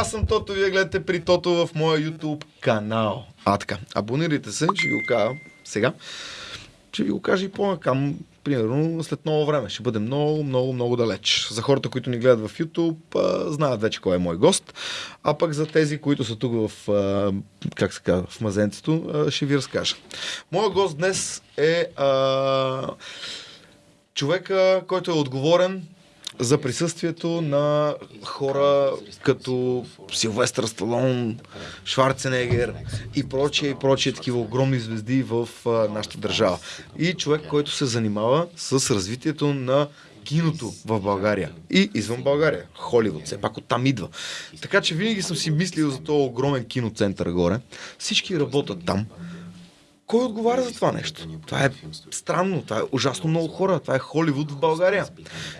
аз съм Тото, вие гледате при Тото в моя YouTube канал. А така, абонирайте се, ще ви го кажа сега. Ще ви го кажа и по-накам, примерно след много време. Ще бъде много, много, много далеч. За хората, които ни гледат в YouTube, знаят вече кой е мой гост. А пък за тези, които са тук в, как се казва, в мазенцето, ще ви разкажа. Моят гост днес е а, човека, който е отговорен за присъствието на хора като Силвестър Сталон, Шварценегер и прочие и прочие такива огромни звезди в нашата държава. И човек, който се занимава с развитието на киното в България и извън България. Холивуд, все пак оттам идва. Така че винаги съм си мислил за този огромен киноцентър горе. Всички работят там. Кой отговаря за това нещо? Това е странно, това е ужасно много хора, това е Холивуд в България.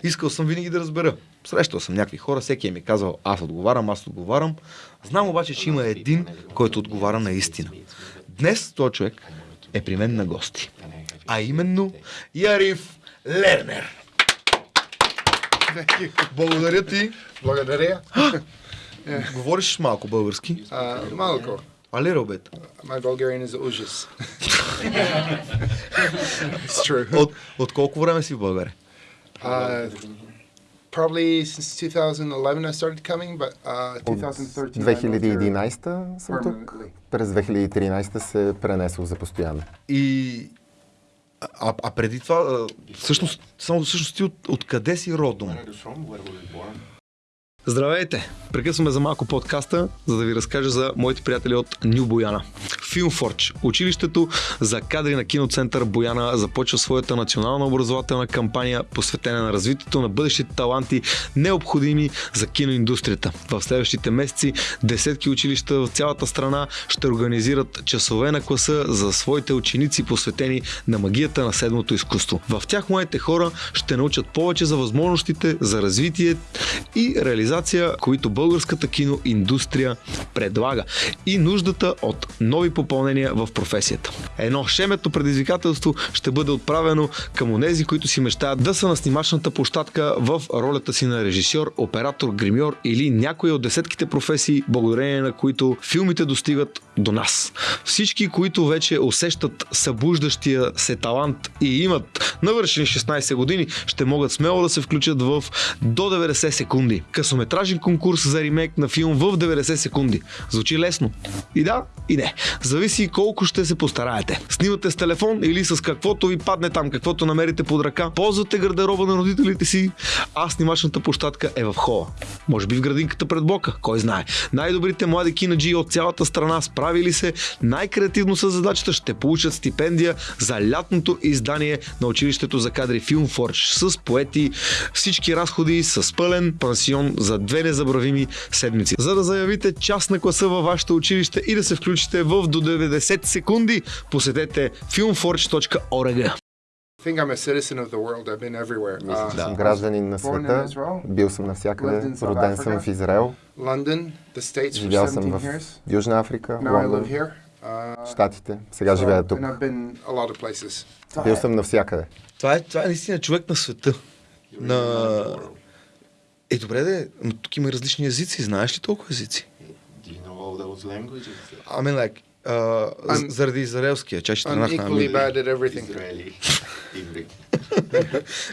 Искал съм винаги да разбера. Срещал съм някакви хора, всеки е ми казал, аз отговарям, аз отговарям. Знам обаче, че има един, който отговаря наистина. Днес този човек е при мен на гости. А именно Яриф Лернер. Благодаря ти. Благодаря. Говориш малко български. Uh, малко. А ли, Робет? My Bulgarian is ужас. it's true. От, от колко време си в България? Uh, probably since 2011 I started coming, but uh, 2013 I moved here 2011 съм тук. permanently. През 2013 се пренесох за постоянно. И а, а преди това, всъщност, само всъщност ти от, откъде си родом? Здравейте! Прекъсваме за малко подкаста, за да ви разкажа за моите приятели от Ню Бояна. Филмфорч, училището за кадри на киноцентър Бояна, започва своята национална образователна кампания, посветена на развитието на бъдещите таланти, необходими за киноиндустрията. В следващите месеци десетки училища в цялата страна ще организират часове на класа за своите ученици, посветени на магията на седмото изкуство. В тях моите хора ще научат повече за възможностите за развитие и реализация, които българската киноиндустрия предлага и нуждата от нови попълнения в професията. Едно шемето предизвикателство ще бъде отправено към онези, които си мечтаят да са на снимачната площадка в ролята си на режисьор, оператор, гримьор или някои от десетките професии, благодарение на които филмите достигат до нас. Всички, които вече усещат събуждащия се талант и имат навършени 16 години, ще могат смело да се включат в до 90 секунди. Късометражен конкурс за ремейк на филм в 90 секунди. Звучи лесно. И да, и не. Зависи колко ще се постараете. Снимате с телефон или с каквото ви падне там, каквото намерите под ръка. Ползвате гардероба на родителите си, а снимачната площадка е в хола. Може би в градинката пред блока, кой знае. Най-добрите млади кинаджи от цялата страна справили се най-креативно с задачата ще получат стипендия за лятното издание на училището за кадри Филмфорж с поети всички разходи с пълен пансион за две незабравими седмици. За да заявите част на класа във вашето училище и да се включите в до 90 секунди, посетете filmforge.org. Мисля, че Uh, съм гражданин на света. Бил съм навсякъде. Роден съм в Израел. London, the States for Живял съм 17 в. Южна Африка, Now I live Лондон. Uh, Щатите. Сега живея тук. And I've been a lot of places. Бил съм навсякъде. Това е, това е наистина човек на света. На... Е, добре, де, но тук има различни езици. Знаеш ли толкова езици? Do you know all those languages? I mean, like, uh, I'm- заради израелския, чак ще тръгнах на equally английски. bad at everything. Israeli, Hebrew.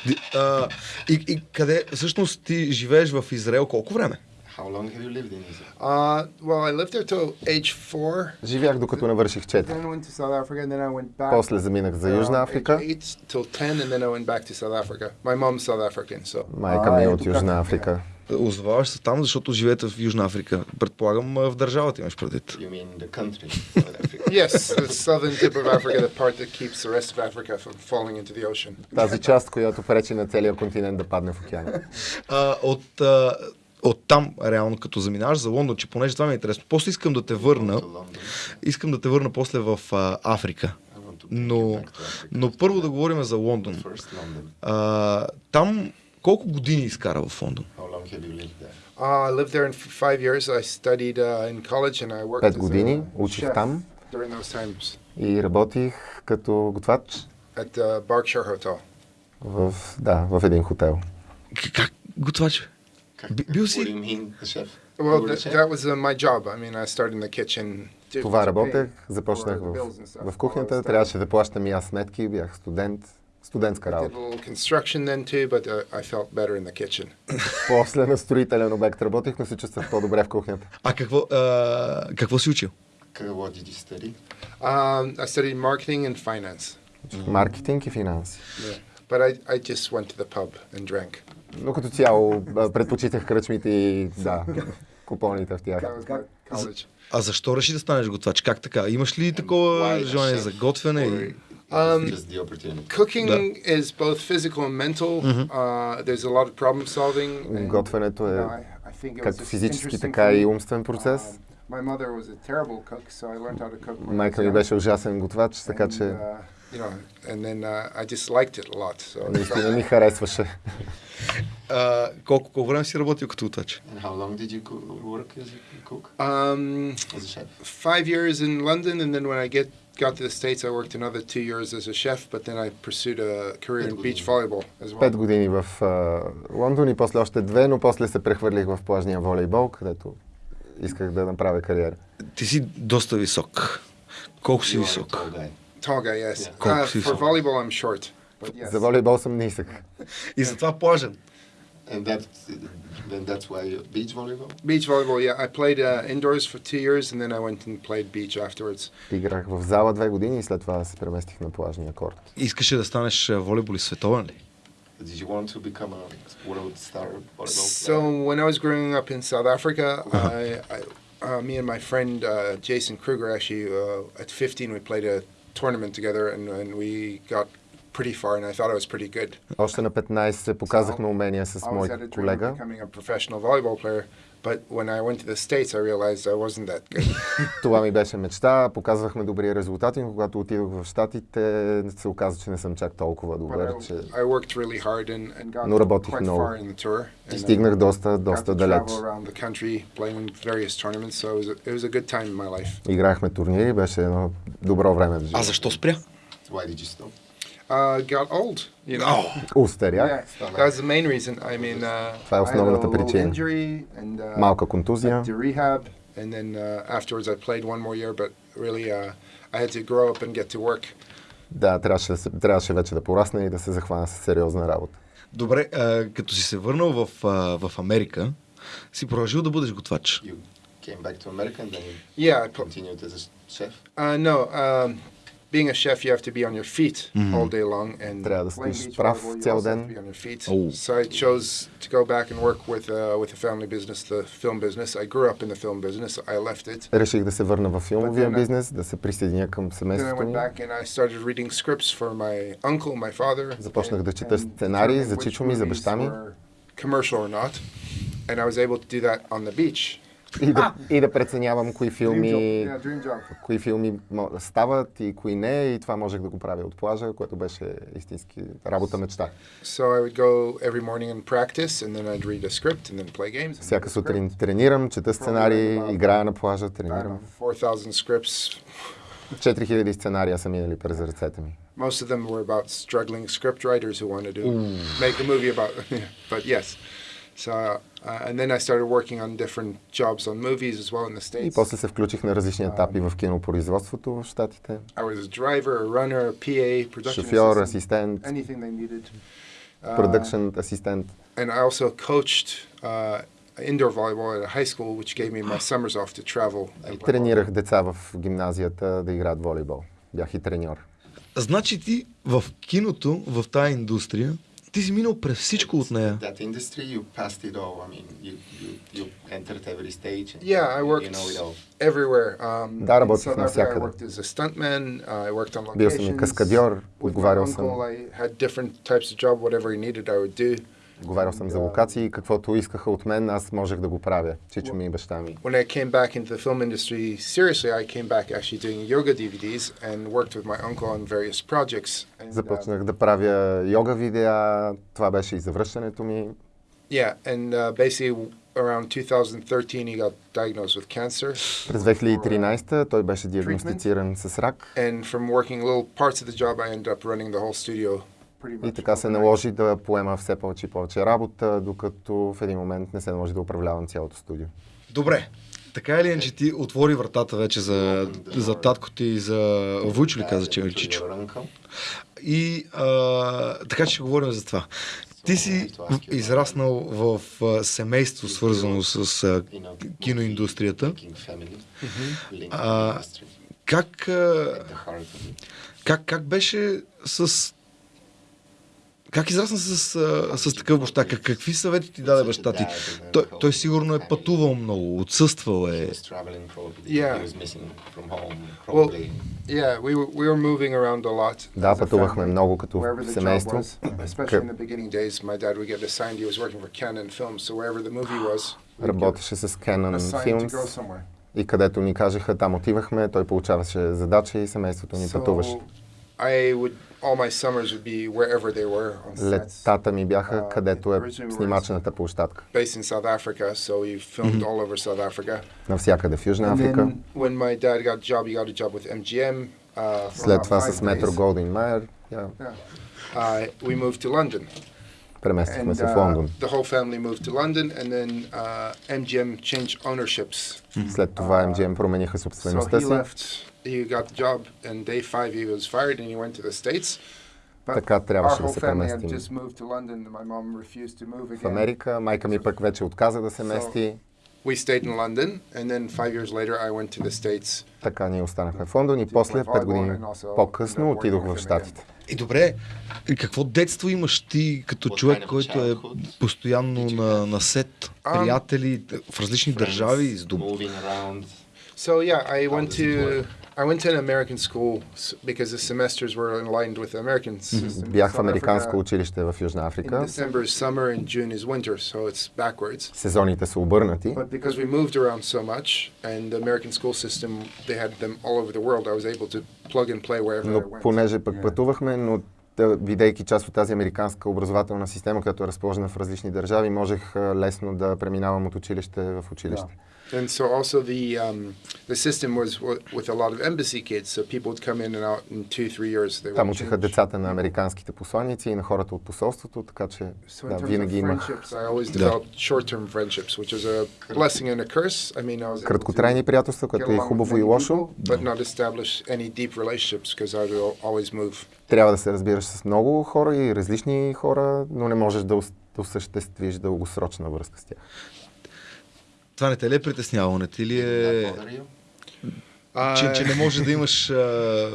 Ди- а, и, и къде, всъщност ти живееш в Израел колко време? How long have you lived in Israel? Uh, well, I lived there till age four. Живях докато навърших 4. Then I went to South Africa, and then I went back. После заминах за Южна Африка. age eight till ten, and then I went back to South Africa. My mom's South African, so Майка ми е от Южна Африка. Озоваваш се там, защото живеете в Южна Африка. Предполагам, в държавата имаш предвид. You mean the country, South Africa? yes, the southern tip of Africa, the part that keeps the rest of Africa from falling into the ocean. Тази част, която пречи на целия континент да падне в океана. А, от, а, от там, реално, като заминаваш за Лондон, че понеже това ми е интересно. После искам да те върна, искам да те върна после в а, Африка. Но, но първо да говорим за Лондон. First London. А, там колко години изкара в Лондон? Long have you lived there? Uh, I lived there in five years. I studied uh, in college and I worked Пет as години a учих chef там during those times и работих като готвач at the Berkshire Hotel. в, да, в един хотел. К- Как готвач? Как- Би- бил What си- do you mean, the chef? Well, You were a th- chef? that was uh, my job. I mean, I started in the kitchen. to- Това to работех, pay започнах for the в, bills and stuff в while I кухнята, was трябваше да плащам и аз сметки, бях студент, студентска работа. little construction then too, but uh, I felt better in the kitchen. После на строителен обект работих, но се чувствах по-добре в кухнята. А какво, а, какво си учил? Как- What did you study? Um, I studied marketing and finance, Маркетинг и финанси. yeah. but I, I just went to the pub and drank. Но като цяло предпочитах кръчмите и да, купоните в тях. А защо реши да станеш готвач? Как така? Имаш ли такова желание за готвене? Or И... it Um, was just the opportunity. Cooking is both physical and mental. Uh, there's a lot of problem solving. and, Готвенето you е know, I, I think it was както just физически, interesting така for me. и умствен процес. Um, my mother was a terrible cook, so I learned how to cook. when I Майка was ми young. беше ужасен готвач, така And, че uh, you know, and then uh, I just liked it a lot. So наистина ми харесваше. А, колко, колко време си работил като готвач? And how long did you co- work as a cook? um, As a chef? five years in London, and then when I get got to the states, I worked another two years as a chef. But then I pursued a career in beach volleyball as well. Пет години в а, Лондон и после още две, но после се прехвърлих в плажния волейбол, където исках да направя кариера. Ти си доста висок. Колко си висок? tall guy. Tall guy, yes. Yeah. Uh, for volleyball, I'm short. But yes. За волейбол съм нисък. И затова плажен. And that, then that's why you beach volleyball? Beach volleyball, yeah. I played uh, indoors for two years, and then I went and played beach afterwards. Играх в зала две години и след това се преместих на плажния корт. Искаше да станеш а, волейболист световен ли? Did you want to become a world star volleyball So player? when I was growing up in South Africa, I, I uh, me and my friend uh, Jason Kruger actually uh, at 15 we played a tournament together, and, and we got pretty far, and I thought I was pretty good. Още на 15 показахме умения с I мой колега. becoming a professional volleyball player, but when I went to the States, I realized I wasn't that good. Това ми беше мечта, показвахме добри резултати, но когато отидох в Штатите, се оказа, че не съм чак толкова добър, че I worked really hard and, and got Но работих quite много. far in the tour. And, uh, стигнах доста, доста далеч. travel around the country, playing in various tournaments, so it was a, it was a good time in my life. Играхме турнири, беше едно добро време в А живота. защо спря? Why did you stop? Uh, got old, you know. Устарях, Yeah, that was the main reason. I mean, uh, Това е I had a основната little причина. injury and uh, малка контузия. went to rehab, and then uh, afterwards I played one more year, but really uh, I had to grow up and get to work. Да, трябваше, да се, трябваше вече да порасна и да се захвана с сериозна работа. Добре, а, като си се върнал в, а, в Америка, си продължил да бъдеш готвач. You came back to America and then you Yeah, I put, continued as a chef? uh, no. Um, being a chef, you have to be on your feet all day long, and Трябва да playing стоиш beach прав volleyball, you цял also have ден. to be on your feet. Oh. So I chose to go back and work with uh, with a family business, the film business. I grew up in the film business. I left it. Реших да се върна в филмовия But then I- бизнес, да се присъединя към Then I семейството went ми. back and I started reading scripts for my uncle, my father. Започнах да and- чета and сценарии за determine which чичо ми, за movies баща ми. were Commercial or not, and I was able to do that on the beach. И да, и да преценявам кои филми, Yeah, dream job. кои филми стават и кои не. И това можех да го правя от плажа, което беше истински работа мечта. So I would go every morning and practice, and then I'd read a script and then play games. and Всяка сутрин тренирам, чета сценарии, играя на плажа, тренирам. know, 4,000 scripts. 4000 сценария са минали през ръцете ми. Most of them were about struggling script writers who wanted to make a movie about. but yes, so uh, and then I started working on different jobs on movies as well in the И states. после се включих на различни етапи в кинопроизводството в Штатите. I was a driver, a runner, a PA, production Шофьор, assistant, асистент, anything they needed. Uh, продъкшн асистент. and I also coached uh, indoor volleyball at a high school, which gave me my summers off to travel. and play Тренирах деца в гимназията да играят волейбол. Бях и треньор. Значи ти в киното, в тази индустрия, ти си минал през всичко от нея. That industry, you passed it all. I mean, you, you, you entered every stage. And Yeah, I worked You know it all. everywhere. Um, Да, работих Africa, I навсякъде. worked as a stuntman. Uh, I worked on Бил съм и locations. каскадьор, отговарял съм. uncle, I had different types of job. Whatever he needed, I would do. Говорил съм за локации, каквото искаха от мен, аз можех да го правя. Чичо ми и баща ми. When I came back into the film industry seriously, I came back actually doing yoga DVDs and worked with my uncle on various projects. And, uh, Започнах да правя йога видеа, това беше и завръщането ми. yeah, and uh, basically around 2013, he got diagnosed with cancer. През 2013 той беше диагностициран с рак. And from working little parts of the job, I ended up running the whole studio И така се наложи да поема все повече и повече работа, докато в един момент не се наложи да управлявам цялото студио. Добре. Така или иначе ти отвори вратата вече за, за татко ти и за Войчо ли каза, че е Чичо? И а, така че ще говорим за това. Ти си израснал в а, семейство, свързано с а, киноиндустрията. А, как, а, как, как беше с... Как израсна с, с такъв баща? Как, какви съвети ти даде баща ти? Той, той сигурно е пътувал много, отсъствал е. Да, пътувахме много като семейство. Работеше с Canon Films и където ни кажеха, там отивахме, той получаваше задача и семейството ни пътуваше. So I would all my summers would be wherever they were on sets. Летата ми бяха Uh, където е снимачената площадка. Навсякъде в Южна Африка. Uh, След това с Метро. Голдин Майер. Uh, преместихме се в uh, Лондон. uh. След това MGM промениха собствеността си. He got the job, and day five he was fired, and he went to the states. Така our трябваше да whole се family had преместим just moved to London. and My mom refused to move в. Америка. Майка ми пък вече отказа да се мести. We stayed in London, and then five years later, I went to the states. Така ние останахме в Лондон и после, пет години по-късно, отидох в Штатите. И добре, и какво детство имаш ти като човек, който е постоянно на, на сет, Um, приятели в различни държави, с around. So yeah, I went to? I went to an American school because the semesters were aligned with the American system. in Бях в американско училище в Южна In Африка. December is summer and June is winter, so it's backwards. Сезоните са обърнати. But because we moved around so much, and the American school system, they had them all over the world. I was able to plug and play wherever I Но went. понеже пък пътувахме, но да, бидейки част от тази американска образователна система, която е разположена в различни държави, можех лесно да преминавам от училище в училище. And so also the um, the system was with a lot of embassy kids, so people would come in and out in two, three years. They Там учиха децата на американските посланици и на хората от посолството, така че So да, винаги имах I always short-term friendships, which is a blessing and a curse. I mean, I was краткотрайни приятелства, което е хубаво и лошо. people, but not establish any deep relationships because I would al- always move. Трябва да се разбираш с много хора и различни хора, но не можеш да осъществиш дългосрочна връзка с тях. Това не те ли е притеснявало? Не ти ли е... you? Че, че не можеш да имаш а,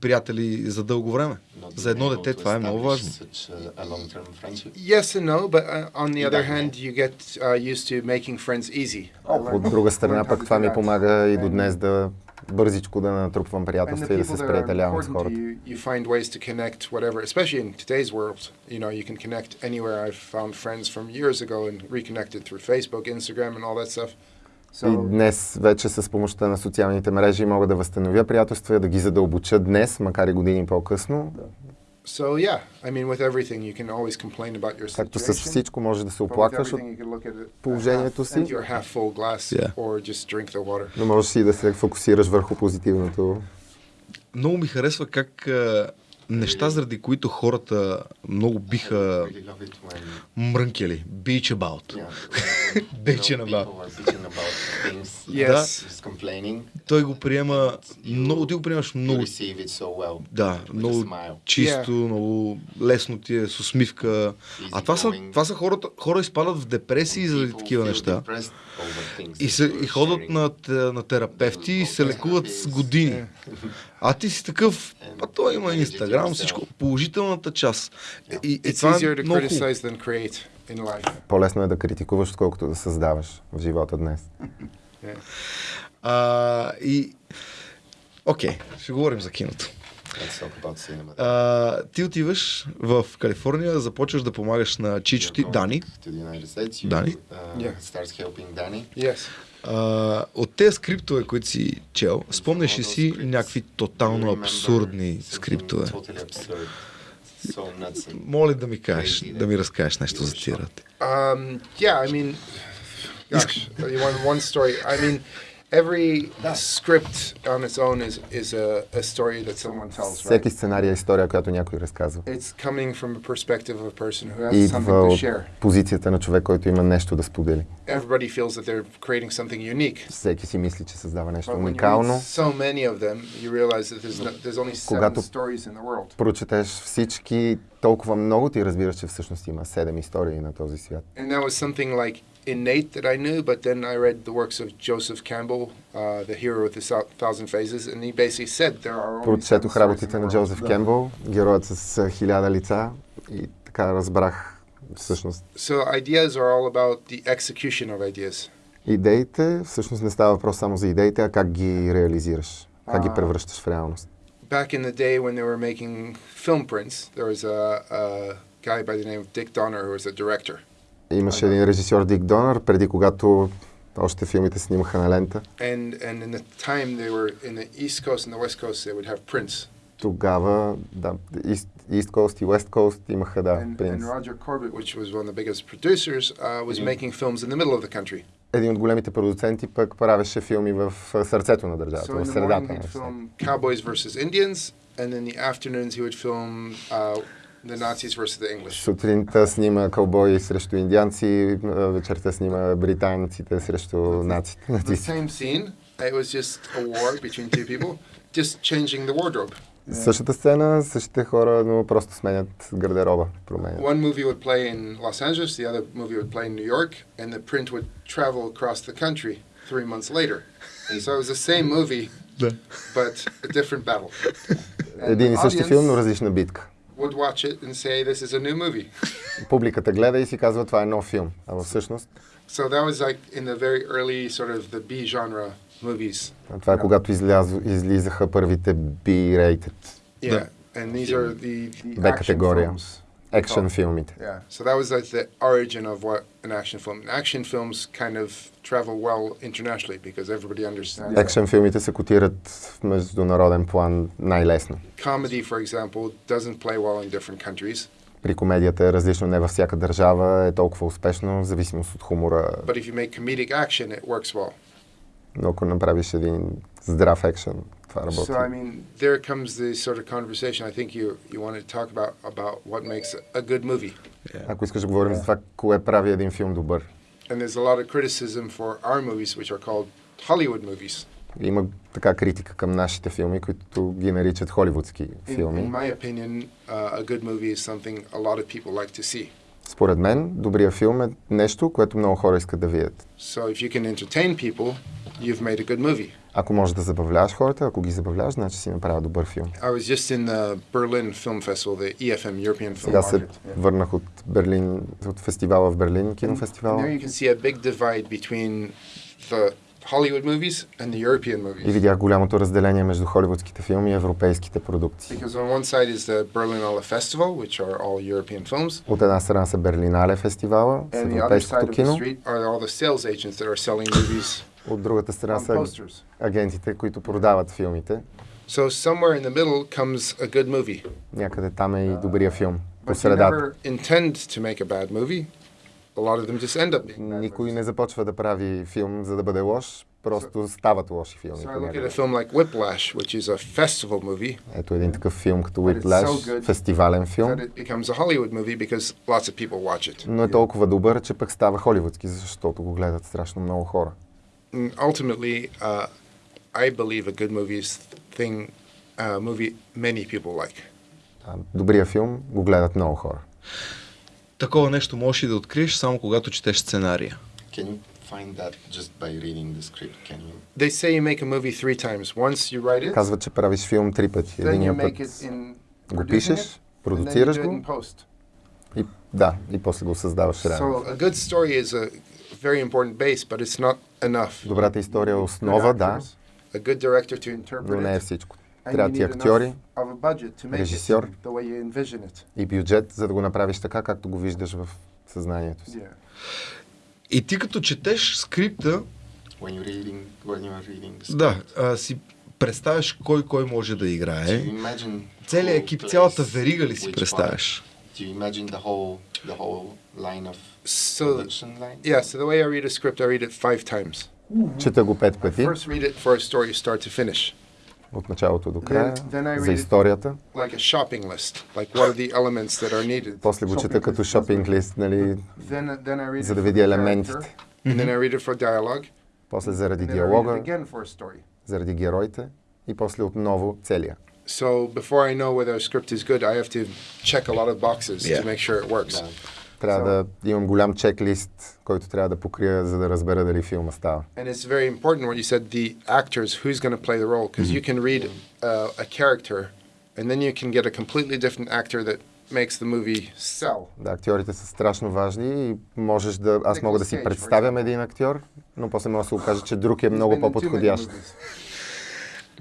приятели за дълго време? За едно дете това е много важно. Yes and no, but uh, on the other hand, you get uh, used to making friends easy. От друга страна пък това ми помага и до днес да бързичко да натрупвам приятелства и да се сприятелявам с хората. you, you find ways to connect whatever, especially in today's world. You know, you can connect anywhere. I've found friends from years ago and reconnected through Facebook, Instagram, and all that stuff. И днес вече с помощта на социалните мрежи мога да възстановя приятелства и да ги задълбоча днес, макар и години по-късно. So yeah, I mean, with everything, you can always complain about your Както с situation. всичко може да се but with оплакваш, от- everything, you can look at it положението half, си. half full glass, Yeah. or just drink the water. но можеш и да се фокусираш върху позитивното. Много ми харесва как неща, заради които хората много биха мрънкели. Beach about. yeah, know, about. Yes. Той го приема много, ти го приемаш You много receive it so well. Да, много чисто, много лесно ти е, с усмивка. А това са, това са хората, хора изпадат в депресии заради такива неща. depressed И, се, и ходят на, на терапевти и се лекуват с години. А ти си такъв, а той има инстаграм, всичко, положителната част. И, и това е много. По-лесно е да критикуваш, отколкото да създаваш в живота днес. А, и... Окей, ще говорим за киното. Cinema. А, ти отиваш в Калифорния, започваш да помагаш на Чичо ти, going Дани. Дани? uh. А, от тези скриптове, които си чел, спомняш ли си някакви тотално абсурдни скриптове? Моля да ми кажеш, да ми разкажеш нещо за тия работи. Um, yeah, I mean, gosh, you want one story? I mean, Every script on its own is, is a, a story that someone tells, right? Всеки сценарий е история, която някой разказва. It's coming from a perspective of a person who has И something идва to от share. позицията на човек, който има нещо да сподели. Everybody feels that they're creating something unique. Всеки си мисли, че създава нещо But when you read уникално. so many of them, you realize that there's, no, there's only seven Когато- stories in the world. Прочетеш всички толкова много, ти разбираш, че всъщност има седем истории на този свят. And that was something like innate that I knew, but then I read the works of Joseph Campbell, uh, the hero with the Thou- thousand phases, and he basically said there are only seven Прочетох stories in работите the на world. Джозеф Кембъл, героят с а, хиляда лица и така разбрах всъщност So ideas are all about the execution of ideas. идеите. Всъщност не става въпрос само за идеите, а как ги реализираш, как ги А. превръщаш в реалност. Back in the day when they were making film prints, there was a, a guy by the name of Dick Donner who was a director. Имаше един режисьор Дик Донър, преди когато още филмите снимаха на лента. And and in the time they were in the East Coast and the West Coast, they would have prints. Тогава, да, East, East Coast и West Coast имаха, да, and, and принц. Roger Corbett, which was one of the biggest producers, uh, was making films in the middle of the country. Един от големите продуценти пък правеше филми в сърцето на държавата, So в средата на film Cowboys versus Indians, and in the afternoons he would film uh, the Nazis versus the English. Сутринта снима кълбои срещу индианци, а, вечерта снима британците срещу наците. The нацисти. same scene. It was just a war between two people, just changing the wardrobe. Същата сцена, същите хора, но просто сменят гардероба, променят. One movie would play in Los Angeles, the other movie would play in New York, and the print would travel across the country three months later. So it was the same movie, but a different battle. And Един и the същи филм, но audience различна битка. would watch it and say, this is a new movie. Публиката гледа и си казва, това е нов филм. А всъщност, So that was like in the very early sort of the B genre movies. това е когато изляз, излизаха първите B-rated Yeah. And these are the, the Б action категория. Films. екшен филмите. Yeah. So that was like the origin of what an action film. Action films kind of travel well internationally because everybody understands. Екшен филмите се котират в международен план най-лесно. Comedy, for example, doesn't play well in different countries. При комедията е различно, не във всяка държава е толкова успешно, в зависимост от хумора. But if you make comedic action, it works well. Но ако направиш един здрав екшен, това работи. So I mean, there comes the sort of conversation. I think you you want to talk about about what makes a good movie. Ако искаш да говорим за това, кое прави един филм добър. And there's a lot of criticism for our movies, which are called Hollywood movies. Има така критика към нашите филми, които ги наричат холивудски In, филми. in my opinion, uh, a good movie is something a lot of people like to see. Според мен, добрия филм е нещо, което много хора искат да видят. So if you can entertain people, you've made a good movie. Ако можеш да забавляваш хората, ако ги забавляваш, значи си направил добър филм. I was just in the Berlin Film Festival, the EFM European Film Сега се. Yeah. върнах от Берлин, от фестивала в Берлин, кинофестивала. there you can see a big divide between the Hollywood movies and the European И movies. видях голямото разделение между холивудските филми и европейските продукции. Because on one side is the Berlinale Festival, which are all European films, От една страна са Берлинале фестивала с and the other side европейското of the кино, street are all the sales agents that are selling movies от другата страна са агентите, които продават филмите. So somewhere in the middle comes a good movie. Някъде там е и добрия филм. По средата. Никой не започва да прави филм, за да бъде лош, просто стават лоши филми. So I look at a понякога. film like Whiplash, which is a festival movie, Ето един такъв филм като Whiplash, so good фестивален филм, но е толкова добър, че пък става холивудски, защото го гледат страшно много хора. Ultimately, uh, I believe a good movie is thing, a movie many people like. Добрия филм го гледат много хора. Такова нещо можеш и да откриеш само когато четеш сценария. Can you find that just by reading the script? Can you? They say you make a movie three times. Once you write it, Казват, че правиш филм три пъти. then you Единия път make it in го пишеш, it, and then you продуцираш do it го и да, и после го създаваш реално. So a good story is a very important base, but it's not enough. Добрата история е основа, да, A good director to но не е interpret всичко. Трябва ти актьори режисьор. и бюджет, за да го направиш така, както го виждаш в съзнанието си. Yeah. И ти като четеш скрипта, When you're reading, when you're reading the script, да, а, си представяш кой кой може да играе. Целият екип, цялата верига ли си представяш? Do you imagine the whole the whole line of So production line? yeah, so the way I read a script, I read it five times. Чета го пет пъти, First read it for a story start to finish. от началото до края, Then- then I за read it- историята. Like a shopping list. Like what are the elements that are needed. После го чета като шопинг лист, нали, Then, then I read за it да for видя the елементите. character, And then I read it for dialogue. После заради And then I read диалога, it again for a story. заради героите и после отново целия. So before I know whether a script is good, I have to check a lot of boxes Yeah. to make sure it works. Да. Трябва да имам голям чеклист, който трябва да покрия, за да разбера дали филма става. And it's very important what you said the actors, who's going to play the role, because you can read uh, a character and then you can get a completely different actor that makes the movie sell. Да, актьорите са страшно важни и можеш да... Аз мога да си представям един актьор, но после може да се окаже, че друг е много по-подходящ.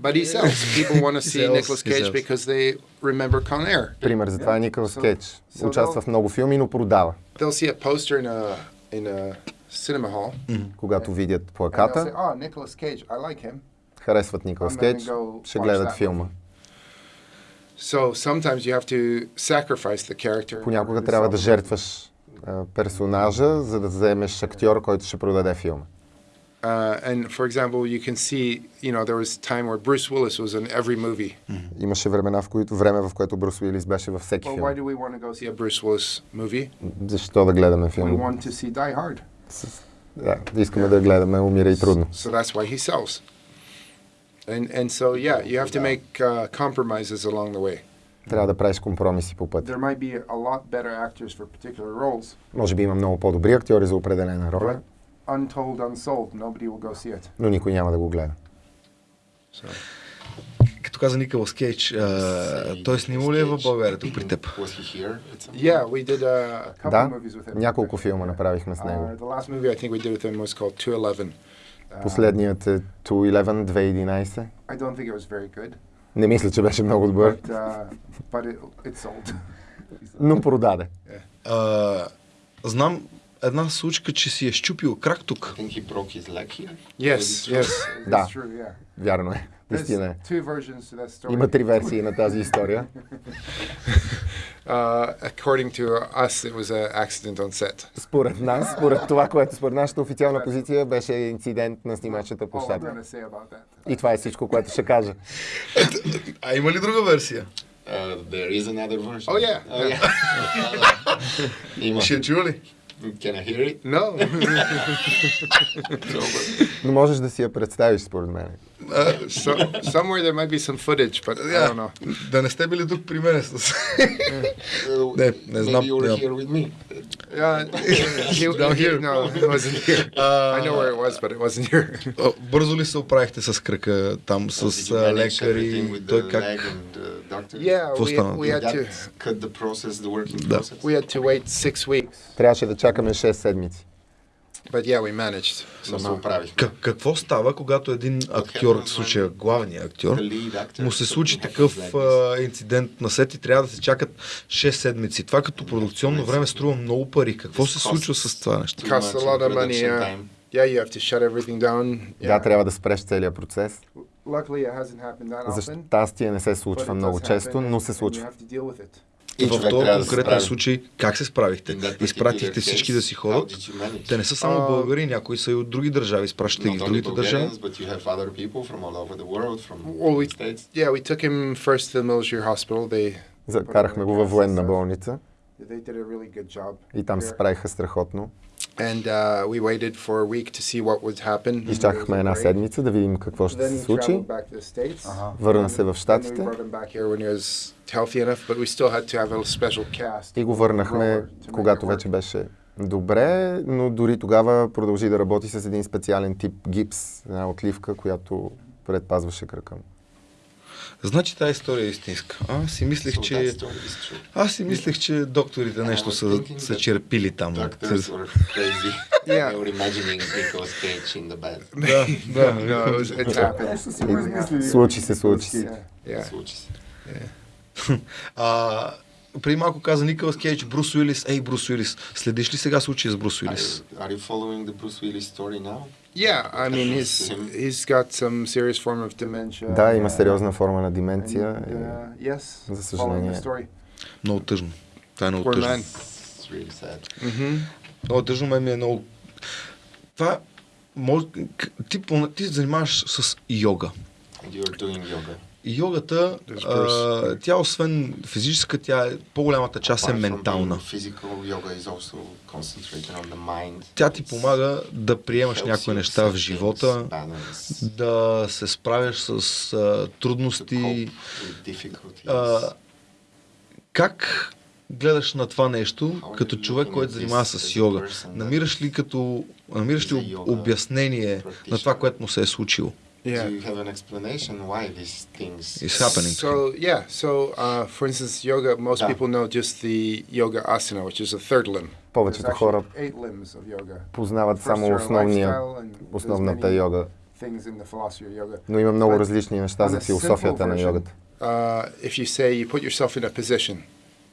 But he sells. People want to see Nicolas Cage because they remember Con Air. Пример за това е Николас Кейдж. Участва в много филми, но продава. They'll see a poster in a in a cinema hall. Когато видят say, плаката, "Oh, Nicolas Cage, I like him." харесват Николас Кейдж, ще гледат филма. So sometimes you have to sacrifice the character. Понякога трябва да жертваш персонажа, за да вземеш актьор, който ще продаде филма. Uh, and for example, you can see, you know, there was a time where Bruce Willis was in every movie. Имаше времена, в които, време, в което Брус Уилис беше във всеки Well, филм. why do we want to go see a Bruce Willis movie? Защо да гледаме We филм? want to see Die Hard. Да, искаме да гледаме Умира и трудно. So that's why he sells. And and so yeah, you have to make uh, compromises along the way. Трябва да правиш компромиси по пътя. There might be a lot better actors for particular roles, Може би има много по-добри актьори за определена роля, but Untold, unsold, nobody will go see it. но никой няма да го гледа. So Като каза Николас Кейдж, той снимал ли е в България тук при теб? Yeah, we did a, couple Да, movies with him. няколко филма направихме с него. Uh, the last movie I think we did with him was called 211. Uh, Последният е 211, 2011. I don't think it was very good, Не мисля, че беше много добър, but uh, but it, it sold. но продаде. А, знам една случка, че си е щупил крак тук. Yes, yes? Да. Вярно е. there's Истина е. Има три версии на тази история. Uh, according to us, it was an accident on set. Според нас, според това, което според нашата официална позиция беше инцидент на снимачната площадка. И това е всичко, което ще кажа. А има ли друга версия? Uh, there is another version. Oh, yeah. Oh yeah. Ще чува ли? Mm-hmm. Can I hear it? No. Но можеш да си я представиш, според мен. So, somewhere there might be some footage, but I don't know. Да не сте били тук при мен с... Uh, Не, не знам. Maybe you were here with me. Yeah, he, Down he- here. no, it wasn't here. I know where it was, but it wasn't here. Бързо ли се оправихте с кръка там, с лекари? Той как? yeah, we, we had to cut the process, the working Да. process? we had to wait six weeks, Трябваше да чакаме 6 седмици. But yeah, we managed. Somehow. Как, какво става, когато един актьор, в случая главният актьор, му се случи have такъв а, инцидент на сет и трябва да се чакат 6 седмици. Това като продукционно време струва много пари. Какво се случва с това нещо? Yeah, you have to shut everything down. Да, Yeah. трябва да спреш целият процес. За щастие не се случва много често, но се случва. И в този да конкретен справи. случай, как се справихте? That Изпратихте всички да си ходят. Те не са само българи, някои са и от други държави. Изпращате ги в другите държави. Yeah, we took him first to the Military Hospital. They Закарахме го във военна болница и там се справиха страхотно. And uh, we waited for a week to see what would happen. Изчакахме една седмица да видим какво ще Then се случи. traveled back to the States. Върна се в Штатите brought him back here when he was healthy enough, but we still had to have a special cast. и го върнахме, когато вече беше добре, но дори тогава продължи да работи с един специален тип гипс, една отливка, която предпазваше кръка му. Значи тази история е истинска. Аз си мислех, So че... Аз си мислех, че докторите нещо са, са черпили там. Да, it happened. И Случи се, случи се. Случи се. А, преди малко каза Николас Кейдж, Брус Уилис. Ей, Брус Уилис, следиш ли сега случая с Брус Уилис? are you following the Bruce Willis story now? Yeah, I mean, he's he's got some serious form of dementia. Да, има сериозна форма на деменция. And, и- uh, yes, За съжаление. the story. Много тъжно. Това е много тъжно. man. It's really sad. Mm-hmm. Много тъжно, мен ми е много... Това може, ти, ти занимаваш с йога. And you're doing yoga. Йогата, а, тя освен физическа, тя е, по-голямата част е ментална. Тя ти помага да приемаш някои неща в живота, да се справяш с а, трудности. А, как гледаш на това нещо като човек, който занимава с йога? Намираш ли като намираш ли обяснение на това, което му се е случило? Yeah. Do you have an explanation why these things It's happening. So yeah, so uh, for instance, yoga. Most Yeah. people know just the yoga asana, which is a third limb. Повечето хора actually eight limbs of yoga. познават само основния, основната йога, Things in the philosophy of yoga. но има много различни неща за философията на йогата. Uh, if you say you put yourself in a position,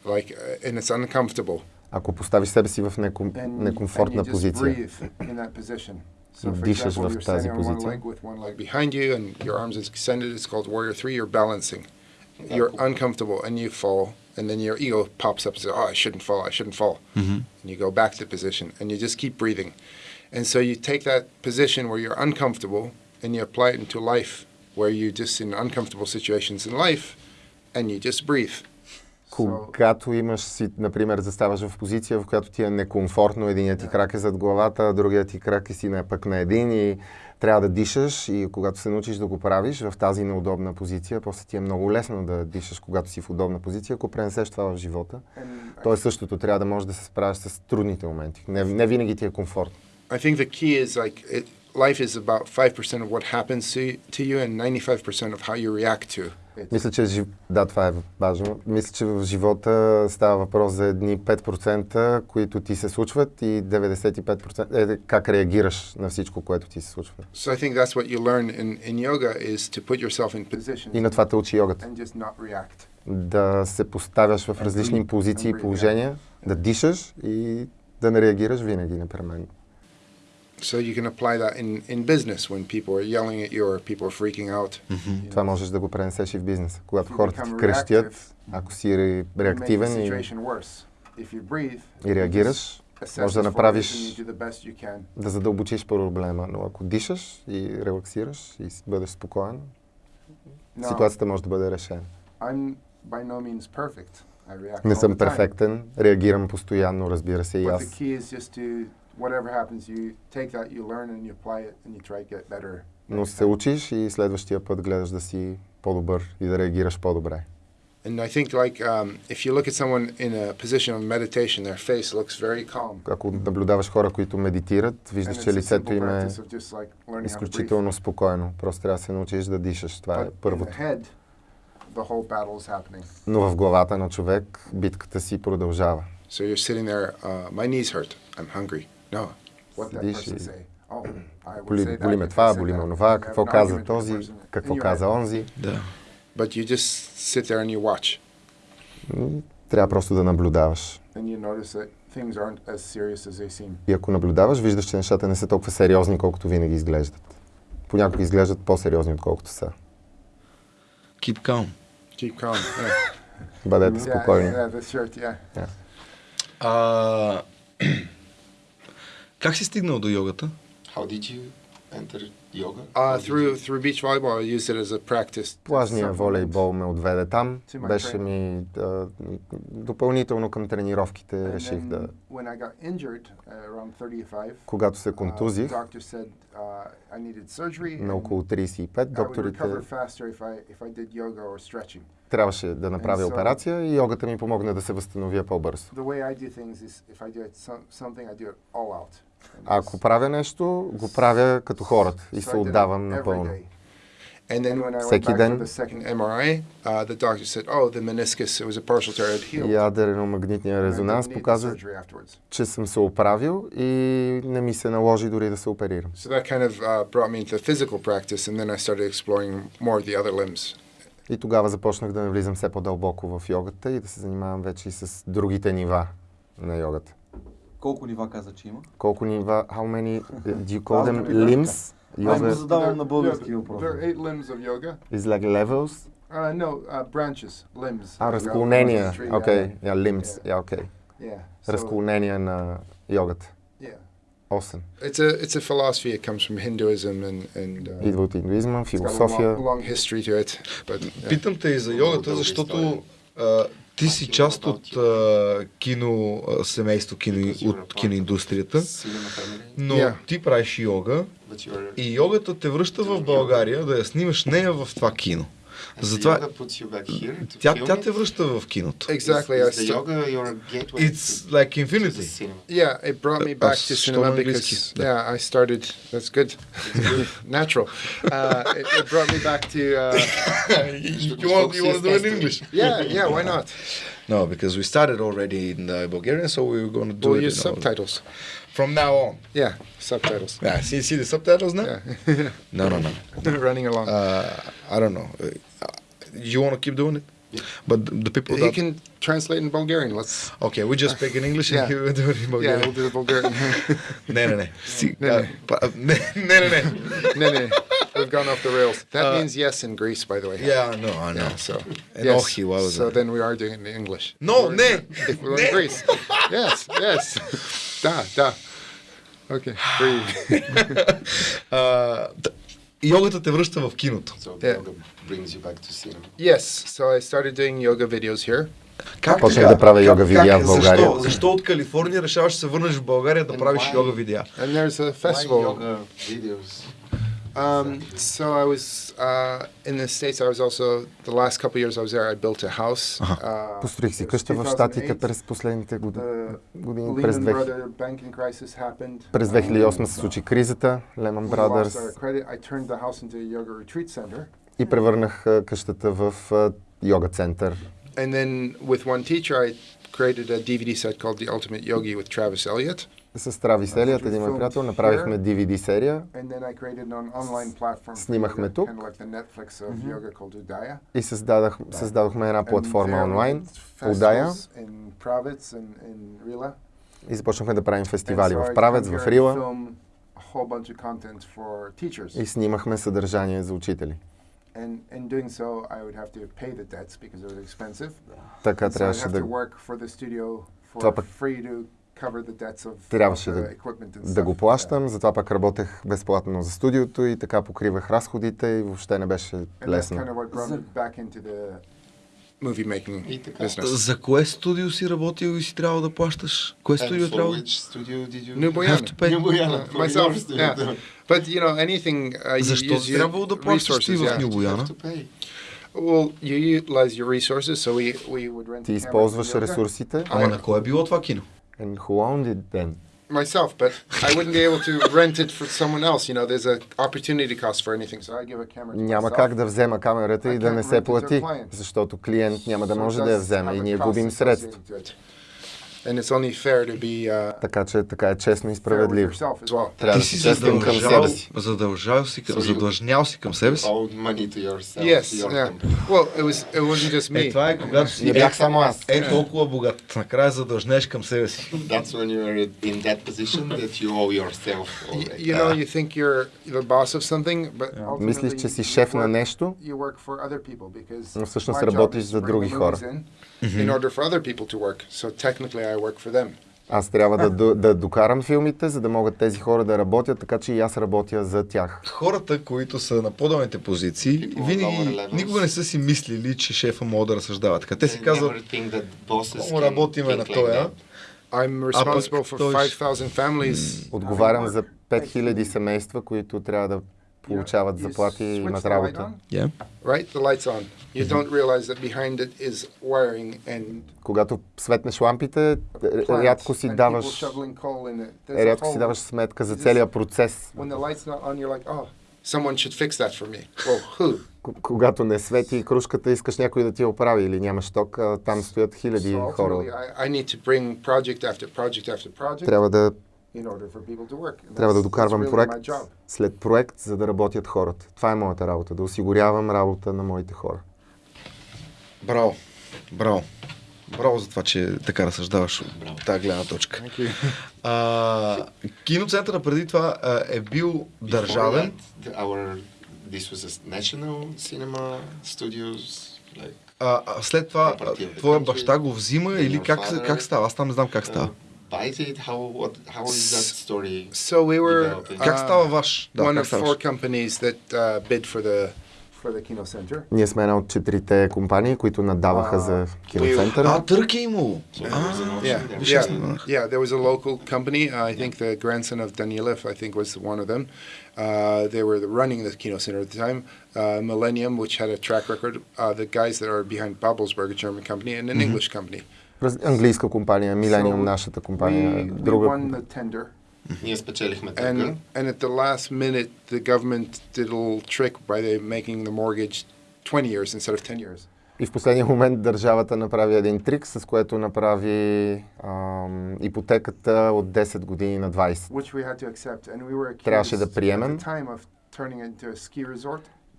like, uh, and it's uncomfortable, Ако поставиш себе си в неком, некомфортна позиция So for dishes example, you're standing on one leg with one leg behind you and your arms is extended. It's called warrior three. You're balancing. You're uncomfortable and you fall. And then your ego pops up and says, oh, I shouldn't fall. I shouldn't fall. Mm -hmm. And you go back to position and you just keep breathing. And so you take that position where you're uncomfortable and you apply it into life where you just in uncomfortable situations in life and you just breathe. Когато имаш си, например, заставаш в позиция, в която ти е некомфортно, единият ти крак е зад главата, а другият ти крак е си на, пък на един и трябва да дишаш и когато се научиш да го правиш в тази неудобна позиция, после ти е много лесно да дишаш, когато си в удобна позиция, ако пренесеш това в живота. and То е същото, трябва да можеш да се справиш с трудните моменти. Не, не винаги ти е комфортно. I think the key is like it, life is about five percent of what happens to, to you and ninety-five percent of how you react to. Мисля, че жив... да, това е важно. Мисля, че в живота става въпрос за едни 5%, които ти се случват и 95% е как реагираш на всичко, което ти се случва. So I think that's what you learn in, in yoga is to put yourself in position И на това те учи йогата. and just not react. Да се поставяш в различни позиции и положения, да дишаш и да не реагираш винаги непременно. So you can apply that in, in business when people are yelling at you or people are freaking out. Това можеш да го пренесеш и в бизнеса. Когато хората ти крещят, ако си реактивен и, и реагираш, assess може да направиш да задълбочиш проблема. Но ако дишаш и релаксираш и бъдеш спокоен, ситуацията може да бъде решена. Не съм перфектен, реагирам постоянно, разбира се, и аз. key is just to whatever happens, you take that, you learn, and you apply it, and you try to get better. Но next се time. учиш и следващия път гледаш да си по-добър и да реагираш по-добре. And I think like um, if you look at someone in a position of meditation, their face looks very calm. Ако наблюдаваш хора, които медитират, And виждаш, it's че a лицето simple им е practice of just like learning how to breathe. изключително спокойно. Просто трябва да се научиш да дишаш. Това е But in първото. the head, the whole battle is happening. Но в главата на човек битката си продължава. So you're sitting there, uh, my knees hurt, I'm hungry. No, what that Седиш person и say? Oh, боли, боли ме това, боли ме онова, какво каза този, какво каза онзи. Да. But you just sit there and you watch, М, Трябва просто да наблюдаваш. И ако наблюдаваш, виждаш, че нещата не са толкова сериозни, колкото винаги изглеждат. Понякога изглеждат по-сериозни, отколкото са. Keep calm. Keep calm. Yeah. Бъдете yeah, спокойни. yeah, the shirt, yeah. А, как си стигнал до йогата? How did you enter yoga? Uh, How did through you- through beach volleyball, I used it as a practice. Плажния волейбол ме отведе там. Беше ми а, допълнително към тренировките And реших then да... when I got injured uh, around 35, Когато се uh, контузих the doctor said uh, I needed surgery. на около 35, I would докторите recover faster if I if I did yoga or stretching. трябваше да направя so- операция и йогата ми помогна да се възстановя по-бързо. Ако правя нещо, го правя като хората и се отдавам напълно. And then when I went Всеки back ден. for the second MRI, uh, the doctor said, "Oh, the meniscus, it was a partial tear, it healed." Ядрено-магнитния And I резонанс показва, че съм се оправил и не ми се наложи дори да се оперирам. So that kind of uh, brought me into physical practice, and then I started exploring more of the other limbs. И тогава започнах да навлизам все по-дълбоко в йогата и да се занимавам вече и с другите нива на йогата. Колко нива каза, че има? Колко нива, how many, uh, do you call Аз them да ви limbs? Аз го Yoga задавам на There- български there- въпрос. There are eight limbs of yoga. is like levels? Uh, no, uh, branches, limbs. А, Like, uh, разклонения. tree, Окей, yeah. yeah, limbs. Yeah. Yeah, окей. Yeah. So, Разклонения на йогата. yeah. 8. It's a it's a philosophy. It comes from Hinduism and and uh, Идва от индуизма, it's got a философия. long, long history to it. But yeah. Питам те и за йогата, защото а, ти си част от а, кино семейство, кино, от киноиндустрията, но Yeah. ти правиш йога и йогата те връща в България да я снимаш нея в това кино. Has the Затова yoga puts you back here to тя, film тя it? те връща в киното. exactly. Is, I is the st- yoga your gateway It's to, like to the infinity. cinema? yeah, it brought me Uh, back uh, to что cinema на английски? because Да. yeah, I started. That's good, natural. Uh, it, it brought me back to uh, you want, you want to do it in English? yeah, yeah. Why not? No, because we started already in uh, Bulgarian, so we were going to do We'll it use in our- subtitles. from now on. Yeah, subtitles. Yeah, see, see the subtitles now? Yeah, No, no, no. running along. Uh, I don't know. you want to keep doing it? Yeah. But the people You can translate in Bulgarian. Let's. Okay, we just speak in English and yeah. you do it in Bulgarian. Yeah, we'll do the Bulgarian. no, no, no. No, no, no. No, We've gone off the rails. That uh, means yes in Greece, by the way. Yeah, I know, I know. Yeah, so, and yes. Ohi, what was so it? then we are doing it in English. No, ne. If we're in Greece. yes, yes. Da, da. Okay, breathe. uh, йогата те връща в киното. So Yeah. yoga brings you back to cinema. yes, so I started doing yoga videos here. Как Почнах да правя йога видеа в България. Защо? Защо от Калифорния решаваш да се върнеш в България да And правиш why? йога видеа? And there's a Why festival. yoga videos? Um, so I was uh, in the States, I was also, the last couple years I was there, I built a house. Uh, Построих си it was къща в 2008. Щатите през последните годи- The години. През, Lehman 2000 Brothers banking crisis happened. през 2008 се случи кризата, Lehman We lost our Brothers credit. I turned the house into a yoga retreat center. и превърнах а, къщата в а, йога център. And then with one teacher, I created a DVD set called The Ultimate Yogi with Travis Elliott. С Травис Елият, един мой приятел, направихме DVD серия Снимахме тук. И създадах, създадохме една платформа онлайн, Удая, и започнахме да правим фестивали в Правец, в Рила и снимахме съдържание за учители. And in doing so, I would have to pay the debts because it was expensive. Така трябваше да, Това пък free to cover the debts of, of трябваше да, equipment and да го плащам, затова пък работех безплатно за студиото и така покривах разходите и въобще не беше лесно. kind of what brought me back into the movie making И така. business. За кое студио си работил и си трябва да плащаш? Кое студио for трябва? which studio did you New Have to Boyana. pay. New Boyana, Uh, for myself, your studio. yeah. But you know, anything uh, you Защо трябвало да плащаш ти resources. в Yeah. New You Бояна? have to pay. Well, you utilize your resources, so we we would rent. Ти използваш ресурсите. Ама на кое е било това кино? And who owned it then? myself, but I wouldn't be able to rent it for someone else. You know, there's a opportunity cost for anything, so I give a camera to Няма myself. как да взема камерата и I да не се плати, защото клиент няма да So може да я вземе и ние губим средства. And it's only fair to be uh, Така че така е честно и справедливо. well. Трябва Ти да си честен към себе си. задължал си, към, So you- задлъжнял си към себе си. Owe money to yourself. Yes, to your yeah. company. Well, it was it wasn't just me. Е, това е когато си Не бях само аз. е толкова богат. Накрая задължнеш към себе си. That's when you're in that position that you owe yourself. You know, you think you're the boss of something, but ultimately Мислиш, че си you шеф на нещо, You work for other people because Но всъщност работиш за други хора. in order for other people to work. So technically, I work for them. аз трябва да, да докарам филмите, за да могат тези хора да работят, така че и аз работя за тях. Хората, които са на по-долните позиции, People винаги никога не са си мислили, че шефа може да разсъждава така. Те си They казват, can работиме на тоя. I'm responsible for той- 5,000 families. Отговарям за work. 5000 семейства, които трябва да получават заплати и имат работа. on, yeah. Right, the light's on. You don't realize that behind it is wiring and Когато светнеш лампите, рядко си даваш, рядко си даваш сметка за целия процес. When the light's not on, you're like, oh, someone should fix that for me. Well, who? Когато не свети кружката, искаш някой да ти я оправи или нямаш ток, там стоят хиляди So хора. I, I need to bring project after project after project Трябва да, in order for people to work. And трябва да докарвам really проект my job. след проект, за да работят хората. Това е моята работа, да осигурявам работа на моите хора. Браво. Браво. Браво за това, че така разсъждаваш от тази гледна точка. А, киноцентъра преди това а, е бил Before държавен. that, our, this was a national cinema studios, like А, а след това твоя баща го взима или как, как става? Аз там не знам как uh, става. buys it? How what? How is that story? So we were Developing. Как uh, става ваш? Да, one как of става four ваш? companies that uh, bid for the for the Kino Center. Ние сме една от четирите компании, които надаваха А, за киноцентъра. А, търг е имало. So there was an auction Yeah, there. Виж, аз yeah, не знаех. yeah. There was a local company. Uh, I think the grandson of Danilev, I think, was one of them. Uh, they were the, running the Kino Center at the time. Uh, Millennium, which had a track record. Uh, the guys that are behind Babelsberg, a German company, and an English company. Раз- Английска компания, Millennium, So нашата компания, We, we друга. won the tender. Ние спечелихме търга. And and at the last minute, the government did a little trick by they making the mortgage 20 years instead of 10 years. И в последния момент държавата направи един трик, с което направи ам, ипотеката от 10 години на 20. Which we had to accept, and we were accused Трябваше да at приемем.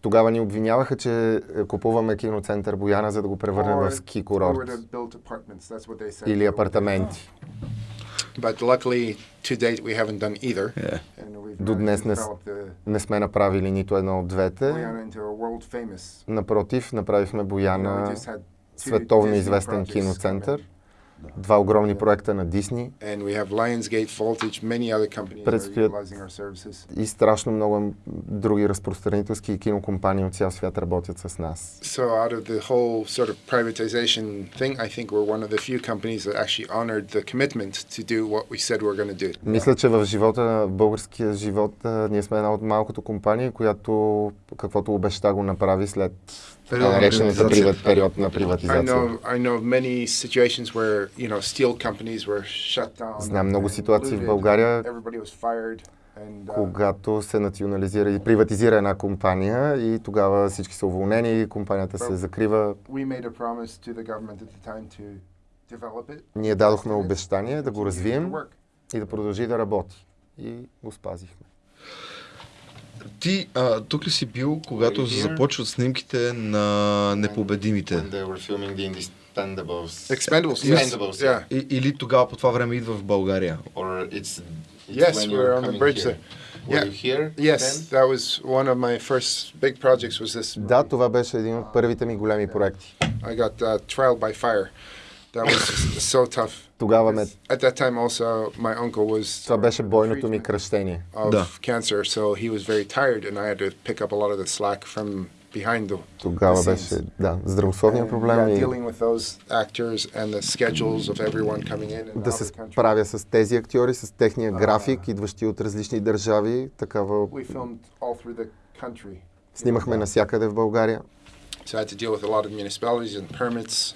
Тогава ни обвиняваха, че е, купуваме киноцентър Бояна, за да го превърнем в ски курорт или апартаменти. But luckily, to date, we haven't done either. Е. We've До днес не, не сме направили нито едно от двете. Напротив, направихме Бояна световно известен киноцентър. Два огромни проекта на Дисни Предстоят- и страшно много други разпространителски и кинокомпании от цял свят работят с нас. So out of the whole sort of privatization thing, I think we're one of the few companies that actually honored the commitment to do what we said we were going to do. Мисля, че в живота, в българския живот, ние сме една от малкото компании, която каквото обеща го направи след Период на наречената приват, период на приватизация. Знам много ситуации в България, uh, когато се национализира и приватизира една компания и тогава всички са уволнени, компанията се закрива. Ние дадохме обещание да го развием и да продължи да работи. И го спазихме. Ти а, тук ли си бил, когато here? започват снимките на непобедимите? When they were filming the Indispendables. Expendables, yes. Expendables, Yeah. И, или тогава по това време идва в България? Or it's, it's Yes, when were on the bridge here. there. Were Yeah. you here Yes, then? that was one of my first big projects. Was this? Да, това беше един от първите ми големи проекти. I got uh, trial by fire. That was so tough. Тогава ме... At that time, also, my uncle was Това беше бойното ми кръщение. of Да. cancer, so he was very tired, and I had to pick up a lot of the slack from behind the. Тогава the беше, scenes. да, здравословния And, проблем yeah, и dealing with those actors and the schedules of everyone coming in and да се справя с тези актьори, с техния график, идващи от различни държави. Такава We filmed all through the country. снимахме навсякъде в България. So I had to deal with a lot of municipalities and permits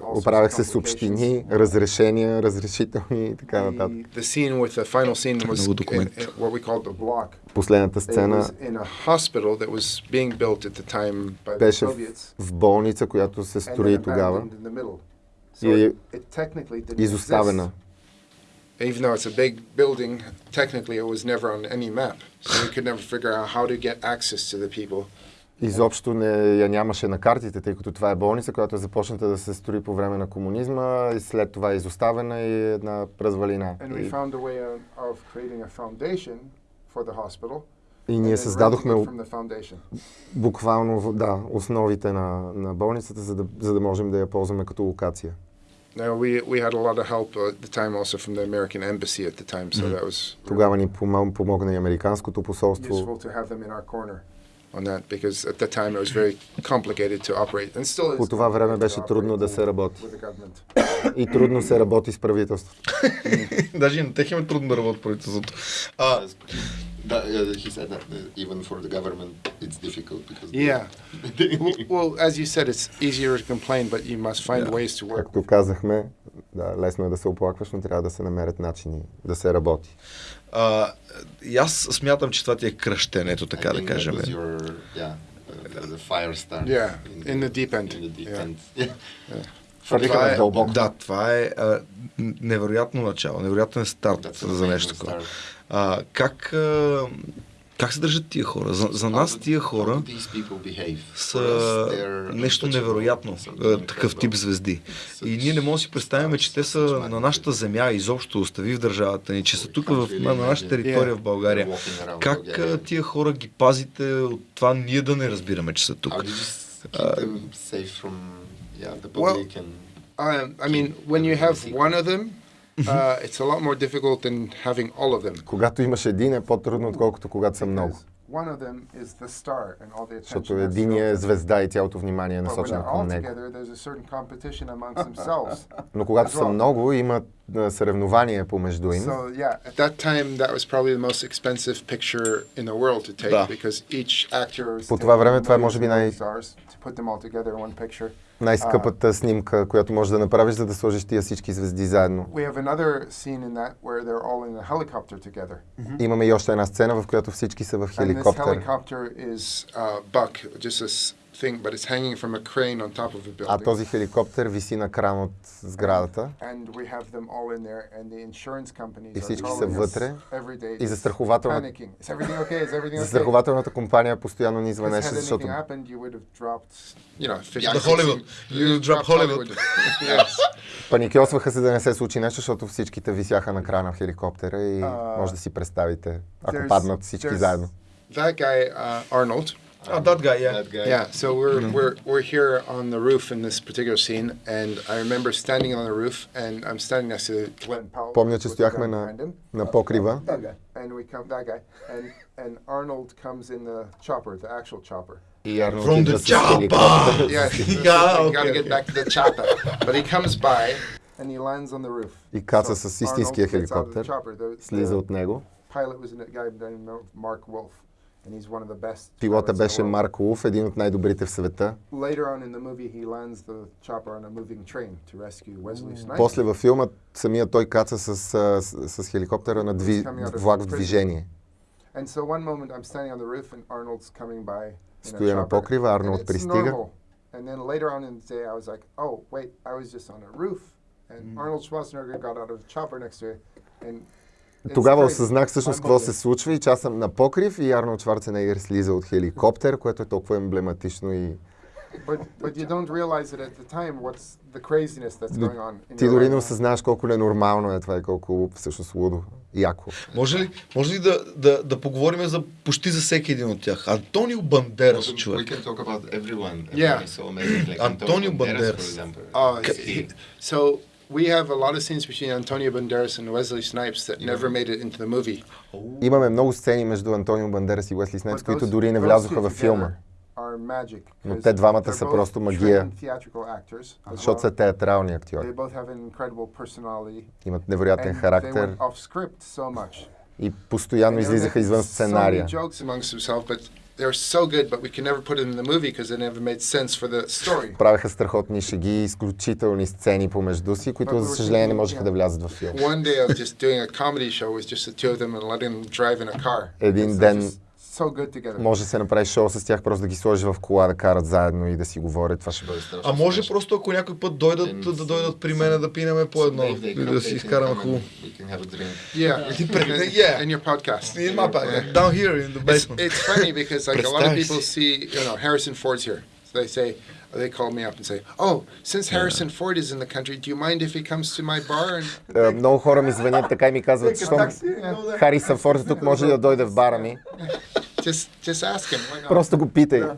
Оправях се с общини, разрешения, разрешителни и така нататък. The, the scene with the final scene was Много in, документ. in what we called the block. Последната сцена was in a hospital that was being built at the time by the беше в, болница, която се строи тогава. abandoned in the middle. So И it, it technically didn't изоставена. Even though it's a big building, technically it was never on any map. So we could never figure out how to get access to the people. Изобщо не я нямаше на картите, тъй като това е болница, която е започната да се строи по време на комунизма и след това е изоставена и е една развалина. И, ние създадохме буквално да, основите на, на болницата, за да, за да можем да я ползваме като локация. Now we we had a lot of help at the time also from the American embassy at the time, so that was Тогава ни помо- помогна и Американското посолство. useful to have them in our corner on that because at that time it was very complicated to operate and still is По това време complicated беше to трудно да operate се работи. with the government. И трудно се работи с правителството. Даже и на тех им е трудно да работят правителството. А, That, uh, he said that uh, even for the government it's difficult because Yeah. well, well, as you said, it's easier to complain, but you must find Yeah. ways to work. Както казахме, да, лесно е да се оплакваш, но трябва да се намерят начини да се работи. а, и аз смятам, че това ти е кръщенето, така да кажем. That was your, yeah, the fire start. Yeah, in the deep end. In the deep Yeah. end. Yeah. Хвърлиха Това ме е, дълбоко. да, това е а, невероятно начало, невероятен старт That's за нещо такова. start. А, как, а, как се държат тия хора? За, за нас тия хора са нещо невероятно, а, такъв тип звезди. И ние не можем да си представим, че те са на нашата земя, изобщо остави в държавата ни, че са тук в, на нашата територия в България. Как а, тия хора ги пазите от това ние да не разбираме, че са тук? And Um, I mean, when you have one of them, uh, it's a lot more difficult than having all of them. Когато имаш един е по-трудно, отколкото когато са много. Because one of them is the star and all the Защото attention. that's един е звезда и цялото внимание е насочено към него. Но когато са много, има а, съревнование помежду им. So yeah, at that time, that was probably the most expensive picture in the world to take Да. because each actor was По това време това е може би най-. Най-скъпата снимка, която можеш да направиш, за да сложиш тия всички звезди заедно. Имаме и още една сцена, в която всички са в And this хеликоптер. helicopter is uh, Buck, just a thing, but it's hanging from a crane on top of a А building. този хеликоптер виси на кран от сградата And we have them all in there, and the insurance companies И are всички са calling us вътре. every day, И застрахователна- panicking. Is everything okay? Is everything okay? Застрахователната компания постоянно ни звънеше, защото anything happened, you would have dropped, you know, 50, The Hollywood. 60 You you'd drop drop Hollywood. yes. паникьосваха се да не се случи нещо, защото всичките висяха на крана в хеликоптера и А, може да си представите, ако паднат всички заедно. That guy, uh, Arnold. А, that guy, yeah. That guy. Yeah, so we're, we're, we're here on the roof in this particular scene, and I remember standing on the roof, and I'm standing next to Glenn Powell. Помня, че with the стояхме gun на, behind him. на покрива That guy. And we come, that guy. And, and Arnold comes in the chopper, the actual chopper. и Арнолд From идва the с хеликоптер. chopper! Yes, this is- Yeah, you okay, gotta get okay. back to the chopper. But he comes by, and he lands on the roof. И каца So с истинския Arnold gets out of the хеликоптер, chopper. The- слиза the от него. pilot was a guy named Mark Wolf, Пилота беше. Марк Улф, един от най-добрите в света. Later on in the movie, he lands the chopper on a moving train to rescue Wesley Snipes. После във филма самия той каца с, с, с хеликоптера на дви, влак в движение. And so one moment I'm standing on the roof and Arnold's coming by. in a Стоя на покрива, Арнолд it's пристига. normal. And then later on in the day, I was like, oh wait, I was just on a roof, and Arnold Schwarzenegger got out of the chopper next to it, and. It's Тогава осъзнах всъщност какво се случва и че аз съм на покрив и Арнолд Шварценегер слиза от хеликоптер, което е толкова емблематично и ти дори не life. осъзнаваш колко ненормално е това и колко всъщност лудо, яко. Може ли, може ли да, да, да поговорим за почти за всеки един от тях? Антонио Бандерас, We човек. can talk about everyone. Yeah. Everyone is so amazing. Like for example. Is he- he- so we have a lot of scenes between Antonio Banderas and Wesley Snipes that never made it into the movie. Имаме много сцени между Антонио Бандерас и Уесли Снайпс, които дори не влязоха във филма. Но те двамата са both просто магия. защото са театрални They актьори. both have an incredible personality. Имат невероятен характер went off script so much. и постоянно излизаха извън сценария. many jokes amongst themselves, but they're so good, but we can never put it in the movie because it never made sense for the story. Правеха страхотни шеги, изключителни сцени помежду си, които за съжаление не можеха да влязат във филм. One day I was just doing a comedy show with just the two of them and letting them drive in a car. Един Because they're ден just so good together. може да се направи шоу с тях, просто да ги сложиш в кола, да карат заедно и да си говорят. Това ще бъде страшно. А може смешно. просто ако някой път дойдат, да дойдат при мен да пинеме по едно и да си изкараме хубаво. Yeah, yeah. in your podcast. In my podcast, down here in the It's, basement. it's funny because like a lot of people see, you know, Harrison Ford's here. So they say, they call me up and say, "Oh, since Harrison Ford is in the country, do you mind if he comes to my bar?" And Е, Много хора ми звънят така и ми казват, що Хариса Форд тук може да дойде в бара ми? Just just ask him. Why not? Просто го питай. Yeah.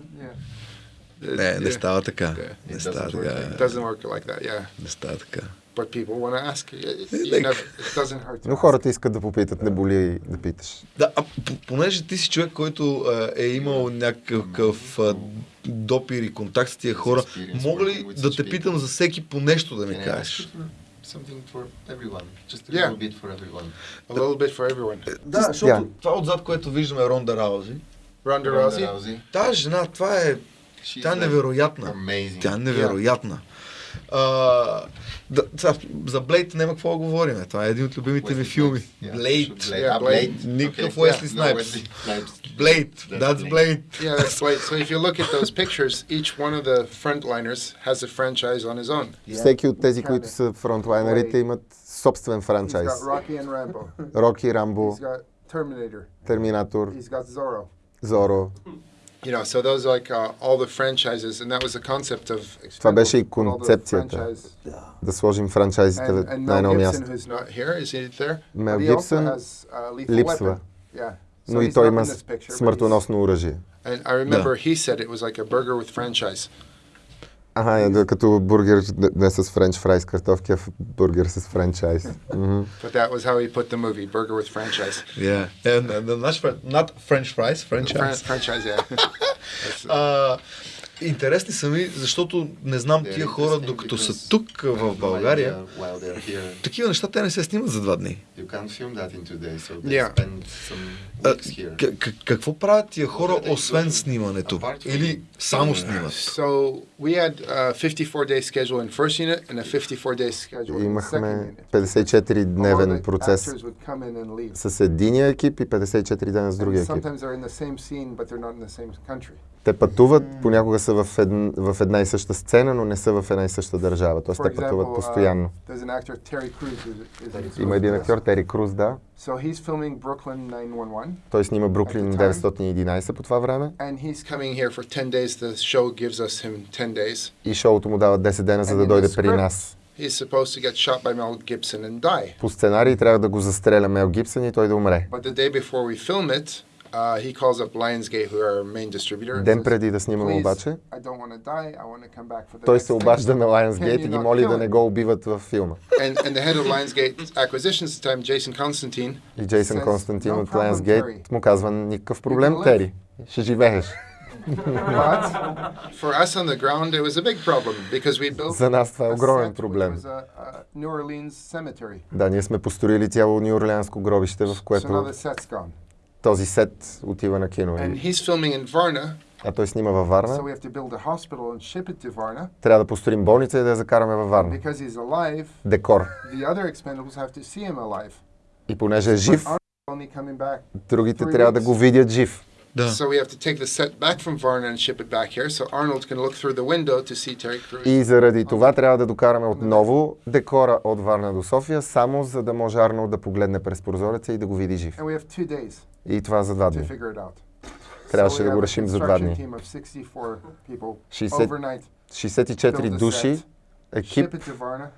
Не, не става така. It Не doesn't става така. It doesn't work like that. Yeah, Не става така. but people want to ask. You, you Like- never, it doesn't hurt. Но хората искат да попитат, не боли да питаш. Да, а понеже ти си човек, който е имал някакъв допир и контакт с тия хора, мога ли да те питам за всеки по нещо да ми ask кажеш? Something for everyone? Just a Yeah. little bit for everyone. A little bit for everyone. Да, защото Yeah. това отзад, което виждаме е Ронда Раузи. Rousey. Rousey. Тази жена, това е... She's Тя е невероятна. Amazing. Тя е невероятна. А, да, сега, за Блейд няма какво да говорим. Това е един от любимите ми филми. Блейд. Ah. Никакъв. Уесли Снайпс. Wesley Snipes. Блейд. That's Blade. Blade. Yeah, that's. So if you look at those pictures, each one of the frontliners has a franchise on his own. Всеки от тези, които са фронтлайнерите, имат собствен He's франчайз. got Rocky and Rambo. He's got Terminator. Терминатор, He's got Zorro. Зоро. You know, so those are like uh, all the franchises, and that was the concept of. Това беше и концепцията. franchise. Да сложим франчайзите And, and на едно Mel място. Gibson, who's not here, is he there? Мел But he also Гибсън uh, липсва. Yeah. So Но и he's той има in this picture, but he's- смъртоносно оръжие. And I remember he said it was like a burger with franchise. Ага, е, да, като бургер не, не с френч фрайс картофки, а в- бургер с франчайз. Мгм. But that was how he put the movie, Burger with Franchise. Yeah. And, and, and, not, not French fries, Fran- franchise. franchise, yeah. That's- А, интересни са ми, защото не знам тия хора, докато са тук в България, такива неща те не се снимат за два дни. какво правят тия хора, освен снимането? Или само снимат? So we had a 54-day schedule in first unit and a 54-day schedule in second Имахме unit. 54-дневен All the процес с единия екип и 54 дена с другия екип. Те пътуват, понякога са в, едн, в една и съща сцена, но не са в една и съща държава. Тоест те пътуват постоянно. uh, Има един актьор, Тери Круз, да. So he's filming Brooklyn 911, Той снима Бруклин At the time. 911 по това време and he's coming here for 10 days. The show gives us him 10 days. и шоуто му дава 10 дена, за да дойде при нас. He's supposed to get shot by Mel Gibson and die. По сценарий трябва да го застреля Мел Гибсън и той да умре. But the day before we film it, uh, Ден преди да снимаме "Please, обаче, той се thing." обажда на Lionsgate и ги моли да не го убиват във филма. И Джейсън Константин "No от Lionsgate му казва никакъв проблем, live." Тери. Ще живееш. За нас това е огромен проблем. Да, ние сме построили цяло Нью-Орлеанско гробище, в което. Този сет отива на кино. And he's filming in Varna, А той снима във so Варна. we have to build a hospital and ship it to Varna. Трябва да построим болница и да я закараме във Варна. Because he's alive, Декор. the other expendables have to see him alive. И понеже е жив, другите трябва да го видят жив. Да. So we have to take the set back from Varna and ship it back here, so Arnold can look through the window to see Terry Crews. И заради това трябва да докараме отново декора от Варна до София, само за да може Арнолд да погледне през прозореца и да го види жив. And we have two days И това за два to дни. figure it out. Трябваше So we да го a решим за два construction дни. team of 64 people 60 overnight 64 build a души, екип, ship it to Varna. Another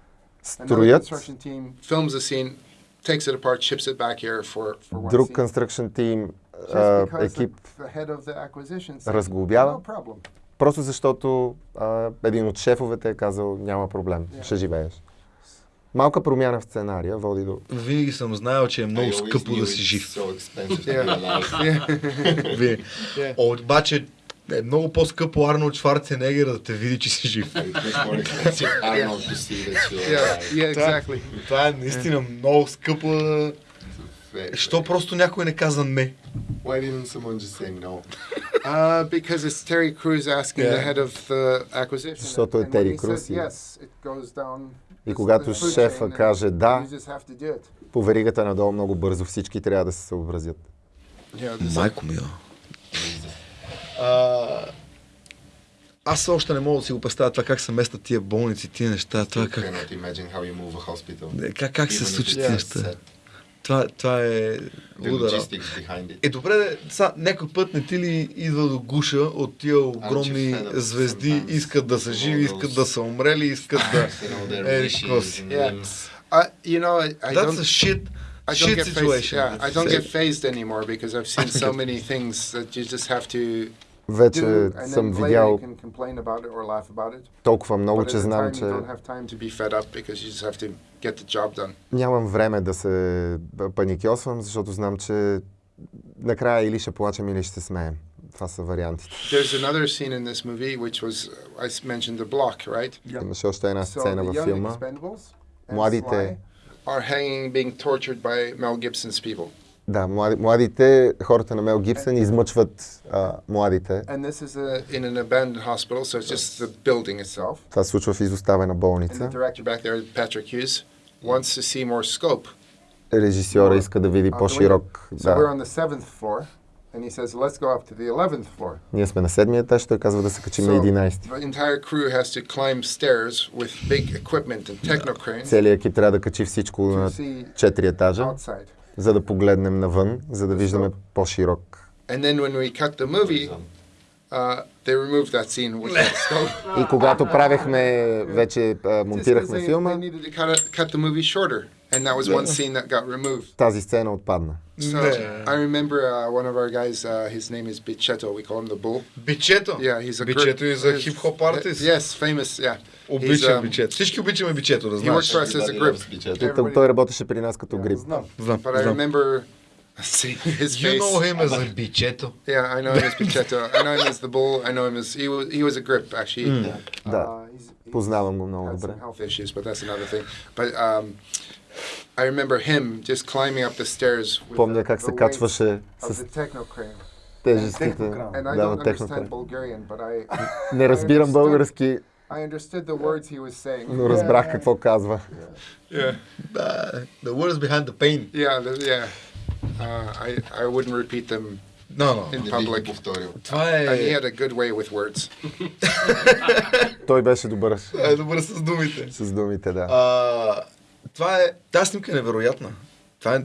строят, construction team films the scene, takes it apart, ships it back here for, for one друг construction team, а, екип, разглобява. no просто защото а, един от шефовете е казал няма проблем, ще живееш. Малка промяна в сценария води до... Винаги съм знаел, че е много скъпо да си жив. Yeah. Yeah. Обаче е много по-скъпо Арнолд Шварценегер да те види, че си жив. Yeah, yeah, exactly. Това е наистина много скъпо. Very- Що просто някой не каза не? Why didn't someone just say no? Uh, because it's Terry Crews asking the Yeah. head of the acquisition. Защото е Тери Круз yes, it goes down И the- когато the шефа каже да, по веригата надолу много бързо всички трябва да се съобразят. Майко. А, аз още не мога да си го представя това как се местят тия болници, тия неща, това как, е, как, как се случат тия неща. Това, това е луда it. Е, добре, са, някой път не ти ли идва до гуша от тия огромни up звезди, sometimes искат да са живи, искат да са умрели, искат да... Е, какво си? you know, I, I That's don't. a shit, I don't shit get situation. Yeah, I don't get phased anymore because I've seen so many things that you just have to Вече съм видял толкова много, че знам, че нямам време да се паникьосвам, защото знам, че накрая или ще плачем, или ще се смеем. Това са вариантите. Имаше още една сцена във филма. Младите- are hanging, being tortured by Mel Gibson's people, Да, млади, младите, хората на Мел Гибсън измъчват а, младите. and this is a, in an abandoned hospital, so it's just the building itself. Това се случва в изоставена And the болница. director back there, Patrick Hughes, wants to see more scope. Режисьора иска да види по-широк. So we're Да. on the seventh floor, and he says, "Let's go up to the eleventh floor." Ние сме на седмия етаж, той казва да се качим на So 11. the entire crew has to climb stairs with big equipment and techno cranes Целият екип трябва да качи всичко на see 4 етажа, outside. За да погледнем навън, за да виждаме по-широк. And then when we cut the movie, uh, they removed that scene with that scope. И когато правехме, вече монтирахме филма, and that was one scene that got removed. Тази сцена отпадна. So I remember uh, one of our guys. Uh, his name is Bicheto. We call him the Bull. Бичето. Yeah, he's a Бичето group- и за хип-хоп артист. Yes, famous. Yeah. Обичам um, бичето. Всички обичаме бичето, да He знаеш. works for us as a loves Bicheto. Той, Everybody- той работеше при нас като грип. Знам. Знам, But I remember seeing his You face. know him as a бичето. Yeah, I know him as Bicheto. I know him as the Bull. I know him as he was. He was a grip actually. Да, Uh, he's, he's познавам го много добре. health issues, but that's another thing. But um, I remember him just climbing up the stairs. With Помня как се качваше of с the techno crane. тежестите. Технокран. And I Да, don't на understand технокран. Bulgarian, but I Не разбирам български, I understood the words he was saying. но разбрах какво казва. Yeah, Да, the words behind the pain. yeah, the, yeah. Uh, I I wouldn't repeat them No, no. in public. Това Uh, he е... had a good way with words. Той беше добър е добър с думите. с думите, да. А, това е... Тази снимка е невероятна. Това е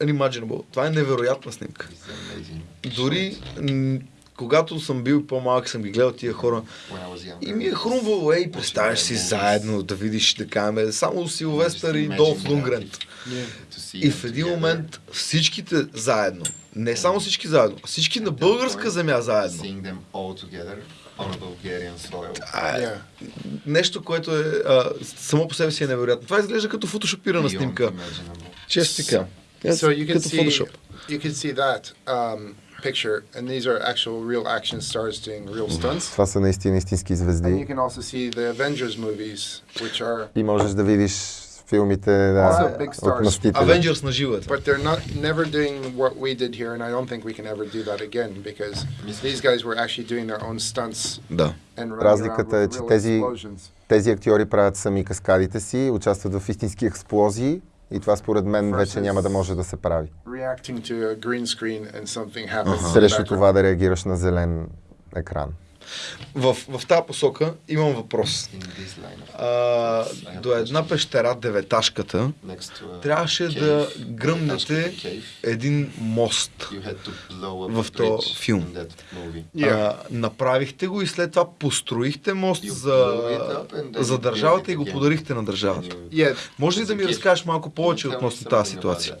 unimaginable. Това е невероятна снимка. Дори когато съм бил по-малък, съм ги гледал тия хора. И ми е хрумвало, ей, представяш си заедно да видиш да кажем, само Силвестър и Долф Лунгрен. to see И в един момент всичките заедно, не само всички заедно, а всички на българска земя заедно. А, е Yeah. нещо, което е а, само по себе си е невероятно. Това изглежда като фотошопирана снимка. кажа. So you can Като see фотошоп. you can see that um, picture, and these are actual real action stars doing real stunts. Това са наистина истински And you звезди. can also see the Avengers movies, which are, И можеш да видиш филмите да, Also big от stars. мъстителя. Avengers на живата. but they're not never doing what we did here, and I don't think we can ever do that again because these guys were actually doing their own stunts Да. and running Разликата around е, with че real тези- explosions. Тези актьори правят сами каскадите си, участват в истински експлозии и това според мен вече няма да може да се прави. Срещу това да реагираш на зелен екран. В, в тази посока имам въпрос. А, до една пещера, деветашката, трябваше да гръмнете един мост. в този филм. А, направихте го и след това построихте мост за, за държавата и го подарихте на държавата. Може ли да ми разкажеш малко повече относно тази ситуация?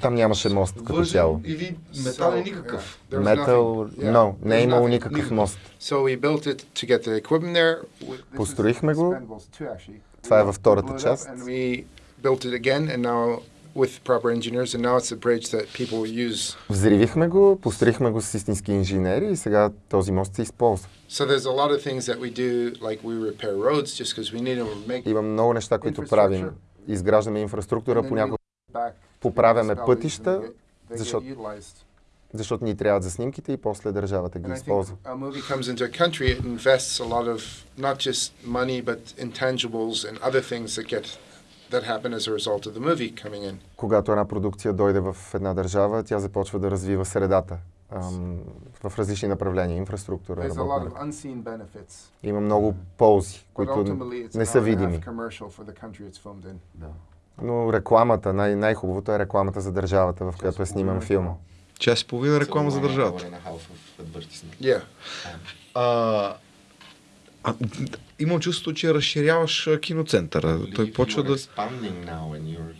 Там нямаше мост като цяло. или метален никакъв? Yeah, но не е имало никакъв мост. Построихме го. Expendables 2, actually. Това е във втората част. Взривихме го, построихме го с истински инженери и сега този мост се използва. Има много неща, които правим. Изграждаме инфраструктура, понякога, поправяме пътища, защото-. Защото ни трябват за снимките и после държавата ги използва. a movie comes into a country, it invests a lot of not just money, but intangibles and other things that get that happen as a result of the movie coming in. Когато една продукция дойде в една държава, тя започва да развива средата ам, в различни направления, инфраструктура, There's a lot работна of ръка. unseen benefits, Има много ползи, които не са видими. Но рекламата, най- най-хубавото е рекламата за държавата, в която е сниман филма. Час и половина реклама за държавата. Yeah. А, а, имам чувството, че разширяваш киноцентъра. Той Believe почва да,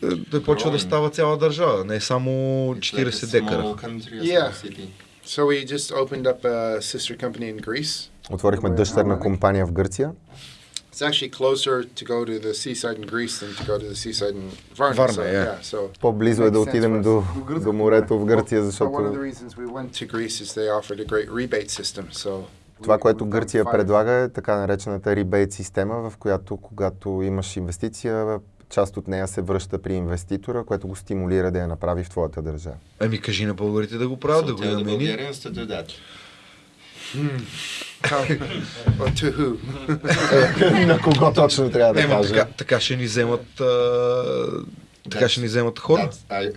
е, той почва да става цяла държава, не е само It's 40 like a декара. Yeah. So we just opened up a sister company in Greece. Отворихме дъщерна компания в Гърция. It's actually closer to go to the seaside in Greece than to go to the seaside in Varna. Varna, so, yeah. So По-близо е да отидем до, до морето в Гърция, So one of the защото reasons we went to Greece is they offered a great rebate system. So това, което Гърция предлага е така наречената ребейт система, в която когато имаш инвестиция, част от нея се връща при инвеститора, което го стимулира да я направи в твоята държава. Ами кажи на българите да го правят, да го имаме и На кого точно трябва Ема, така, така ще ни вземат така ще ни вземат хора. I,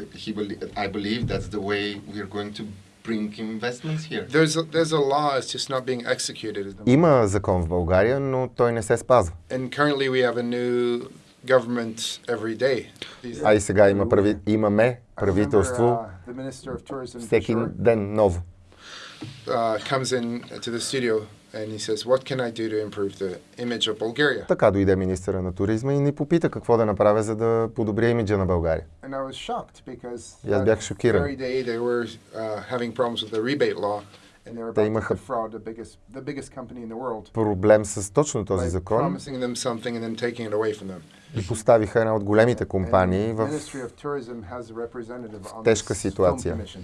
I believe that's the way we're going to bring investments here. There's a, there's a law, it's just not being executed. at the moment. Има закон в България, но той не се спазва. And currently we have a new government every day. These- А и сега има прави... имаме правителство uh, the Minister of Tourism всеки ден ново. Uh, comes in to the studio and he says, "What can I do to improve the image of Bulgaria?" Така дойде министъра на туризма и ни попита какво да направя, за да подобря имиджа на България. And I was shocked because И аз бях шокиран. day they were uh, having problems with the rebate law, and they were Те имаха- defraud the biggest, the biggest company in the world Проблем с точно този закон promising them something and then taking it away from them. и поставиха една от големите компании в... Тежка ситуация. commission.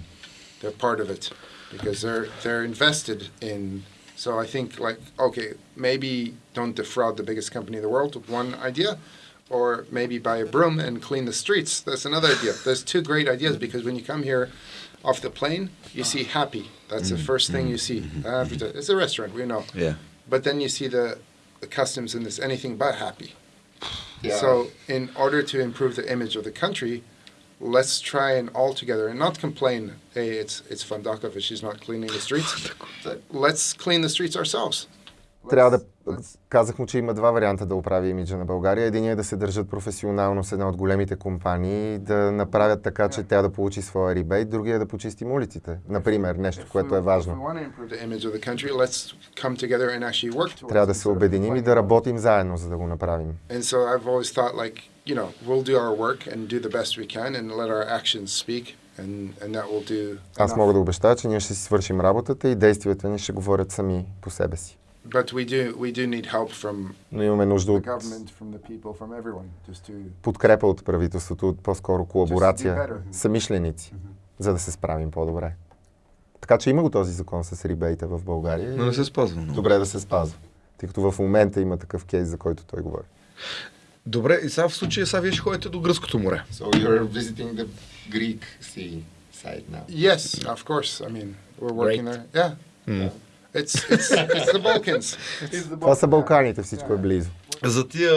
They're part of it because they're they're invested in. So I think like okay, maybe don't defraud the biggest company in the world. With one idea, or maybe buy a broom and clean the streets. That's another idea. There's two great ideas because when you come here off the plane, you see happy. That's the first thing you see. Uh, It's a restaurant, we know. Yeah. But then you see the, the customs and this anything but happy. Yeah. So, in order to improve the image of the country, let's try and all together and not complain. Hey, it's it's Fandakov if she's not cleaning the streets. let's clean the streets ourselves. Трябва да... Казах му, че има два варианта да оправи имиджа на България. Единият е да се държат професионално с една от големите компании, да направят така, че тя да получи своя рибейт, другия е да почистим улиците. Например, нещо, което е важно. Трябва да се обединим и да работим заедно, за да го направим. And so I've always thought like, you know, we'll do our work and do the best we can and let our actions speak and, and that will do Аз мога да обещая, че ние ще си свършим работата и действията ни ще говорят сами по себе си. But we do we do need help from Но имаме нужда the от government, from the people, from everyone, just to подкрепа от правителството, от по-скоро колаборация, Just do better. самишленици, за да се справим по-добре. Така че има го този закон с рибейта в България. Но не се спазва много. Добре да се спазва. Тъй като в момента има такъв кейс, за който той говори. Добре, и сега в случая сега вие ще ходите до Гръцкото море. So you're visiting the Greek sea side now. Yes, of course. I mean, we're working Great. there. Yeah. Mm. It's, it's, it's the Balkans. It's the Това са. Балканите, всичко е близо. За тия,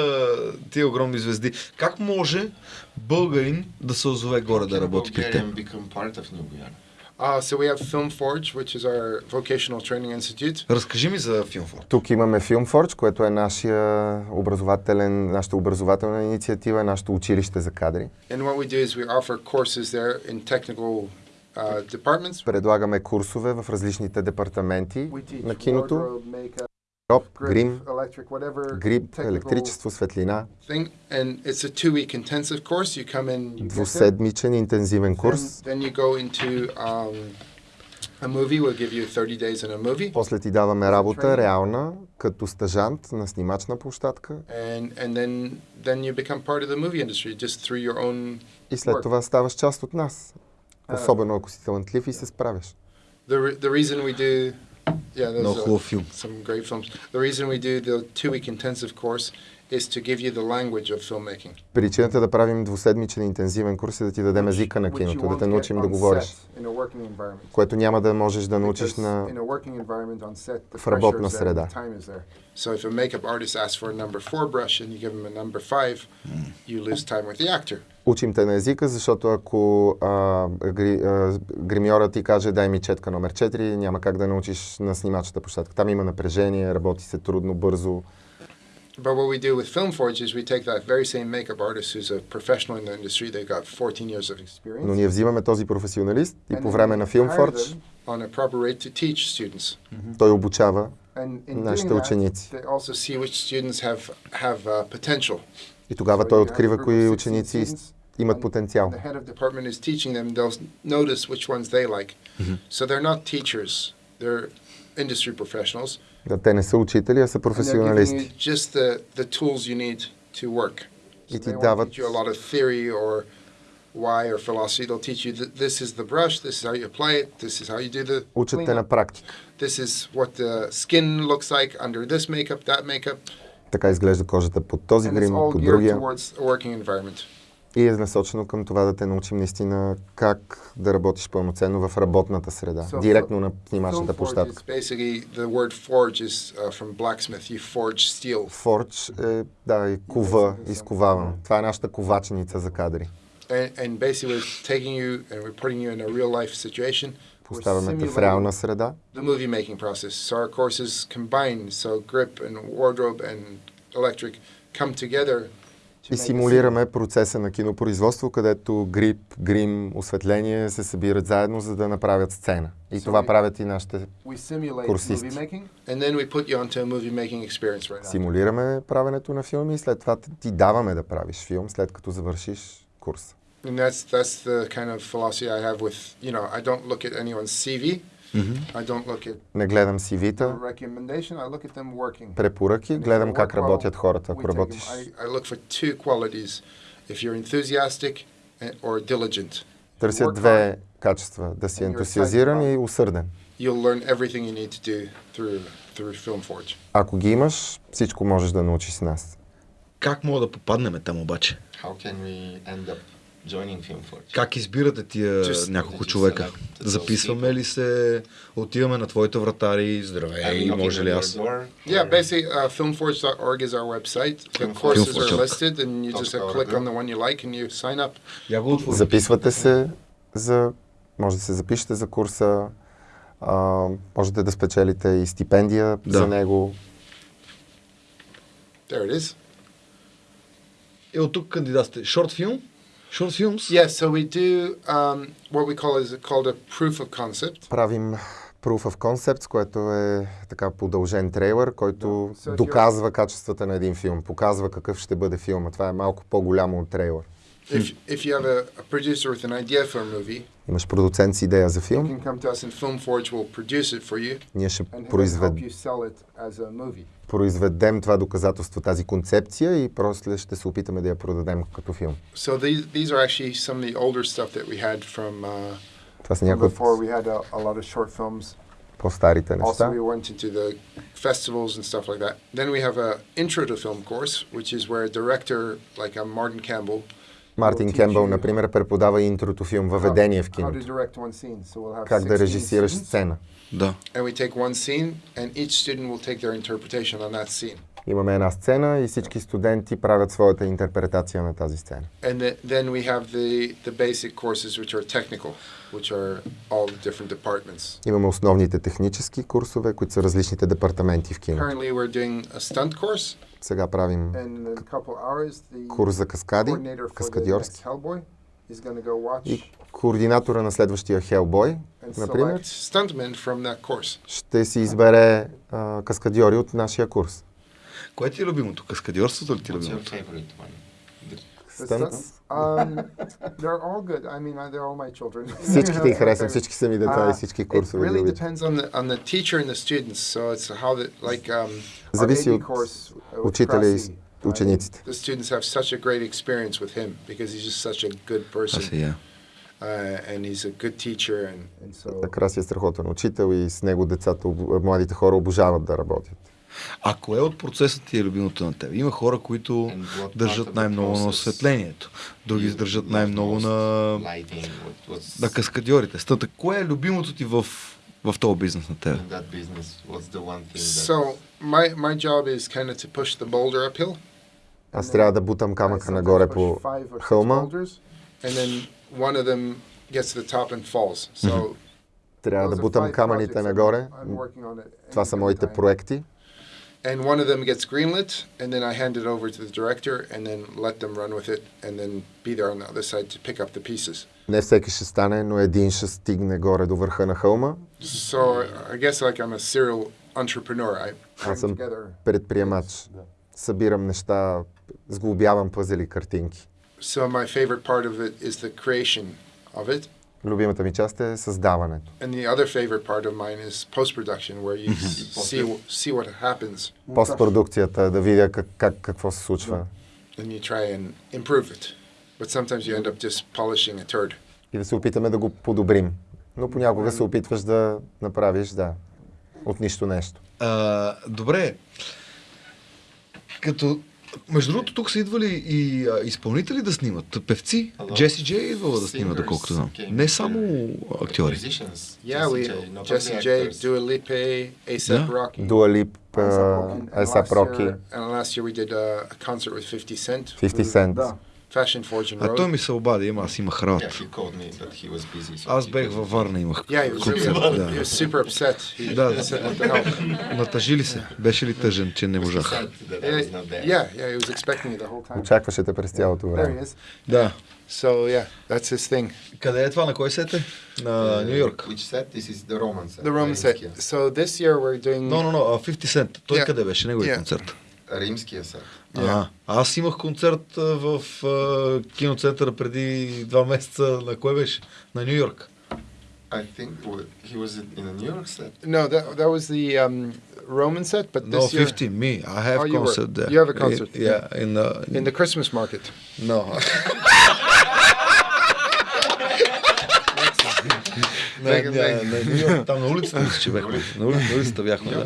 тия огромни звезди. Как може българин да се озове горе да работи при теб? Uh, so we have Film Forge, which is our vocational training institute. Разкажи ми за Филмфорд. Тук имаме Filmforge, което е нашия образователен, нашата образователна инициатива, нашето училище за кадри. And what we do is we offer courses there in technical. Предлагаме курсове в различните департаменти на киното. grip, грим, technical електричество, светлина. Двуседмичен интензивен курс. Then, then you go into um, a movie. We'll give you 30 days in a movie. После ти даваме работа реална, като стажант на снимачна площадка. И след това ставаш част от нас. Особено ако си талантлив и се справяш. The the reason we do yeah there's Много uh, хубав филм. some great films. The reason we do the two week intensive course is to give you the language of filmmaking. Причината да правим двуседмичен интензивен курс е да ти дадем езика на киното, да те научим да говориш, което няма да можеш да научиш на... in a working environment on set, the в работна среда. So if a makeup artist asks for a number four brush and you give him a number five, you lose time with the actor. Учим те на езика, защото ако а, гри, а, гримьора ти каже дай ми четка номер 4, няма как да научиш на снимачната площадка. Там има напрежение, работи се трудно, бързо. But what we do with Film Forge is we take that very same makeup artist who's a professional in the industry, they've got 14 years of experience. Но ние взимаме този професионалист и по време на Filmforge on a proper rate to teach students. той обучава нашите ученици. they also see which students have have uh, potential. И тогава той открива кои of 16 ученици имат and потенциал. The head of department is teaching them. They'll notice which ones they like. So they're not teachers; they're industry professionals. Да, те не са учители, а са And they're giving професионалисти. you just the, the tools you need to work. И So ти they won't дават- teach you a lot of theory or why or philosophy. They'll teach you that this is the brush, this is how you apply it, this is how you do the Учат те cleanup, на практика. this is what the skin looks like under this makeup, that makeup. Така изглежда кожата под този And it's грим, all под geared другия. И е насочено към това да те научим наистина как да работиш пълноценно в работната среда, So директно на снимачната площадка. uh. Фордж е, да, и кова, изковавам. Това е нашата ковачница за кадри. Поставяме те в реална среда. the movie making process. So our courses combine, so grip and wardrobe and electric come together И симулираме процеса на кинопроизводство, където грип, грим, осветление се събират заедно, за да направят сцена. И това правят и нашите We Курсисти. we right. Симулираме правенето на филми и след това ти даваме да правиш филм, след като завършиш курс. And that's that's the kind of philosophy I have with you know I don't look at anyone's CV. Не гледам CV-та, препоръки, гледам как работят хората. Ако работиш, I, I look for two qualities: if you're enthusiastic and- or diligent. If you търсят work две качества. Да си ентусиазиран и усърден. hard, You'll learn everything you need to do through through Film Forge. Ако ги имаш, всичко можеш да научиш с нас. Как мога да попаднем там обаче? How can we end up? Как избирате тия Just- няколко just човека? Записваме ли се? Отиваме на твоите вратари? Здравей, knocking може ли аз? Yeah, basically, uh, filmforge.org is our website. The courses are listed, and you just uh, click on the one you like and you sign up. Записвате се за... Може да се запишете за курса. А, можете да спечелите и стипендия Да. за него. There it is. Е, от тук кандидатствате. Шорт филм? Шорт филмс? Yes, so we do um, what we call is called a proof of concept. Правим Proof of Concepts, което е така продължен трейлер, който Да. доказва качествата на един филм, показва какъв ще бъде филма. Това е малко по-голямо от трейлер. If, if you have a, a producer with an idea for a movie, Имаш продуцент с идея за you филм, can come to us and Filmforge will produce it for you ние ще and help произвед... you sell it as a movie. произведем това доказателство, тази концепция и после ще се опитаме да я продадем като филм. So these, these are actually some of the older stuff that we had from, uh, Това са from някои before. от We had a, a lot of short films. по-старите Also, неща. we went into the festivals and stuff like that. Then we have a intro to film course, which is where a director like uh, Martin Campbell Мартин Кембъл, например, преподава интрото филм, въведение в киното. Как да 16 режисираш сцена. Да. Имаме една сцена и всички студенти правят своята интерпретация на тази сцена. And the, then we have the, the basic courses, which are technical, which are all the different departments. Имаме основните технически курсове, които са различните департаменти в киното. Currently, we're doing a stunt course, Сега правим курс за каскади, каскадьорски. И координатора на следващия Хелбой, например, ще си избере а, каскадьори от нашия курс. Кое ти е любимото? Каскадьорството ли ти е любимото? Всичките ги харесвам, всички са ми деца и Uh, всички it курсове ги really обичам. depends on the on the teacher and the students. So it's how the like um, our Зависи от учителя и учениците. The students have such a great experience with him because he's just such a good person сега. uh, and he's a good teacher and, and so Краси е страхотен учител и с него децата, младите хора обожават да работят. А кое от процеса ти е любимото на теб? Има хора, които държат най-много на осветлението, други държат най-много на, на каскадьорите. Стата, кое е любимото ти в, в този бизнес на теб? in that business? What's the one thing that so my my job is kind of to push the boulder uphill. Аз трябва да бутам камъка нагоре по хълма. boulders, and then one of them gets to the top and falls. So Трябва да бутам камъните нагоре. Това са моите проекти. And one of them gets greenlit, and then I hand it over to the director, and then let them run with it, and then be there on the other side to pick up the pieces. Не всеки ще стане, но един ще стигне горе до върха на хълма. So I guess like I'm a serial entrepreneur. I bring Awesome. together. Предприемач. Събирам неща, сглобявам пъзели картинки. So my favorite part of it is the creation of it, Любимата ми част е създаването. and the other favorite part of mine is post production, where you see see what happens, Постпродукцията, да видя как, как, какво се случва. and you try and improve it. But sometimes you end up just polishing a turd. И да се опитаме да го подобрим. Но понякога се опитваш да направиш, да, от нищо нещо. А, добре. Като... Между другото, тук са идвали и а, изпълнители да снимат. Певци. Джеси Джей е идвала да снима, доколкото знам. Не само актьори. actors. Dua Lipa, ASAP Yeah. Rocky. Дуа Лип, Проки, year, and last year we did a, a concert with 50 Cent. 50 Cent. Да. Fashion Forge and А той Road. ми се обади, ама аз имах работа. he called me, but he was busy. So Аз he бех във Варна, имах Yeah, he was, концерт. really, Да. he was super upset. He, Да. Натъжи ли се? Беше ли тъжен, че не He можах? Очакваше те през цялото време. Да. So yeah, that's his thing. Къде е това? На кой сете? На Uh, Нью Йорк. Which set? This is the Roman set. The Roman set. So this year we're doing. Но, но, но, 50 Cent. Той къде беше? Неговия Yeah. концерт. Римския set. А, аз имах концерт в а, киноцентъра преди два месеца. На кой беше? На Нью Йорк. I think wa- he was in a New York set. No, that that was the um, Roman set, but No, this year 50, me. I have Oh, you were- concert there. you have a concert, Yeah, in the... in the Christmas market. No. На, Бега, на, бега. на Нью Йорк, там на улицата мисля, че бяхме. На, ули, на улицата бяхме, да.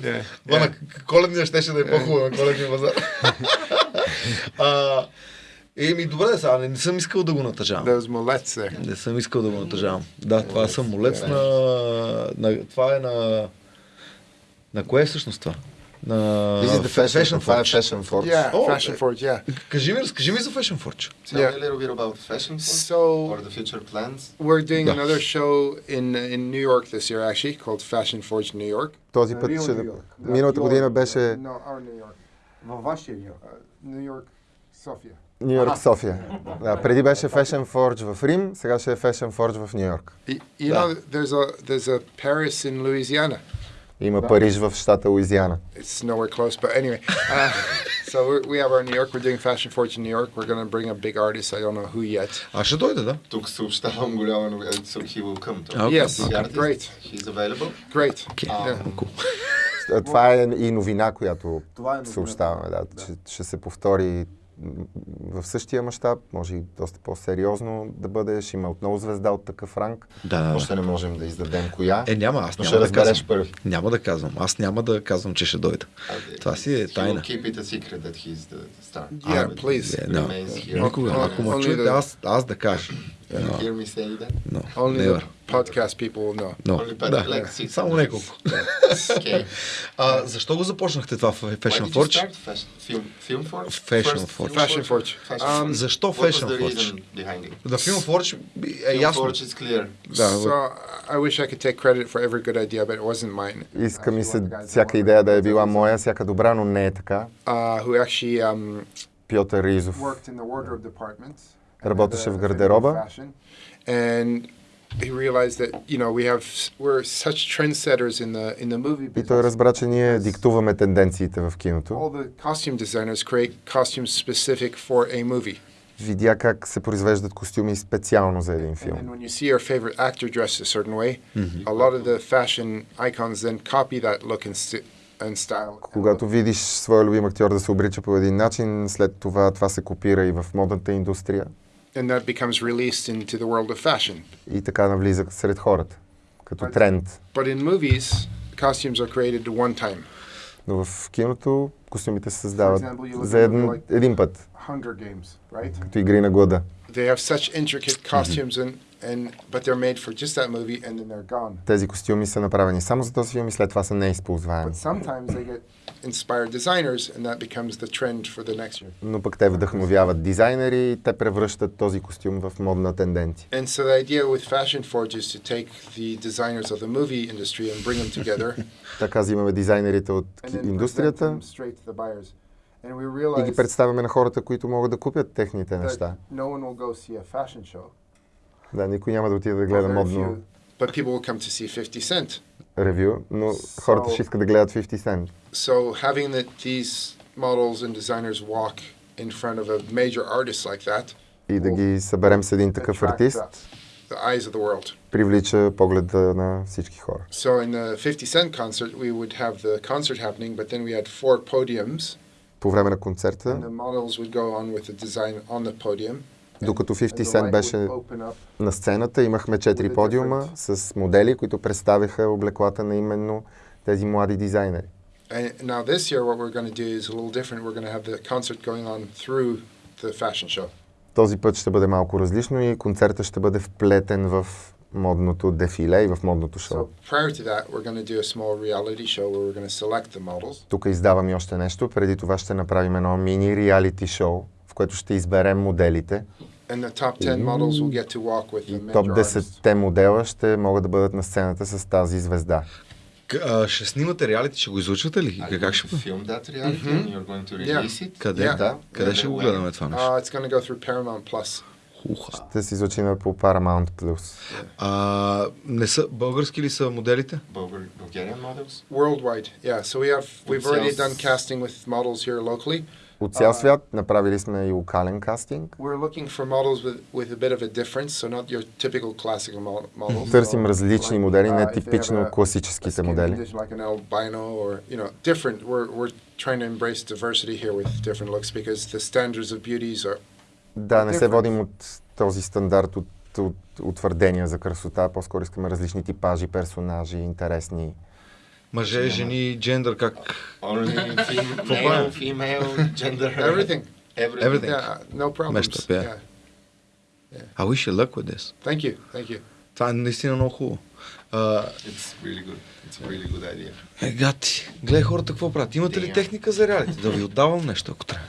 Yeah. Коледния щеше да е по-хубаво на коледния базар. а, еми, добре, сега не, не съм искал да го натъжавам. Those mullets there. Не съм искал да го натъжавам. Да, това е самолет на, на... Това е на... На кое е всъщност това? На... This is the fashion, това е Forge. Fashion Forge. Yeah, Oh, Fashion. Forge. Yeah. Кажи ми, разкажи ми за Fashion Forge. Tell Yeah. me a little bit about fashion Forge So or the future plans. we're doing Yeah. another show in in New York this year, actually, called Fashion Forge New York. Този път ще... Миналата година беше No, our New York. Във вашия Нью Йорк. Uh, New York, Sofia. Нью Йорк, София. Да, преди беше Fashion Forge в Рим, сега ще е Fashion Forge в Нью Йорк. You Да. know, there's a there's a Paris in Louisiana. Има Париж в щата Луизиана. It's nowhere close, but anyway. Uh, so we have our New York. We're doing Fashion Forge in New York. We're going to bring a big artist. I don't know who yet. А ще дойде, да? Тук съобщавам голяма новина. So he will come Okay. Yes, artist, great, He's available. great. Okay. Yeah. А, Това е и новина, която Това е новината. съобщаваме. Да, Ще, ще се повтори в същия мащаб, може и доста по-сериозно да бъде. Ще има отново звезда от такъв ранг. Да, да, Още не можем да издадем коя. Е, няма, аз няма ще да казвам. първи. Няма да казвам. Аз няма да казвам, че ще дойде. Okay. Това си е тайна. keep it a secret that he's the star. Yeah, please. Yeah, no. remains here. Никога. Ако ме чуете, аз, аз да кажа. You hear me say that? No, Only never. the podcast people will know. No. Only Да, like six само няколко. Okay. А, защо го започнахте това в Why Fashion did you Forge? start fashion, film, film Forge? Fashion First Forge. Film Fashion Forge. Um. Защо What was Fashion the Forge? reason behind it? Да, Film Forge е Film ясно. Forge is clear. Да, So I wish I could take credit for every good idea, but it wasn't mine. Иска ми се всяка идея да е била моя, всяка добра, но не е така. Uh, who actually um, Пьотър Ризов worked in the wardrobe department. Работеше and, в uh, гардероба. fashion. And he realized that you know we have we're such trendsetters in the in the movie И той разбра, че ние диктуваме тенденциите в киното. All the costume designers create costumes specific for a movie. Видя как се произвеждат костюми специално за един филм. when you see your favorite actor dressed a certain way, a lot of the fashion icons then copy that look and, sti- and style. Когато видиш своя любим актьор да се облича по един начин, след това това се копира и в модната индустрия And that becomes released into the world of fashion. и така навлиза сред хората, като тренд. But in movies, costumes are created one time. Но в киното костюмите се създават example, за един, like- един път, Hunger Games, right? като игри на глада. They have such intricate costumes and, and but they're made for just that movie and then they're gone. Тези костюми са направени само за този филм и след това са неизползваеми. But sometimes they get inspired designers and that becomes the trend for the next year. Но пък те вдъхновяват дизайнери и те превръщат този костюм в модна тенденция. And so the idea with Fashion Forge is to take the designers of the movie industry and bring them together Така взимаме дизайнерите от индустрията и ги представяме на хората, които могат да купят техните неща. no one will go see a fashion show. Да, никой няма да отиде да гледа модно But people will come to see 50 Cent. ревю, но хората ще искат да гледат 50 Cent. So having that these models and designers walk in front of a major artist like that И да ги съберем с един такъв attract артист, the, the eyes of the world. привлича погледа на всички хора. So in the 50 Cent concert, we would have the concert happening, but then we had four podiums, По време на концерта, and the models would go on with the design on the podium. Докато and 50 the Cent беше на сцената, имахме четири With a подиума с модели, които представяха облеклата на именно тези млади дизайнери. And now this year, what we're going to do is a little different. We're going to have the concert going on through the fashion show. Този път ще бъде малко различно и концерта ще бъде вплетен в модното дефиле и в модното шоу. So. Тук издавам и още нещо. Преди това ще направим едно мини реалити шоу, в което ще изберем моделите. And the top 10 models will get to walk with the И топ artists. 10 модела ще могат да бъдат на сцената с тази звезда. Ще снимате реалити, ще го излучвате ли? Как ще to film that reality and you're going to Yeah. release it? Къде? Yeah. Да. Къде ще го гледаме това нещо? Uh, it's going to go through Paramount Plus. Уха. Ще се излучиме по Paramount Plus. А, не са, български ли са моделите? Bulgarian models? Worldwide, yeah. So we have we've already done casting with models here locally. От цял свят направили сме и локален кастинг. Търсим различни модели, uh, не типично класическите модели. Да, не се водим от този стандарт от, от утвърдения за красота, по-скоро искаме различни типажи, персонажи, интересни. Мъже, жени, джендър, как? Only fem- For male, fun. female, gender. everything. Everything. Everything. Yeah, no problems. Meshed up, yeah. yeah. I wish you luck with this. Thank you, thank you. Това е наистина много хубаво. А, It's really good. It's a really good idea. е, гати, гледай хората какво правят. Имате ли техника за реалити? Да ви отдавам нещо, ако трябва.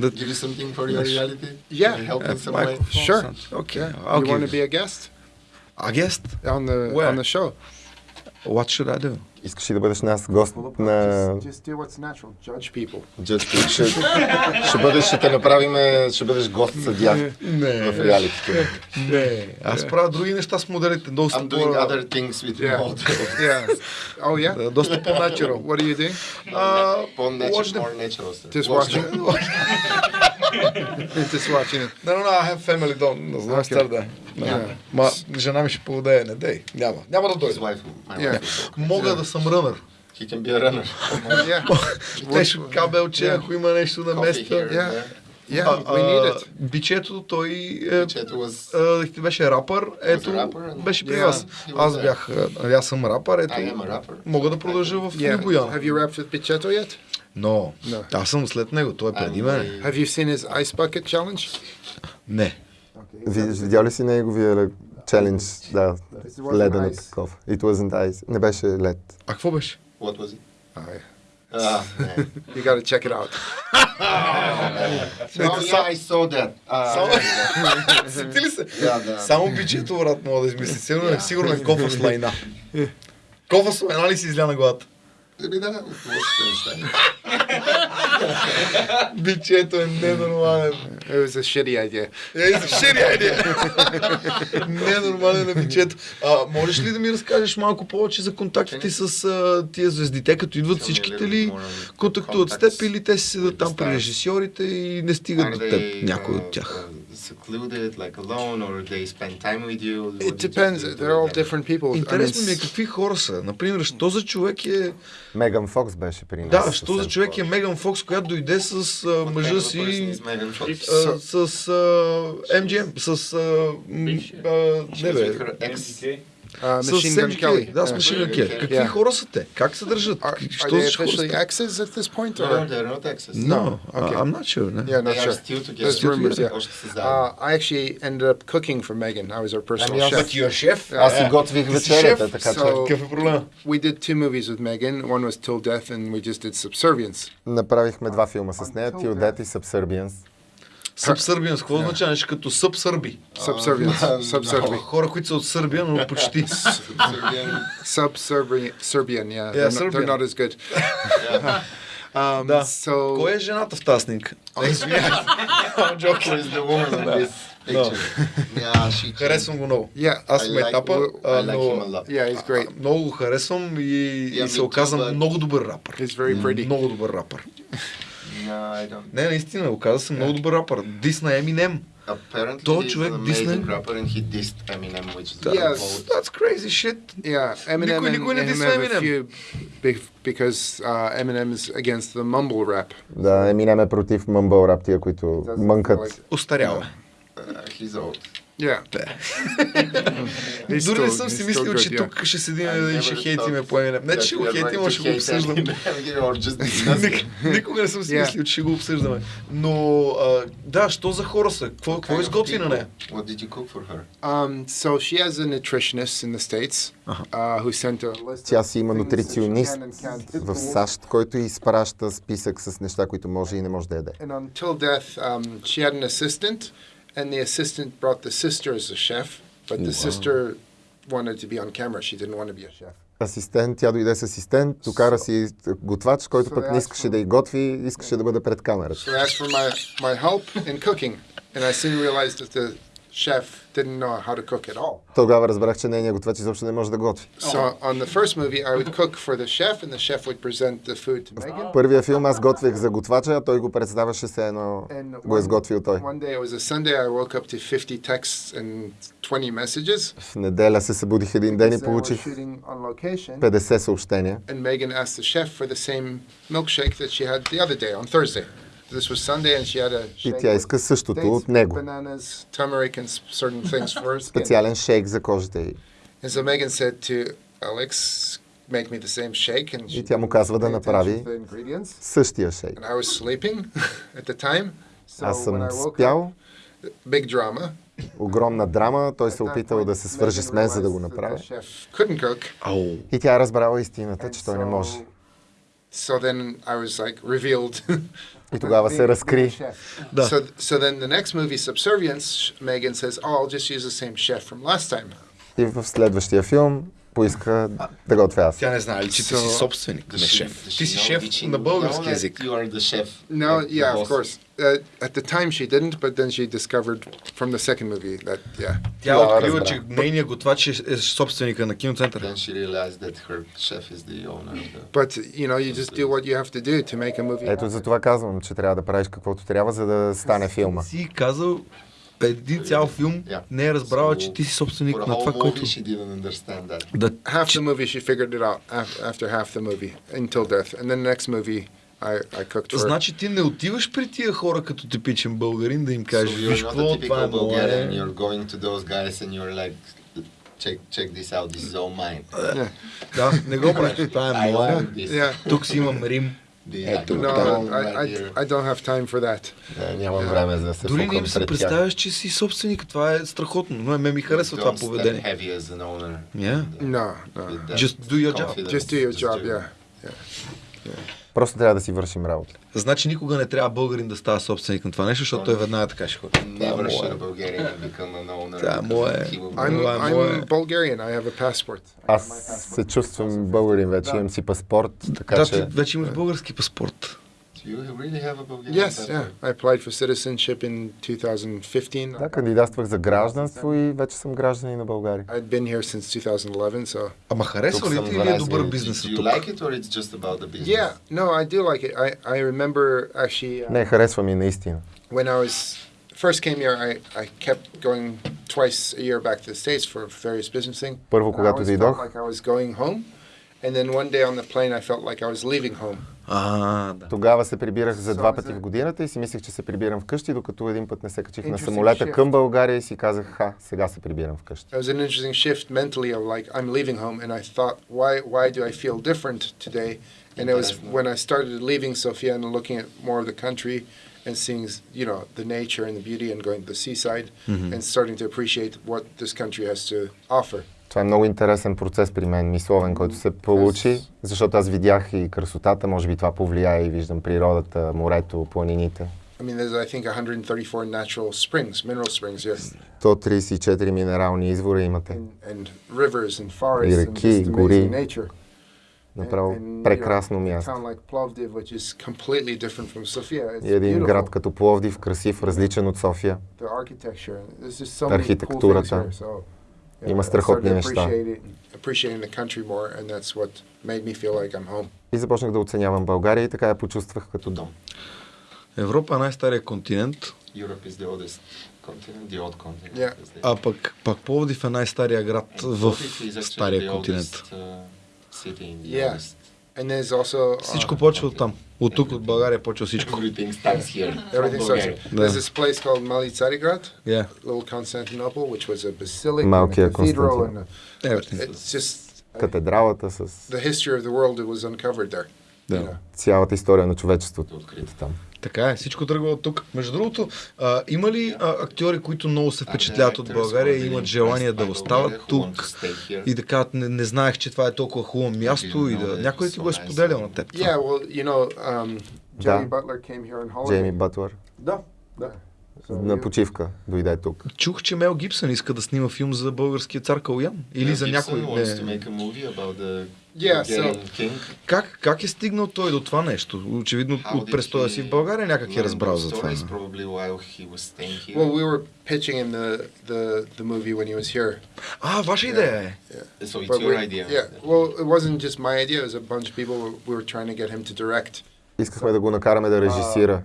That- give you something for your reality? Yeah. Help in some way? Sure. something. Okay, you want to be a guest A guest? on the Where? on the show? What should I do? Искаш ли да бъдеш нас гост на... Just, just do what's natural. Judge people. Just, ще, ще, бъдеш, ще те направим, ще бъдеш гост съдя Не, в реалитито. не. Аз правя други неща с моделите. Доста, I'm doing по, other things with Yeah. models. Yeah. Oh yeah. да, доста по-natural. What are you doing? Uh, More natural, watch them. more natural. Just Watch watching. Just watching it. No, no, no, I have family, don't. Не знам, Okay. стар да е. Yeah. Ма, жена ми ще поведе, не дей. Няма. Няма да дойде. Yeah. Мога да съм рънър. He can be a runner. Yeah. Нещо кабелче, Yeah. ако има нещо на места. here and Yeah. there. Yeah. А, we need it. а, Бичето, той е, was... а, беше рапър, ето, rapper беше при Yeah. вас. Аз бях, нали, аз съм рапър, ето, I am a rapper. мога да продължа в Yeah. Have you rapped with Pichetto yet? Но, No. аз съм след него, той е преди мен. I- Have you seen his ice bucket challenge? Не. Видиш, видял ли си неговия челендж? Да, It wasn't леден ice. такъв. It wasn't ice. Не беше лед. А какво беше? What was it? Oh, yeah. Ah, man. You got to check it out. oh, yeah, I saw that. Uh, Сети ли се? yeah, Само бичето, брат, мога да измисли. Сигурно е сигурно е кофа с лайна. Кофа с лайна ли си изля на главата? Еми да, какво ще стане? Бичето е ненормален. It was a shitty idea. Е, за шири, айде! Ненормален на бичето. А, можеш ли да ми разкажеш малко повече за контактите с а, тия звезди? Те като идват всичките ли контактуват с теб или те си седат там при режисьорите и не стигат до they, теб, някой от тях? Uh, secluded, like alone, or they spend time with you? What It depends. They're all different people. I mean, Интересно ми е какви хора са. Например, що за човек е... Меган Фокс беше при нас. Да, що за човек е Меган Фокс, която дойде с What мъжа си... с а, MGM, с... А, She не бе. Uh, Machine Gun. Kelly. Да, с. Machine Gun Kelly. Какви Yeah. хора са те? Как се държат? Are, are Що they за хора са officially exes at this point? No, Or? they're not exes. No, Okay. I'm not sure. Не. Yeah, not They are sure. still together. There's rumors, yeah. Uh, I actually ended up cooking for Megan. I was her personal Ами аз- chef. But you're a chef? Аз си готвих вечерята, така че so- Какъв е проблема? We did two movies with Megan. One was Till Death, and we just did Subservience. направихме два филма с нея, Till Death и Subservience. Subserbians, какво означава нещо като събсърби? Subservience. Subservience. Хора, които са от Сърбия, но почти. Serbian, yeah. Yeah, they're, they're not as good. um, Да. So Кой е жената в тази снимка? Yeah. Харесвам го много. yeah, Аз съм етапа, yeah, много го харесвам и, се оказа много добър рапър. Много добър рапър. I don't. Не, наистина, оказа се много добър рапър. Дис на Eminem. Apparently, Той човек amazing rapper and he dissed Eminem, which is Yes. bold. That's crazy shit. Yeah, Eminem Никой- никой не дисва Eminem. few be- because uh, Eminem is against the mumble rap. Да, Еминем е против мъмбъл рап, тия, които мънкат. Like, Остарява. Uh, he's old. Yeah. Дори не съм си мислил, че тук ще седим и ще хейтиме по Eminem. Не, че ще го хейтим, а ще го обсъждаме. Никога не съм си мислил, че ще го обсъждаме. Но, да, що за хора са? Какво, изготви на нея? What did you cook for her? Um, so she has a nutritionist in the States uh, who sent a list Тя си има нутриционист в. САЩ, който изпраща списък с неща, които може и не може да яде. And until death, um, she had an assistant, and the assistant brought the sister as a chef, but the sister wanted to be on camera. She didn't want to be a chef. Асистент, тя дойде с асистент, докара си готвач, който пък не искаше да й готви, искаше да бъде пред камерата. So I asked for my, my help in cooking, and I soon realized that the chef didn't know how to cook at all. Тогава разбрах, че нейният готвач изобщо не може да готви. So on the first movie, I would cook for the chef, and the chef would present the food to Megan. В първия филм аз готвех за готвача, а той го представяше се едно And го е изготвил той. One day, it was a Sunday, I woke up to 50 texts and 20 messages. В неделя се събудих един ден и because I was получих shooting on location. 50 съобщения. And Megan asked the chef for the same milkshake that she had the other day on Thursday. This was Sunday, and she had a И тя иска същото от него. bananas, turmeric, and s- certain things for her skin. Специален шейк за кожата й. And so Megan said to Alex, "Make me the same shake." And she И тя му казва да направи to the ingredients. същия шейк. And I was sleeping at the time, so Аз съм спял, up, big drama. огромна драма, той се опитал да се свържи с мен, за да го направи. И тя е разбрала истината, че той не може. So then I was like revealed. И тогава being- се being a разкри. chef. Да. So, so then the next movie, Subservience, Megan says, "Oh, I'll just use the same chef from last time." И в следващия филм поиска да готвя аз. Тя не знае ли, че ти си So- собственик, не she- шеф. does Ти she си know- шеф she на know български язик. You are the chef. No, like yeah, of course. Uh, at the time she didn't, but then she discovered from the second movie that yeah. Тя Тогава открива, че нейният готвач е, е собственика на киноцентъра. Then she realized that her chef is the owner of the... But you know, you just do what you have to do to make a movie. Ето за това казвам, че трябва да правиш каквото трябва, за да стане филма. Си казал, един цял филм Yeah. не е разбрала, So, че ти си собственик на това, което... she didn't understand that. Да, half the movie she figured it out af- after half the movie until death, and then the next movie I, I cooked her. Значи ти не отиваш при тия хора като типичен българин да им кажеш, so виж какво, това е мое. You're going to those guys and you're like, check check this out. This is all mine. Да, не го правиш, това е мое. Тук си имам Рим. The, Ето, I No, own I, right I, here. I don't have time for that. Е, Нямам време за да се Дори не фукам им се пред тях. представяш, че си собственик. Това е страхотно. Но ме ми харесва това Don't step поведение. heavy as an owner. Yeah. No, no. With that Just do your job. confidence. Just do your job, do- yeah. Просто трябва да си вършим работа. Значи никога не трябва българин да става собственик на това нещо, защото той веднага така ще ходи. Never Това е a мое. Bulgarian become an owner. Да, мое. will I'm, Bulgarian. I have a passport. Аз се чувствам българин вече, имам си паспорт, така Да, че вече имаш български паспорт. Do you really have a Bulgarian Yes, passport? yeah. I applied for citizenship in 2015. да, кандидатствах за гражданство и вече съм гражданин на България. I'd been here since 2011, so Ама харесва Тук ли съм ти или е 12 добър години. бизнес Do you тук? like it or it's just about the business? yeah. No, I do like it. I I remember actually uh, Не, харесва ми наистина. when I was first came here. I I kept going twice a year back to the states for various business things. Първо, I когато always дойдох, felt like I was going home, and then one day on the plane, I felt like I was leaving home. А, да. Тогава се прибирах за два пъти в годината и си мислех, че се прибирам вкъщи, докато един път не се качих на самолета shift. към България и си казах, ха, сега се прибирам вкъщи. It was an interesting shift mentally of like I'm leaving home, and I thought, why why do I feel different today? And it was when I started leaving Sofia and looking at more of the country and seeing, you know, the nature and the beauty, and going to the seaside, and starting to appreciate what this country has to offer. Това е много интересен процес при мен, мисловен, който се получи, защото аз видях и красотата, може би това повлияе и виждам природата, морето, планините. I mean, there's I think 134 natural springs, mineral springs here, 134 минерални извора имате. and, and rivers and forests and реки, just гори. nature. Направо And- and, прекрасно място. like Plovdiv, which is completely different from Sofia. It's И един beautiful. град като Пловдив, красив, различен от София. the architecture. There's just so many cool things Архитектурата. here. So, yeah, Има I страхотни неща. И започнах да оценявам България и така я почувствах като дом. Европа е най-стария континент. Yeah. а пък, пък Пловдив е най-стария град в стария континент. uh, Yeah. oldest And there's also uh, Всичко почва от там. От тук, от България почва всичко. Everything starts here. from everything starts. Bulgaria. here. There's this place called Mali Tsarigrad, Yeah. little Constantinople, which was a basilica, and Малкия a cathedral, and Константин. a, Everything. it's just Катедралата с the history of the world that was uncovered there. Да. You know. цялата история на човечеството. Открито. Там. Така е, всичко тръгва от тук. Между другото, а, има ли а, актьори, които много се впечатляват от България и имат желание да остават тук и да кажат, не, не знаех, че това е толкова хубаво място и да... Някой ти го е споделял на теб. това? Yeah, well, you know, um, Да. Jimmy Butler came here on holiday. Джейми Бътлър Да, да. На почивка дойде тук. Чух, че Мел Гибсън иска да снима филм за българския цар Калуян. Или за някой... wants to Yeah, so-. Как, как е стигнал той до това нещо? Очевидно How от престоя си в България някак е разбрал за това. Well, we were pitching him the, the, the movie when he was here. А, ваша идея е. so it's But your we- idea. Yeah, well, it wasn't just my idea. It was a bunch of people. We were trying to get him to direct. Искахме да го накараме да режисира.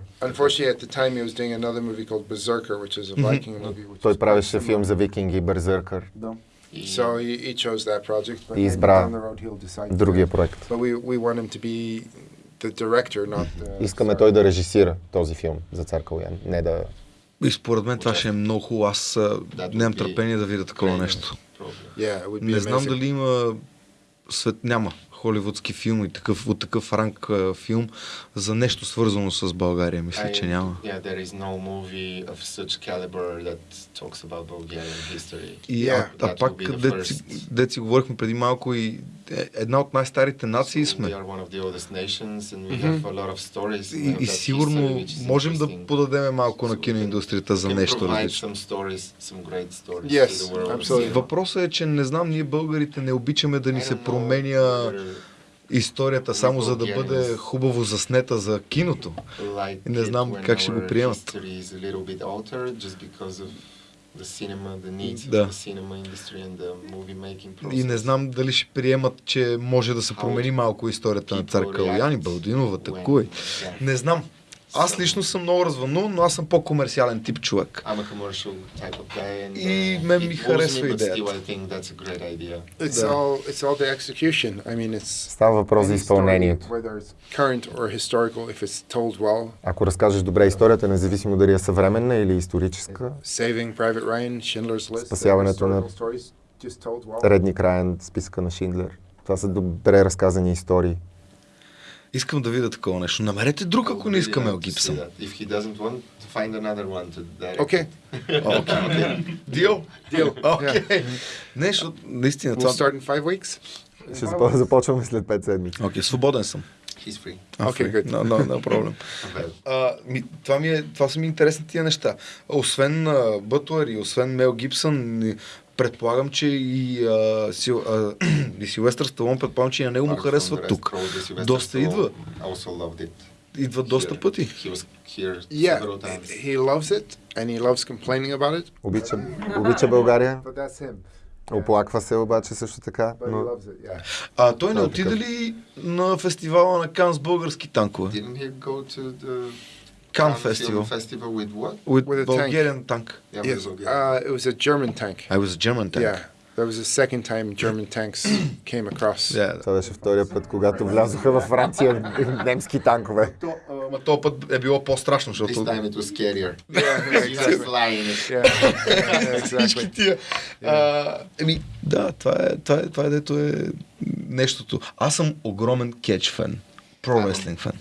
Той правеше филм за викинги, Берзъркър. He- So he, he chose that project. But И избра down the road he'll decide. to- Другия проект. But we, we want him to be the director, not the. Искаме той да режисира този филм за цар Калуян, не да... И според мен това ще е много хубаво. Аз нямам търпение да видя такова great, нещо. probably. Yeah, Не знам amazing. дали има свет, няма холивудски филм и такъв, от такъв ранг а, филм за нещо свързано с България. Мисля, че I- няма. Yeah, there is no movie of such caliber that talks about Bulgarian history. И, Yeah, а, а that пак, дет си, говорихме преди малко и е, една от най-старите нации сме. И, и that сигурно можем да подадем малко на киноиндустрията за нещо различно. Yes. Въпросът е, че не знам, ние българите не обичаме да ни се променя историята само за да бъде хубаво заснета за киното. like Не знам как ще го приемат. the cinema, the Да. the. И не знам дали ще приемат, че може да се промени малко историята на цар Калуян и Балдинова, такой. Не знам. Аз лично съм много развълнуван, но аз съм по-комерциален тип човек. I'm a commercial type of guy and И uh, мен it ми харесва идеята. still. It's Да. all it's all the execution. I mean, it's Става въпрос за изпълнението. well. Ако разкажеш добре историята, независимо дали е съвременна или историческа, Saving Private Ryan, Schindler's List, Спасяването на-. Редни краен, списъка на Шиндлер. Това са добре разказани истории. Искам да видя такова нещо. Намерете друг, ако не иска Мел Гибсън. If he doesn't want to find another one to direct. Okay, Дил? deal. Yeah. Окей. Не, защото наистина We'll това... start in five weeks. Ще запо- започваме след 5 седмици. Окей, свободен съм. He's free. Окей, фри. good. No, no, no problem. А, ми, това, ми е, това са ми интересни тия неща. Освен а, Бътлър и освен Мел Гибсън, предполагам, че и, а, Сил, а, и Силвестър Сталон, предполагам, че и на него му харесва тук. Доста идва. Идва доста пъти. He Yeah, loves it and he loves complaining about it. Обича, обича България, But that's him. оплаква се обаче също така, но loves it. Yeah. А той не е отиде ли на фестивала на Кан с български танкове? Didn't he go to the Cannes фестивал. Festival with what? With, With a tank. Bulgarian tank. Yeah, Yes, uh, it was a German tank. I was a German tank. Yeah, that was the second time German tanks came across. Yeah. това беше втория път, когато влязоха във Франция немски танкове. То, ама този път е било по-страшно, This защото time it was scarier. Всички тия. Еми, да, това е, това, е, това е дето е нещото. Аз съм огромен кетч фен. Про рестлинг фен.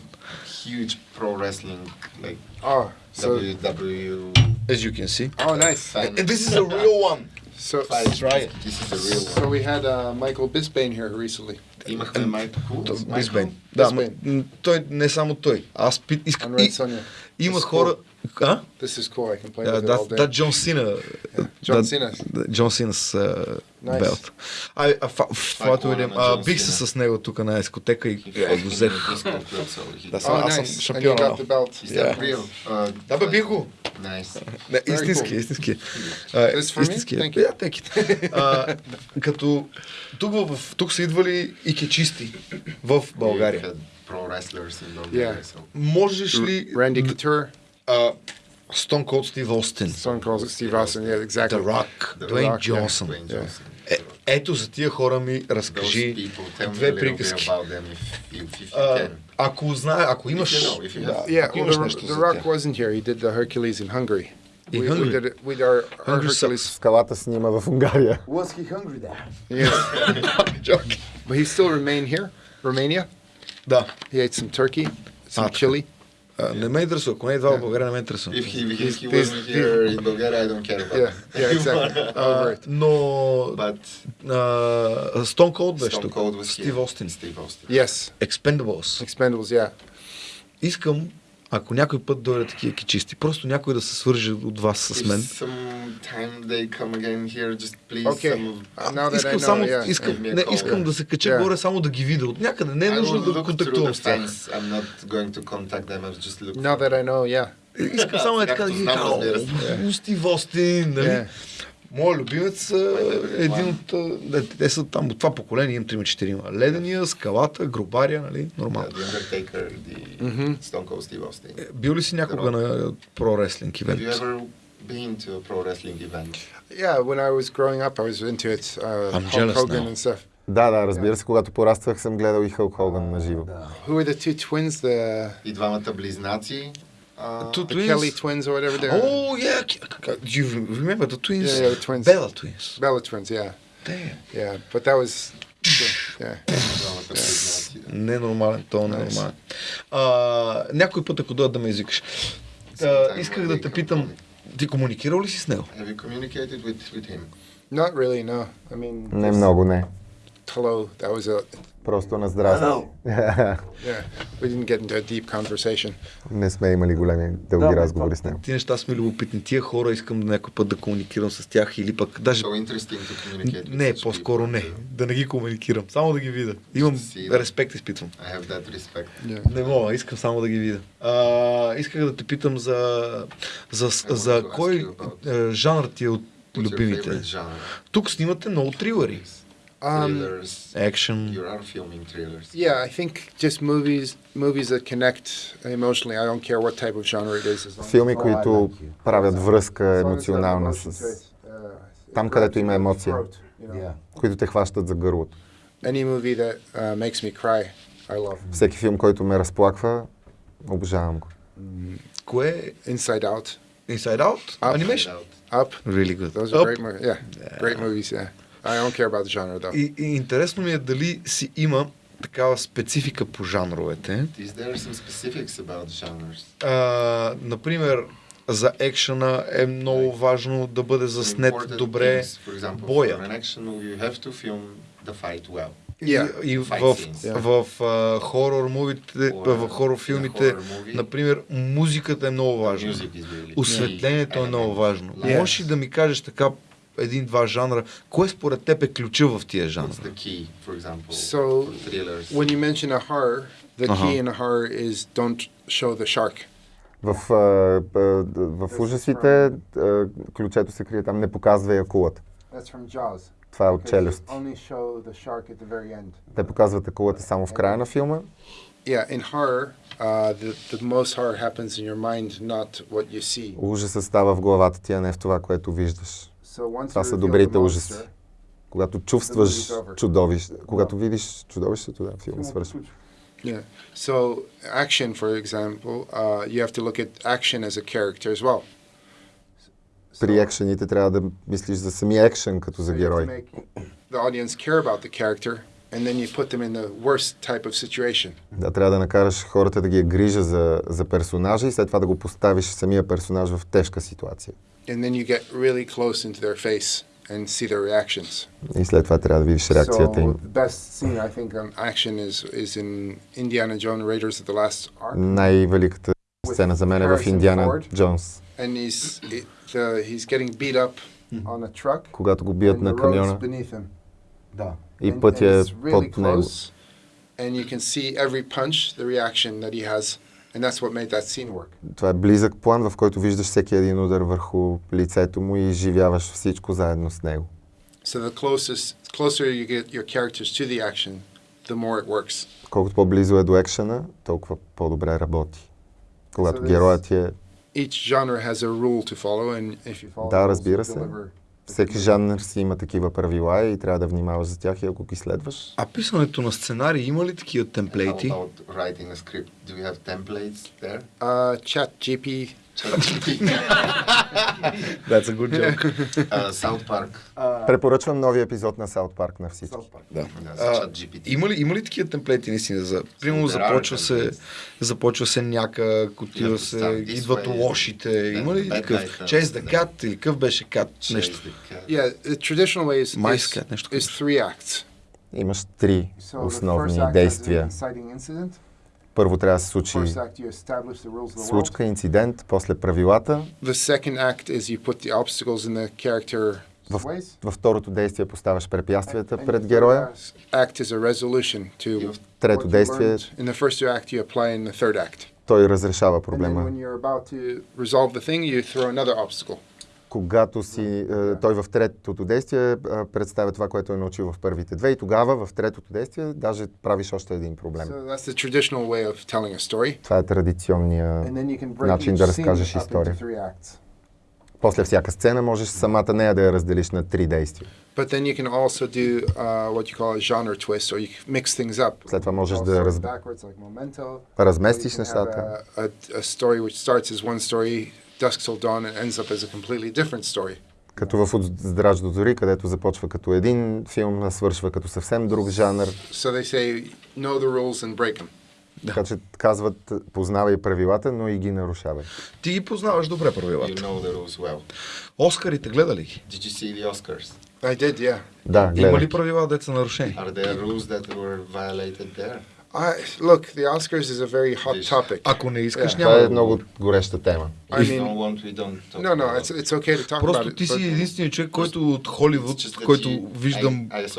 Huge pro wrestling, like Oh, so WW. As you can see. oh, nice. fan. And this is a real one. So Fight. try it. This is the real so one. we had uh, Michael Bisbane here recently Имахме Майкъл Кул. Бисбейн. Да, ма, Бисбейн. м, той не само той. Аз пит, искам. on Red И, Sonja. има It's хора. А? This is cool. I can play Да, with it all day. John Cena. да, Джон Сина с Nice. белт. Ай, а, фа- колана видим. А, бих се с него тук на ескотека и е, го взех. Да, съм, аз съм шампион. belt. Uh, Да, бе, бих го. Nice. Не, истински, истински. Истински. Thank you. Yeah, take it. А, като тук, в, тук са идвали и кечисти в България. Pro wrestlers in. Можеш ли Randy Couture, а, Stone Cold Steve Austin, Stone Cold Steve Austin. Yeah, exactly. The Rock, The Дуейн Rock, yeah. Джонсън. Dwayne Yeah. Johnson. Е, ето за тия хора ми Those разкажи people, tell me a две little bit приказки. about them if, if, if you А, can. ако знае, ако If имаш... you know, if you have. Yeah, Ако well, имаш the, нещо the за Rock тях. wasn't here. He did the Hercules in Hungary. In we, Hungary? we did it. We did our, our Hungary Hercules. Скалата снима в Унгария. Was he hungry there? Yes, but he still remained here, Romania. Да. He ate some turkey, some Ah, chili. А, не ме интересува. Ако не е идва в България, не ме интересува. If he, if he wasn't here in Bulgaria, I don't care about Yeah, it. yeah, exactly. Over it. Но... But Stone Cold беше Stone тук. Here. Остин. Steve Austin. Yes, Expendables. Expendables. Yeah. Искам, ако някой път дойде такива кичисти, просто някой да се свърже от вас с мен. Here, please Okay. Uh, Искам само, yeah. искам, a не, искам yeah. да се кача Yeah. горе, само да ги видя от някъде. Не е нужно да контактувам с тях. Now that I know, yeah. Искам само е така да ги кажа. Стив Остин, нали? Моят любимец е един от... е, Те са там от това поколение, имам 3-4. Ледения, скалата, грубаря, нали? Нормално. the Undertaker, the Mhm. Stone Cold Steve Austin. Е, Бил ли си някога на про-реслинг Have ивент? you ever been to a pro wrestling event? Yeah, when I was growing up, I was into it. Uh, I'm Hulk Hogan now. and stuff. Да, да, разбира се, когато пораствах съм гледал и Хълк Хоган на живо. Who were the two twins? The, И двамата близнаци. Two the twins? Kelly twins or whatever they were. Oh, yeah. Do you remember the twins? Yeah, yeah, the twins. Bella twins. Bella twins. Yeah, Damn. yeah. But that was, yeah. Да. Ненормален, то е ненормален. А, някой път, ако дойдат да ме извикаш. Исках да те питам, ти комуникирал ли си с него? Have you communicated with, with him? Not really. No. I mean, Не много, не. Hello. That was a. Просто на здрасти. Yeah. We didn't get into a deep conversation. Не сме имали големи дълги Да, разговори с него. Ти неща са ми любопитни. Тия хора искам някой път да комуникирам с тях или пък даже... So interesting to communicate with Не, по-скоро people. не. Да не ги комуникирам. Само да ги видя. Имам респект, изпитвам. I have that respect. Yeah. Не мога, искам само да ги видя. А, исках да те питам за, за, за ask кой е, жанр ти е от любимите. Тук снимате много трилъри. Um, Thrillers. Екшен. You are filming thrillers. Yeah, I think just movies movies that connect emotionally. I don't care what type of genre it is. As long Филми, Oh, I които like you. правят връзка as long as there's емоционална emotion to с... it, uh, Там, it където grabs има you by the емоция. throat, you know. Yeah. които те хващат за гърлото. Any movie that uh, makes me cry, I love. Всеки филм, който ме разплаква, обожавам го. Кое е Inside Out, Inside Out? Up. Animation? Up. Really good. Those are Up. great movies. Yeah, great movies. Yeah, I don't care about the genre though. И, и интересно ми е дали си има такава специфика по жанровете. Is there some specifics about genres? А, например, за екшена е много важно да бъде заснет добре things. Боя. well. Yeah. И, в, а, хорор мувите, Or, в хорор филмите, например, музиката е много важна. really Осветлението е много важно. Yeah. Можеш ли да ми кажеш така един-два жанра, кое според теб е ключа в тия жанра? The key, for example, So, for thrillers? When you mention a horror, the Uh-huh. key in a horror is don't show the shark. В, а, в ужасите ключето се крие там, не показва акулата. That's from Jaws. Това е от челюст. only show the shark at the very end. Те показват акулата само в края на филма. Yeah, in horror, uh, the, the most horror happens in your mind, not what you see. Ужасът става в главата ти, а не в това, което виждаш. Това са добрите ужаси. Когато чувстваш чудовище, когато видиш чудовището, да, филма свършва. Yeah. So action, for example, uh, you have to look at action as a character as well. При екшените трябва да мислиш за самия екшен като за герой. the audience care about the character, and then you put them in the worst type of situation. Да, трябва да накараш хората да ги грижа за, за персонажа и след това да го поставиш самия персонаж в тежка ситуация. And then you get really close into their face and see their reactions. И след това трябва да видиш реакцията So им. the best scene I think on action is is in Indiana Jones Raiders of the Last Ark, Най-великата сцена за мен е в Harrison Индиана Ford. Джонс, and he's it, uh, he's getting beat up on a truck, когато го бият and на the road's камиона beneath him. Да. и And- пътя and е it's really под него. close, and you can see every punch, the reaction that he has, And that's what made that scene work. Това е близък план, в който виждаш всеки един удар върху лицето му и изживяваш всичко заедно с него. So the closest, closer you get your characters to the action, the more it works. Колкото по-близо е до екшена, толкова по-добре работи. Когато So героят е... Each genre has a rule to follow, and if you follow Да, разбира се. deliver Всеки жанр си има такива правила и трябва да внимаваш за тях и ако ги следваш. А писането на сценарии има ли такива How темплейти? about writing a script? Do you have templates there? Uh, Chat GP. That's a good joke. uh, South Park. Препоръчвам новия епизод на Саут Парк на всички. Да. А, има, ли, има ли такива темплейти наистина? За, примерно започва се, започва се някак, отива се, идват way. лошите. Има ли такъв? Chase the да. cat или какъв беше кат? Нещо. Yeah, the traditional way is, cat, нещо is three acts. Имаш три основни действия. Първо трябва да се случи случка, инцидент, после правилата. Във второто действие поставяш препятствията пред героя. Трето действие, той разрешава проблема. Когато си, е, той в третото действие е, представя това, което е научил в първите две и тогава в третото действие даже правиш още един проблем. So. Това е традиционния And then you can break начин да разкажеш история. После всяка сцена можеш самата нея да я разделиш на три действия. But then you can also do uh, what you call a genre twist, or you mix things up. След това можеш да раз... like разместиш нещата. A, a, a story which starts as one story, Dusk Till Dawn, and ends up as a completely different story. Като в От здрач до зори, където започва като един филм, а свършва като съвсем друг жанр. So they say, know the rules and break them. Така че казват, познавай правилата, но и ги нарушавай. Ти ги познаваш добре You правилата. know the rules well. Оскарите гледа ли ги? Did you see the Oscars? I did, yeah. Да, Има гледай. ли правила, деца нарушени? Are there rules that were violated there? I, look, the Oscars is a very hot topic. Ако не искаш, Yeah. няма Това е го много гореща тема. I mean, no no, about it's, it's okay to talk about Просто it. ти си but- единственият човек, който от Холивуд, който виждам I, I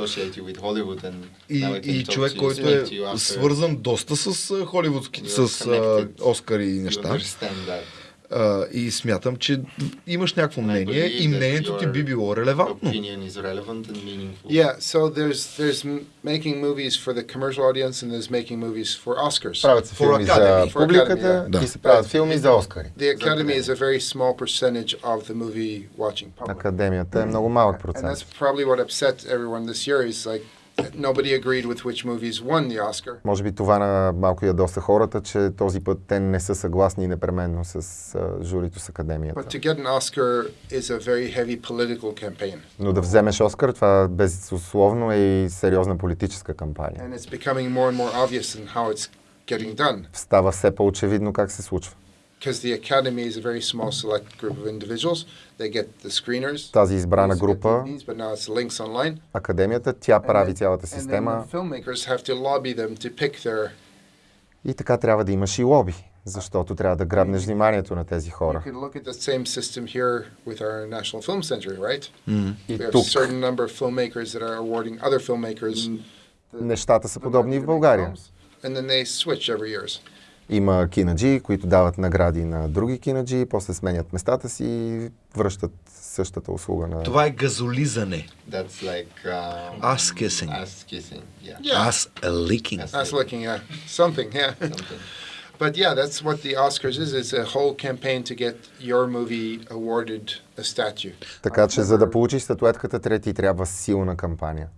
and и, човек, който е свързан доста с холивудски, с. Оскари и неща. А, и смятам, че имаш някакво мнение и мнението ти би било релевантно. And. Yeah, so there's there's m- making movies for the commercial audience and there's making movies for Oscars. Правят се филми за публиката да. и се правят филми за Оскари. The Academy is a very small percentage of the movie watching public. Академията е много малък And процент. that's probably what upset everyone this year is like nobody agreed with which movies won the Oscar. Може би това на малко ядоса хората, че този път те не са съгласни непременно с а, журито с Академията. But to get an Oscar is a very heavy political campaign. Но да вземеш Оскар, това безусловно е и сериозна политическа кампания. And it's becoming more and more obvious in how it's getting done. Става все по-очевидно как се случва. Because the Academy is a very small select group of individuals. They get the screeners. Тази избрана група, DVDs, but now it's links online. Академията, тя And прави then- цялата And then система the filmmakers have to lobby them to pick their. и така трябва да имаш и лоби, защото трябва да грабнеш вниманието на тези You хора. could look at the same system here with our National Film Center, right? И We have тук a certain number of filmmakers that are awarding other filmmakers. the- нещата са подобни и в България. And then they switch every years. Има кинаджи, които дават награди на други кинаджи, после сменят местата си и връщат същата услуга на... Това е газолизане. That's like um, Ass kissing. Ass kissing. Yeah. Yeah. Аз ликинг. Ass looking at something, yeah. Something. But yeah, that's what the Oscars is. It's a whole campaign to get your movie awarded a statue. Така че за да получиш статуетката, трети трябва силна кампания.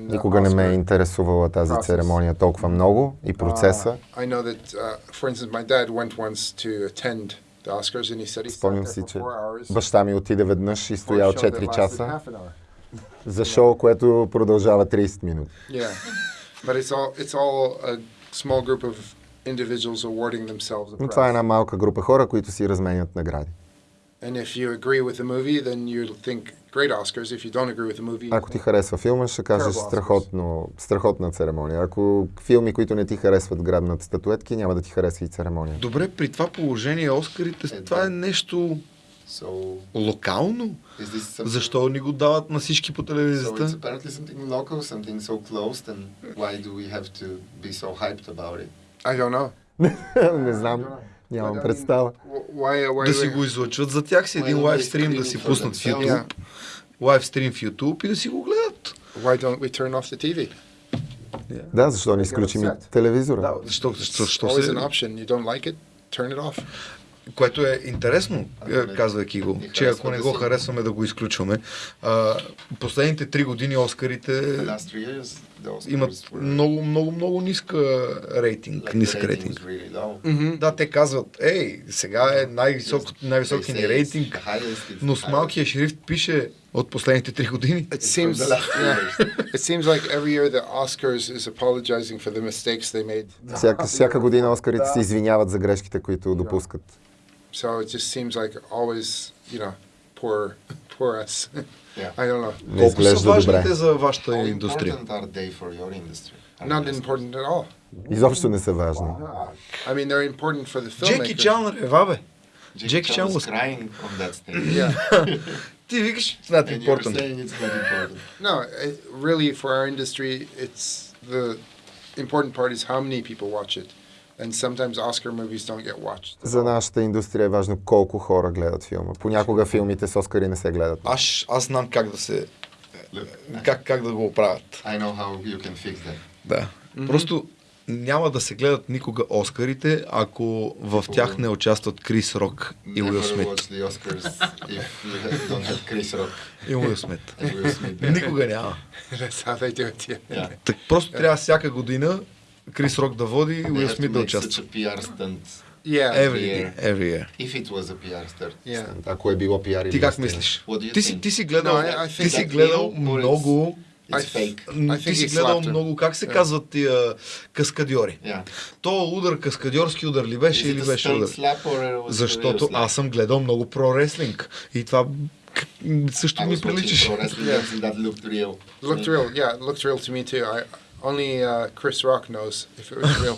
Никога не ме е интересувала тази церемония толкова много и процеса. Uh, uh, Спомням си, че баща ми отиде веднъж и стоял show that 4 lasted часа за шоу, което продължава 30 минути. Но това е една малка група хора, които си разменят награди. And if you agree with the movie, then you think great Oscars. If you don't agree with the movie, Ако ти харесва филма, ще кажеш страхотно, страхотна церемония. Ако филми, които не ти харесват грабнат статуетки, няма да ти харесва и церемония. Добре, при това положение Оскарите, Е, това е нещо So локално. something? Защо ни го дават на всички по телевизията? local, so close, so? I don't know. не знам, нямам представа. Да си го излъчват за тях си един Why don't лайв they стрим да си пуснат в? YouTube. Лайв стрим в YouTube и да си го гледат. Why don't we turn off the TV? Да, защо не изключим и телевизора? Да, защо, защо, защо Always се... an option. You don't like it, turn it off. Което е интересно, е, казвайки го, че ако не да го харесваме да го изключваме. А, последните три години Оскарите Имат were много, много, много ниска рейтинг, like нисък рейтинг. really. Mm-hmm. Да, те казват, ей, сега е най-висок, най-високия ни рейтинг, но с малкия шрифт пише от последните три години. It seems, yeah, it seems like every year the Oscars is apologizing for the mistakes they made. Всяка, всяка година Оскарите се извиняват за грешките, които допускат. So it just seems like always, you know, poor, poor us. Yeah. I don't know. Не Колко са изглежда важните добре. за вашата How индустрия? important are they for your industry? Are Not they- important at all. Изобщо не са важни. I mean, they're important for the filmmaker. Джеки Чан е вабе. Jackie Jackie Chan Chan was was- crying on that stage. Yeah. Ти викаш, it's not And you're important. saying it's not important. No, it, really, for our industry, it's the important part is how many people watch it. And sometimes Oscar movies don't get watched. За нашата индустрия е важно колко хора гледат филма. Понякога филмите с Оскари не се гледат. Аз, аз знам как да се... Как, как да го оправят. I know how you can fix that. Да. Просто няма да се гледат никога Оскарите, ако в тях не участват Крис Рок и Уил Смит. watch the Oscars if you have- don't have Chris Rock И Уил Смит. Никога няма. Просто трябва всяка година Крис Рок да води и Уил Смит да участва. PR Yeah. Every year. Every year. if it was a PR stunt. yeah. Ако е било или Ти как мислиш? Ти си, ти си гледал, No, ти си гледал много, ти си гледал много, как се Yeah. казват тия каскадьори? Yeah. То удар, каскадьорски удар ли беше Is или беше удар? Защото аз съм гледал много про реслинг и това също ми приличаше. looked real. Looked real. Yeah, looked real to me too. I only uh, Chris Rock knows if it was real.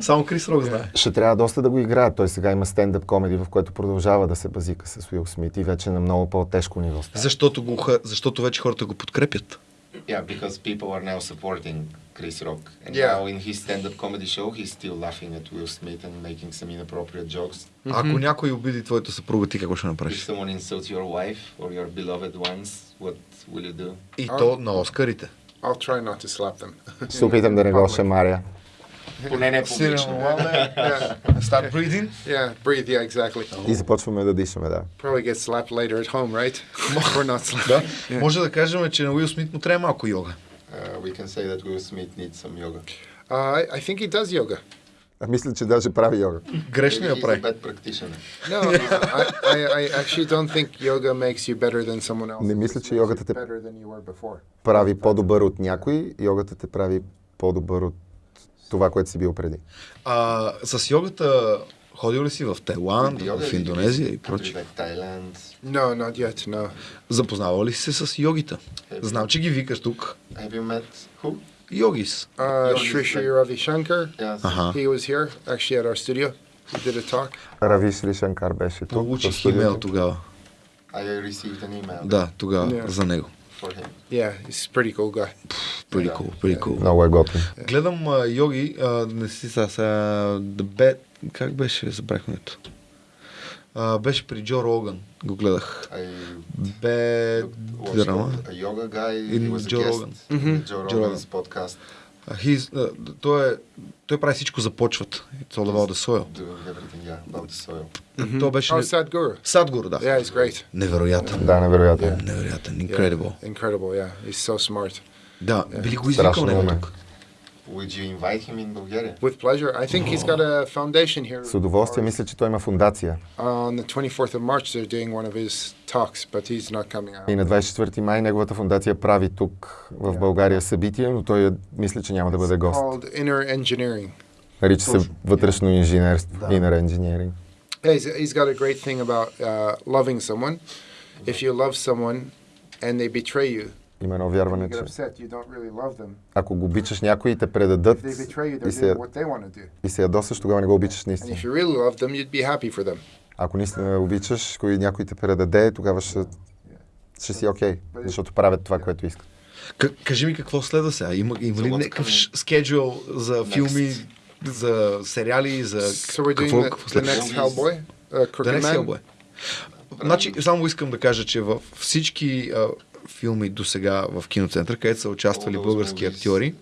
Само Крис Рок знае. Ще трябва доста да го играят. Той сега има стендъп комеди, в което продължава да се базика с Уил Смит и вече на много по-тежко ниво. става. Защото, го, защото вече хората го подкрепят. Yeah, because people are now supporting Chris Rock. And Yeah. now in his stand-up comedy show, he's still laughing at Will Smith and making some inappropriate jokes. Ако някой обиди твоята съпруга, ти какво ще If направиш? someone insults your wife or your beloved ones, what will you do? И то на Оскарите. I'll try not to slap them. Се опитам да не го шамаря. Поне не публично. yeah, Start breathing. yeah, breathe. Yeah, exactly. И започваме да дишаме, да. Probably get slapped later at home, right? or not slapped. Да. Може да кажем, че на Уил Смит му трябва малко йога. Uh, we can say that Will Smith needs some yoga. Uh, I, I think he does yoga. А мисля, че даже прави йога. Грешно я прави. bad practitioner. No, I, I, I actually don't think yoga makes you better than someone else. Не мисля, че йогата те-. Прави по-добър от някой, йогата те прави по-добър от това, което си бил преди. А, с йогата ходил ли си в Тайланд, в Индонезия и прочее? No, not yet. No. Запознавал ли си се с йогита? Знам, че ги викаш тук. Have you met who? Йогис. Uh, Yoga is Sri Sri Ravi Shankar. Yes. Аха. He was here actually at our studio. He did a talk. Равиш Ли Шанкар беше тук. Получих имейл тогава. I received an email Да, тогава Yeah. за него. for him. Yeah, he's pretty cool guy. Pretty Да. cool, pretty cool. Много е готин. Гледам йоги, а, не си сега, сега, The Bad, как беше, забрах името. А, беше при Джо Роган, го гледах. I Bad watched драма. a yoga guy. In he was a Joe guest Rogan. in the Joe Joe Rogan's podcast. А, he's, а, той, е, той прави всичко за почвата. It's all about the soil. Yeah, about the soil. То беше... Oh, Sadhguru. Садгур, да. Yeah, he's great. Невероятен. Да. Невероятен. Yeah, Incredible. Incredible, yeah. He's so smart. Да, били го извикал него тук. Would you invite him in Bulgaria? With pleasure. I think he's got a foundation here. С удоволствие мисля, че той има фундация. Uh, on the 24th of March, they're doing one of his talks, but he's not coming out. И на 24 май неговата фундация прави тук в България събитие, но той е- мисля, че няма да бъде гост. called Inner Engineering. Нарича се вътрешно инженерство, inner engineering. Yeah, he's, he's got a great thing about uh, loving someone. If you love someone and they betray you, Има едно вярване, че ако го обичаш някой и те предадат и се, и се ядосаш, тогава не го обичаш наистина. Ако наистина обичаш, кой някой те предаде, тогава ще, ще си окей, защото правят това, което искат. К- кажи ми какво следва сега? Има, има ли някакъв скеджул за Next. филми, за сериали, за So we're doing какво, какво the следва? next Hellboy, uh. Значи, само искам да кажа, че в всички а, филми до сега в киноцентър, където са участвали български актьори,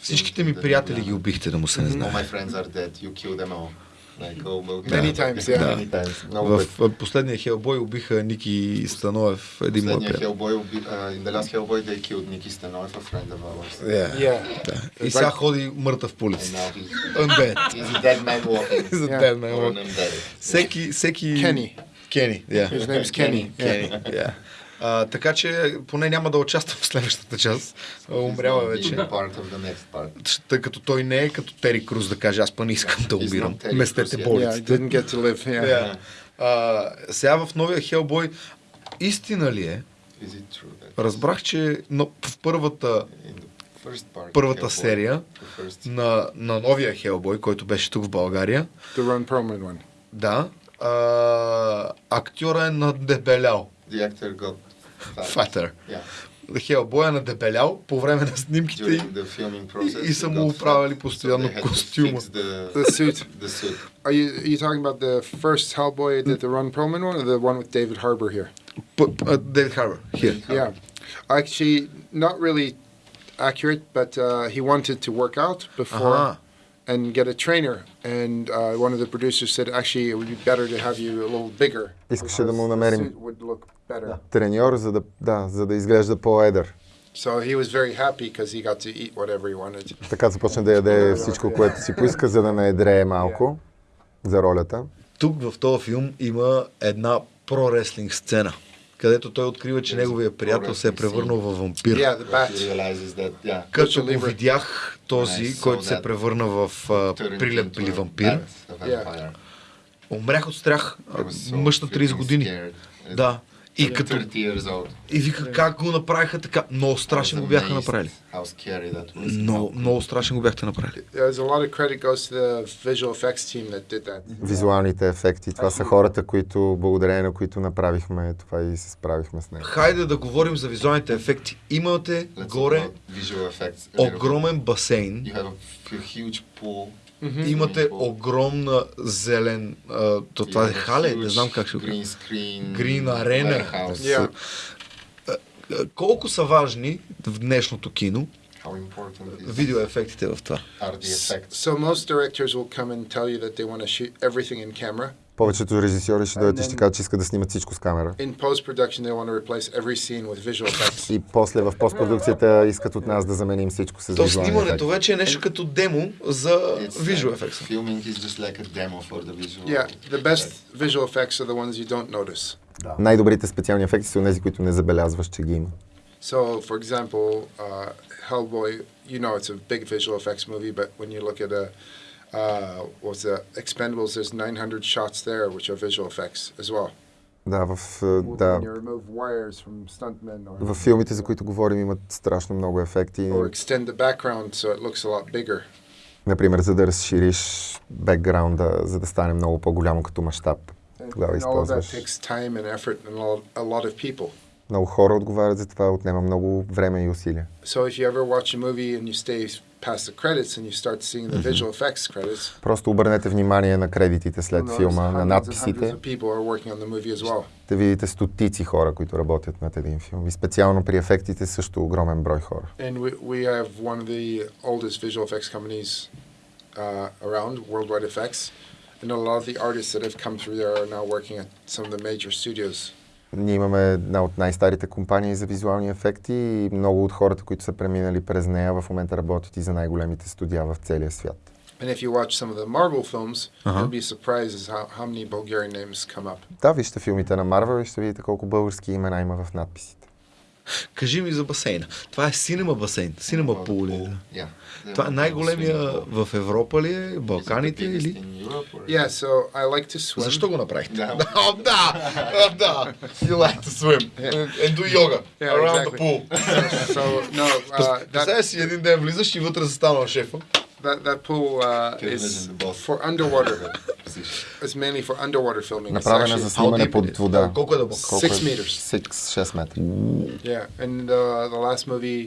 всичките ми приятели ги убихте, да му се не знае. dead. Like. Many times, yeah. Many times. В последния Хелбой убиха Ники Станоев, един мой приятел. Hellboy, уби- uh, in the last Hellboy, they killed Nicky Stanov, a friend of ours. Yeah. Yeah. Да. И сега ходи мъртъв по улицата. he's, Undead. he's a dead man walking. За Yeah. ден, or an undead. Всеки, всеки... Kenny. Кени, yeah. His name's Kenny. Yeah. Кени, yeah. А, така че поне няма да участвам в следващата част. Умрява He's вече. Тъй като той не е като Тери Круз да каже, аз па не искам да умирам. Местете. Yeah, болиците. live. Yeah. Yeah. А, сега в новия Хелбой истина ли е? Is it true that Разбрах, че но в първата, първата Hellboy, серия на, на новия Хелбой, който беше тук в България, The Ron Perlman one. да, а, актьора е надебелял. the actor got fat. Фатър. Yeah. Хелбой е надебелял по време на снимките During и the filming process. и са му оправили постоянно so костюма. The, The suit. the suit. Are you are you talking about the first Hellboy that the Ron Perlman one, or the one with David Harbour here? Дейвид Харбър. Here. Yeah, actually, not really accurate, but uh, he wanted to work out before Ага. And get a trainer. And uh, one of the producers said, actually, it would be better to have you a little bigger. Искаше да му намерим треньор, за да, да, за да изглежда по-едър. So he was very happy because he got to eat whatever he wanted. Така започна да яде всичко, което си поиска, за да не едрее малко за ролята. Тук в този филм има една про-реслинг сцена, където той открива, че неговия приятел се е превърнал в вампир. Като го видях този, който се превърна в прилеп или вампир, умрях от страх. Мъж на 30 freaking години. Да. И като 30 years old. и вика как го направиха така. Много страшен I го бяха направили. Много, много страшен го бяхте направили. Визуалните ефекти. Това са хората, които, благодарение на които направихме това и се справихме с него. Хайде да говорим за визуалните ефекти. Имате горе огромен басейн. Pool. Имате огромна зелен... А, то, това е хале, не знам как ще го. Green screen. Green arena. warehouse. Yeah. Колко са важни в днешното кино видеоефектите в това? So most directors will come and tell you that they want to shoot everything in camera. Повечето режисьори ще дойдат и ще кажат, че искат да снимат всичко с камера. И после в постпродукцията искат от нас да заменим всичко с То визуални снимането ефекти. вече е нещо като демо за visual effects. Filming is just like a demo for the visual. Yeah, the best visual effects are the ones you don't notice. Най-добрите специални ефекти са тези, които не забелязваш, че ги има. So, for example, uh, Hellboy, you know it's a big visual effects movie, but when you look at a uh, what's the Expendables, there's 900 shots there, which are visual effects as well. Да, в, е, да, в филмите, за които говорим, имат страшно много ефекти. or extend the background so it looks a lot bigger. Например, за да разшириш бекграунда, за да стане много по-голямо като мащаб. Тогава използваш. and and Много хора отговарят за това, отнема много време и усилия. So if you ever watch a movie and you stay past the credits and you start seeing the visual effects credits, Просто обърнете внимание на кредитите след филма, на надписите. well. Ще видите стотици хора, които работят над един филм. И специално при ефектите също огромен брой хора. And we, we have one of the oldest visual effects companies uh, around, Worldwide Effects. And a lot of the artists that have come through there are now working at some of the major studios. Ние имаме една от най-старите компании за визуални ефекти и много от хората, които са преминали през нея, в момента работят и за най-големите студия в целия свят. And if you watch some of the Marvel films, Uh-huh. you'll be surprised as how, how many Bulgarian names come up. Да, вижте филмите на Марвел и ще видите колко български имена има в надписите. Кажи ми за басейна. Това е синема басейн. Синема пул ли е? Yeah. Това е най-големия в Европа ли е? Балканите the или? or- Yeah, so I like to swim. Защо го направихте? Да. Да! Да! You like to swim. And do yoga. Yeah, Around the exactly. pool. So, no, uh, that, си един ден влизаш и вътре застанал шефа. that, that pool uh, Can is imagine the boss. for underwater. Position. It's mainly for underwater filming. It's Направена actually- за снимане deep it под is? вода. Колко е дълбоко? Колко Six е? meters. 6 метра. Yeah, and uh, the last movie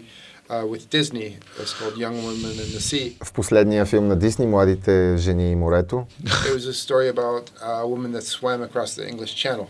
uh, with Disney is called Young Women in the Sea. В последния филм на Дисни, Младите жени и морето, It was a story about a woman that swam across the English Channel.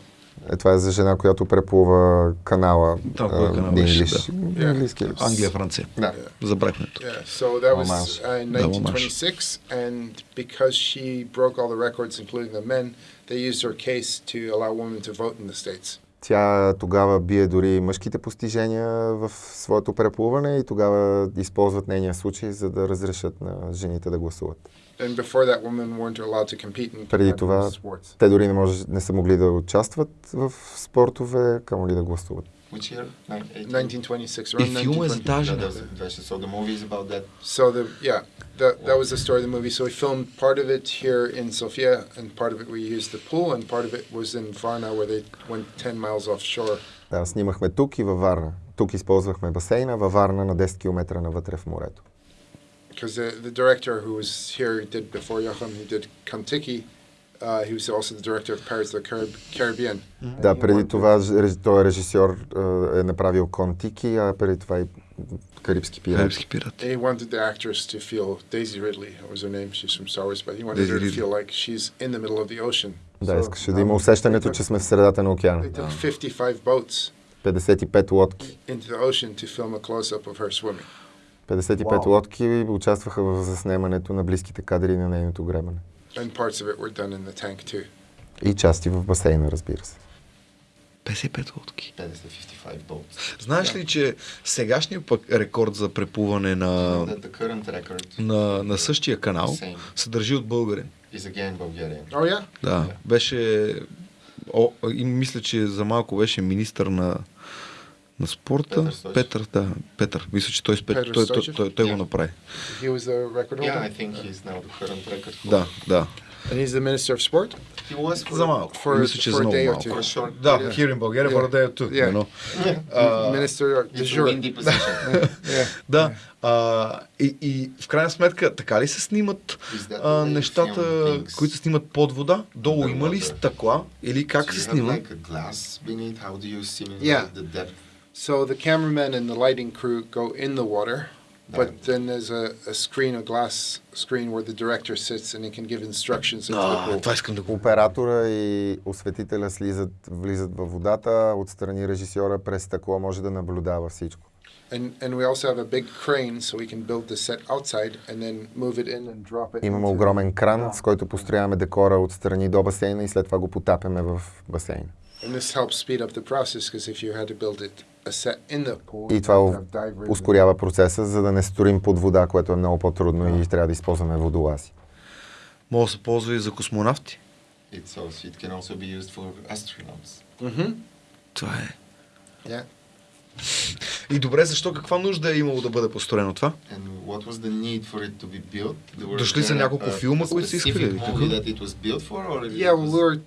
Е, това е за жена, която преплува канала. Там а, канал English. да. Английски? Англия, Франция. Да. Забрахме. Yeah, so that was uh, in Да, homage. 1926, and because she broke all the records, including the men, they used her case to allow women to vote in the states. Тя тогава бие дори мъжките постижения в своето преплуване и тогава използват нейния случай, за да разрешат на жените да гласуват. And before that, women weren't allowed to compete in Преди това sports. те дори не, може, не са могли да участват в спортове, камо ли да гласуват. Which year? Nine- 18? 1926, И филма е за 1920. тази was- so the movie is about that. So the yeah, that that was the story of the movie. So we filmed part of it here in Sofia, and part of it we used the pool, and part of it was in Varna, where they went 10 miles offshore. Да, снимахме тук и във Варна. Тук използвахме басейна, във Варна на 10 км навътре в морето. Because the, the director who was here did before Joachim, he did Kontiki. Uh, he was also the director of Pirates of the Carib- Caribbean. Да, преди това ж- реж- той е режисьор, е направил Контики, а преди това и Карибски пират. Карибски пират. And he wanted the actress to feel Daisy Ridley. That was her name. She's from Star Wars, but he wanted Daisy her to Ridley. feel like she's in the middle of the ocean. Да, So, искаше да има усещането, че сме в средата на океана. They took 55 boats 55 лодки. into the ocean to film a close-up of her swimming. 55 лодки участваха в заснемането на близките кадри на нейното гребане. И части в басейна, разбира се. 55 лодки. That is the 55 boats. Знаеш ли, че сегашният пък рекорд за преплуване на, на, на същия канал Same. се държи от българин? is again Bulgarian. Oh yeah. Да, беше... О, и мисля, че за малко беше министър на, на спорта. Петър. Петър, да, Петър. Мисля, че той, Петър той, той, Стойчев? той, той го Yeah. направи. He was the record holder. Yeah, I think he's now the current record holder. Да, да. And he's the minister of sport. He was for За малко. For- мисля, че for за много малко. for short Да, period. here in Bulgaria, Yeah. for a day or two, Yeah. you know. minister de It's a jure. windy position. Yeah. Да. А, и, и в крайна сметка, така ли се снимат а, the нещата, които се снимат под вода? Долу има ли стъкла? Или как се you have снима? like a glass beneath. How do you simulate Yeah. the depth? So the cameraman and the lighting crew go in the water, but Right. then there's a, a screen, a glass screen where the director sits and he can give instructions into the А, pool. това искам да го... Оператора и осветителя слизат, влизат във водата, отстрани режисьора през стъкло може да наблюдава всичко. And, and we also have a big crane so we can build the set outside and then move it in and drop it. Имаме into- огромен кран, с който построяваме декора отстрани до басейна и след това го потапяме в басейна. And this helps speed up the process because if you had to build it pool, И това ускорява процеса, за да не строим под вода, което е много по-трудно и трябва да използваме водолази. Може да се ползва и за космонавти. It's also, it can also be used for astronauts. Mm-hmm. Това е. Yeah. И добре, защо каква нужда е имало да бъде построено това? And what was the need for it to be built? There were Дошли са няколко филма, които са искали,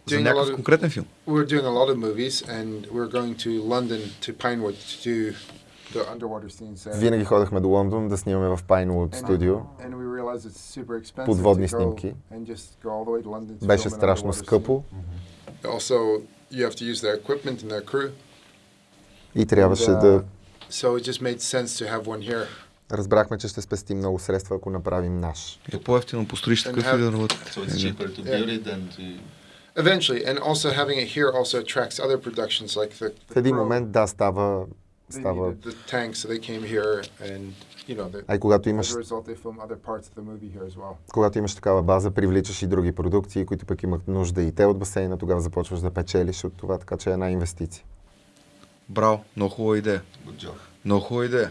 За някакъв конкретен филм? we were doing a lot of movies, and we were going to London to Pinewood to do the underwater scenes. there. Винаги ходехме до Лондон да снимаме в Pinewood студио. Подводни снимки. Беше страшно скъпо. Also, you have to use their equipment and their crew. И трябваше And, uh, да... So it just made sense to have one here. Разбрахме, че ще спестим много средства, ако направим наш. Е по-ефтино построиш такъв и да работи. So it's cheaper to build it than to. Eventually, and also having it here also attracts other productions like the. В един момент, да, става... Става... tanks, so they came here, and you know, the, А и когато as имаш, a result, they film other parts of the movie here as well. когато имаш такава база, привличаш и други продукции, които пък имат нужда и те от басейна, тогава започваш да печелиш от това, така че е една инвестиция. Браво, много хубава идея. Много хубава идея.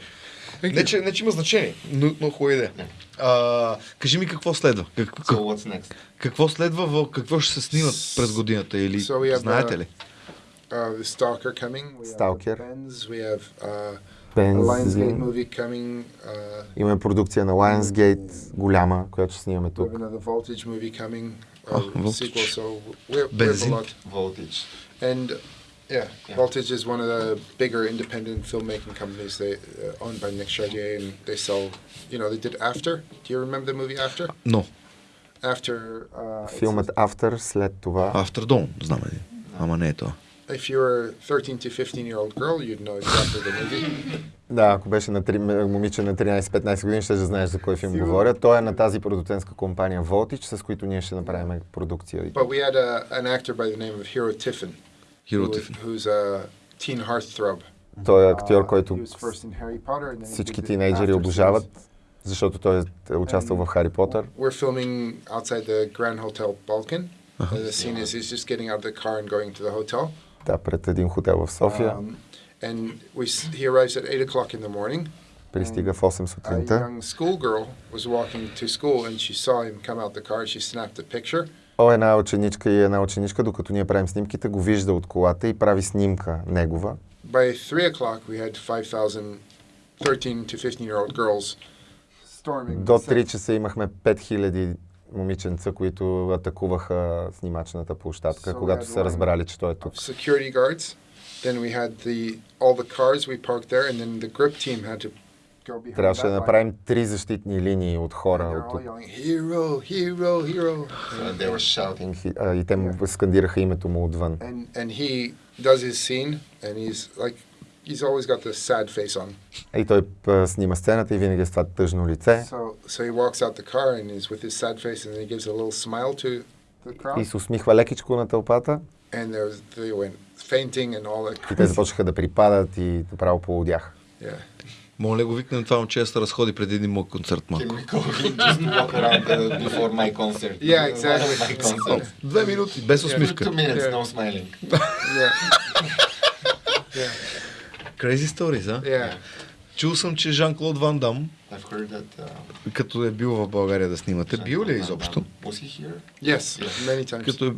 Не че, не, че има значение, но много хубава идея. А, кажи ми какво следва? Как, So what's next? какво следва, в, какво ще се снимат през годината или So знаете uh, ли? Uh, Stalker coming. We Stalker. have Benz. We have uh, a Benz, Lionsgate movie coming. Uh, Имаме продукция на Lionsgate, голяма, която ще снимаме тук. another Voltage movie coming. Oh, Uh, Voltage. sequel. So we have, we have Benzene. a lot. Voltage. And yeah, Yeah. Voltage is one of the bigger independent filmmaking companies. They uh, owned by Nick Chartier, and they sell. You know, they did After. Do you remember the movie After? Но, After. Uh, it's- Филмът After, след това... After Dawn, знам един. Ама не е това. If you were a 13 to 15 year old girl, you'd know exactly the movie. Да, ако беше на три, момиче на 13-15 години, ще да знаеш за кой филм Сигурно. говоря. Той е на тази продуцентска компания Voltage, с които ние ще направим продукция. But we had a, an actor by the name of Hero Tiffin. Hero who- Tiffany. who's a teen heartthrob. Той е актьор, Uh, който he was first in Harry Potter, and then he всички did the тинейджери after обожават, series. защото той е участвал в Хари Потър. We're filming outside the Grand Hotel Balkan. And the scene is he's just getting out of the car and going to the hotel. Да, пред един хотел в София. Um, and we, s- he arrives at 8 o'clock in the morning. Пристига в 8 A сутринта. young schoolgirl was walking to school and she saw him come out the car. She snapped a picture. О, една ученичка и една ученичка, докато ние правим снимките, го вижда от колата и прави снимка негова. By 3 o'clock, we had 5,000 13 to 15 year old girls. До the set. 3 часа имахме 5000 момиченца, които атакуваха снимачната площадка, So когато са разбрали, че той е тук. security guards. Then we had the all the cars we parked there, and then the grip team had to Трябваше да направим три защитни линии от And хора. От "Hero, hero, hero!" So they were shouting. И, а, и те му скандираха името му отвън. And and he does his scene, and he's like, he's always got this sad face on. И той а, снима сцената и винаги е с това тъжно лице. So so he walks out the car and he's with his sad face, and then he gives a little smile to the И се усмихва лекичко на тълпата. and there was they went fainting and all that. И те започнаха да припадат и направо полудях. Yeah. Моля го викнем това момче да се разходи преди един мой концерт малко. uh? Yeah, exactly. Две минути, без усмивка. two minutes, Yeah. no smiling. Yeah. yeah. Crazy stories, а? Yeah. Чул съм, че Жан-Клод Ван Дам, that. Uh, като е бил в България да снимате, бил ли е изобщо? Yes, many times. Като е,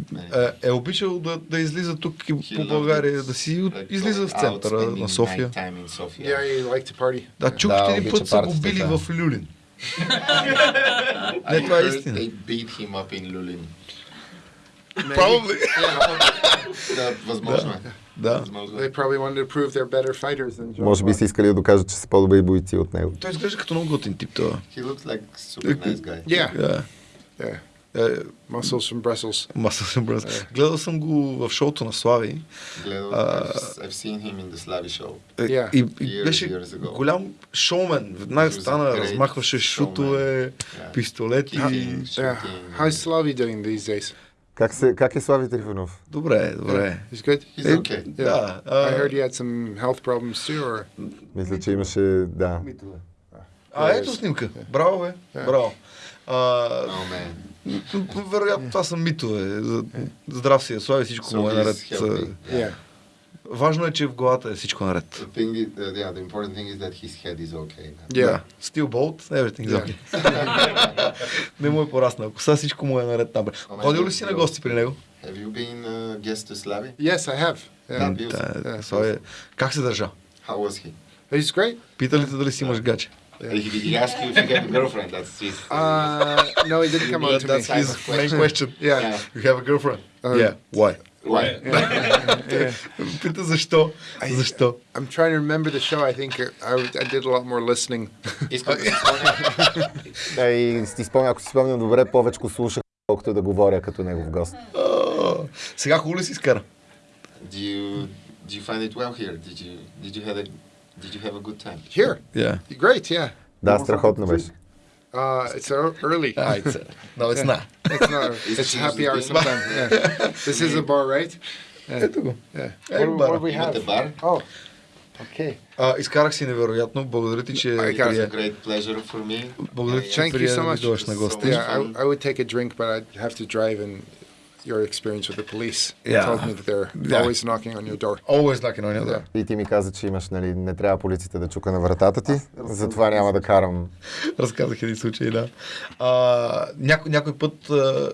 е, е обичал да, да излиза тук He по България, да си Like излиза в центъра на София. Yeah. Да, чух, че един път са го били да. в Люлин. Не, това е истина. They beat him up in Lulin. Probably. Да, възможно е. Да. Е. They probably wanted to prove they're better fighters than John Може би са искали да докажат, че са по-добри бойци от него. Той изглежда като много готин тип това. He looks like super nice guy. Yeah, Да. yeah. Е, Muscles from Brussels. Маса съм браз. Гледал съм го в шоуто на Слави. Glad Uh, I've, seen him in the Slavi show. Е, Yeah. И, и Years, беше years ago. голям шоумен. Веднага He was a стана, размахваше шутове, Yeah. пистолети. Kicking, Yeah. shooting. How's Slavi doing these days? Как, се, как е Слави Трифонов? Добре, добре. He's good. He's okay. Да. I а, heard he had some health problems too, or Мисля, че имаше, да. А, ето снимка. Браво, бе. Браво. А, Oh man. вероятно това са митове. Здрав си, Слави, всичко му е наред. Yeah. Важно е, че в главата е всичко наред. Is, uh, yeah, is okay. Yeah. Да. Still bolt, everything is Yeah. okay. Не му е пораснал. Коса всичко му е наред там. Ходил ли си на гости при него? Have you been uh, guest to Slavi? Yes, I have. Yeah. Да. Да, Yeah. Слави, как се държа? How was he? He's great. Пита ли те дали си имаш гаче? Did he, he ask you if you have a girlfriend? That's his. Uh, no, he didn't come on to That's me. his main question. Yeah. Yeah. You have a girlfriend? Uh, yeah. Why? Why? yeah. Пита защо? Защо? I'm trying to remember the show. I think I, I did a lot more listening. Искам да си спомня. Да, и си спомня, ако си спомням добре, повече слушах, колкото да говоря като негов гост. О, Сега хубаво ли си изкара? Do you do you find it well here? Did you did you have a did you have a good time? Here, Yeah. great. Yeah. Да, страхотно беше. Uh, it's ear- early. Ah, it's, no, it's not. It's not. It's It's happy hour Tuesday. sometime. Yeah. This is a bar, right? Ето го. Yeah. Hey, what, bar. what do we Имате have? бар? Oh, okay. А, изкарах си невероятно. Благодаря ти, че I got прие. It's a great pleasure for me. Благодаря ти, че Thank you прие so да ми much. дойдеш на гости. So- Yeah, I, fun. I would take a drink, but I'd have to drive and your experience with the police Yeah. told me that they're Yeah. always knocking on your door. Always knocking on your door. Yeah. И ти ми каза, че имаш, нали, не трябва полицията да чука на вратата ти, затова няма да карам. Разказах един случай, да. А, няко, някой път а,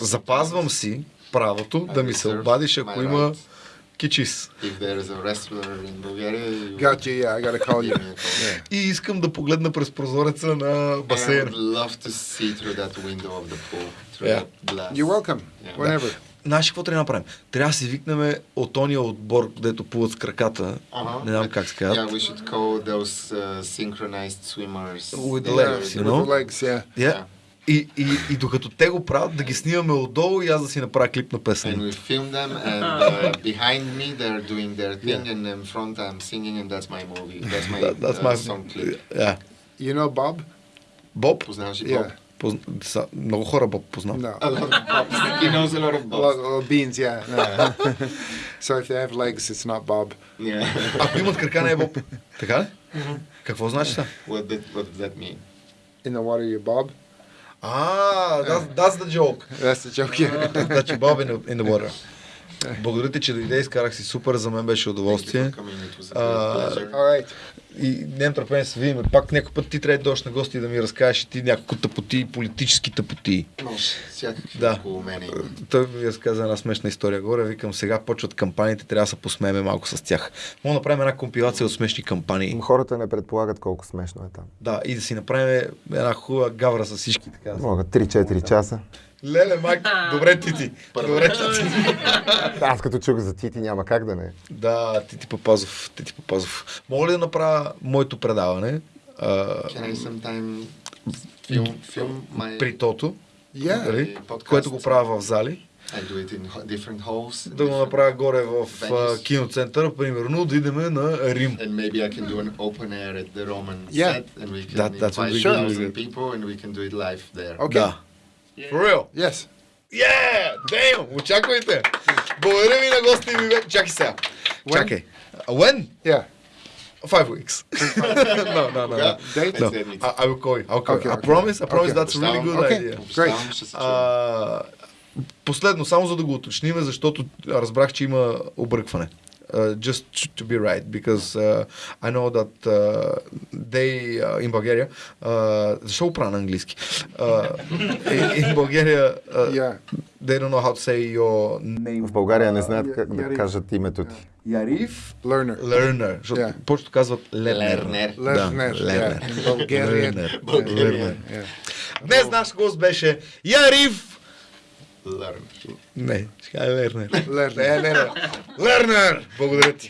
запазвам си правото да ми се обадиш, ако има right. Кичис. If there is a wrestler in Bulgaria, you Got you. Yeah, I got to call you. call. И искам да погледна през прозореца на And I басейна. would love to see through that window of the pool, through Yeah. that glass. You're welcome. Yeah. Whenever. Знаеш какво трябва да направим? Трябва да си викнем от ония отбор, където плуват с краката. Uh-huh. Не знам как се казват. Yeah, we should call those uh, synchronized swimmers. With the Yeah, legs, you with know? the legs, yeah. Yeah. И, и, и докато те го правят, да ги снимаме отдолу и аз да си направя клип на And песен. we film them, and uh, behind me they're doing their thing, and in front I'm singing, and that's my movie. That's my That, that's uh, my song clip. Yeah. You know Bob? Боб? Познаваш ли Yeah. Боб? Позна... са- Много хора Боб познавам. No. A lot of bobs. he knows a lot of A bobs. lot of beans, yeah. No. so if they have legs, it's not Bob. Yeah. Ако имат крака, не е Боб. Така ли? Какво значи това? what, did, what does that mean? In the water, you're Bob. А, that's, that's the joke. That's the joke. Yeah. Значи Bob in the, in the water. Благодаря ти, че дойде, изкарах си супер, за мен беше удоволствие. Uh, И нямам търпение да се видим. Пак някой път ти трябва да дойдеш на гости и да ми разкажеш и ти няколко тъпоти, политически тъпоти. Може, всякакви Да. около има. Той ми разказа една смешна история горе. Викам, сега почват кампаниите, трябва да се посмееме малко с тях. Мога да направим една компилация от смешни кампании. Хората не предполагат колко смешно е там. Да, и да си направим една хубава гавра с всички така. Могат 3-4 часа. Леле, майк, добре ти ти. Добре ти ти. Аз като чух за Тити няма как да не. Да, ти ти Папазов, ти ти Папазов. Мога ли да направя моето предаване Can I sometime film, film my... при Тото, Yeah. нали, подкаст. което го правя в зали? I do it in ho- different halls. Да го направя горе в venues. киноцентъра, примерно, да идеме на Рим. And maybe I can do an open air at the Roman Yeah. set, and we can That- invite thousand people, and we can do it live there. Okay. Да. For real. Yes. Yeah! Damn! Очаквайте! Благодаря ви на гости ми. бе- Чакай сега. When? Чакай. Uh, When? Yeah. Five weeks. no, no, no, no. Date? No. I, I will call you. I'll call Okay, you. I okay. promise, I promise Okay. that's a really good Okay. idea. Great. А, последно, само за да го уточним, защото разбрах, че има объркване. Uh, just to, to be right, because uh, I know that uh, they uh, in Bulgaria, uh, защо го правя на английски? Uh, in, in Bulgaria, uh, Yeah. they don't know how to say your name. В България не знаят Uh, как да Яриф. кажат името ти. Яриф Learner. Learner, защото Yeah. повечето казват Лернер. Лернер. Да, Learner. Лернер. Yeah. In Bulgarian. Learner. Bulgarian. Yeah. Днес наш гост беше Яриф Learn. Не, ще кажа Лернер. Learner. Не, не, не. Лернер! Благодаря ти.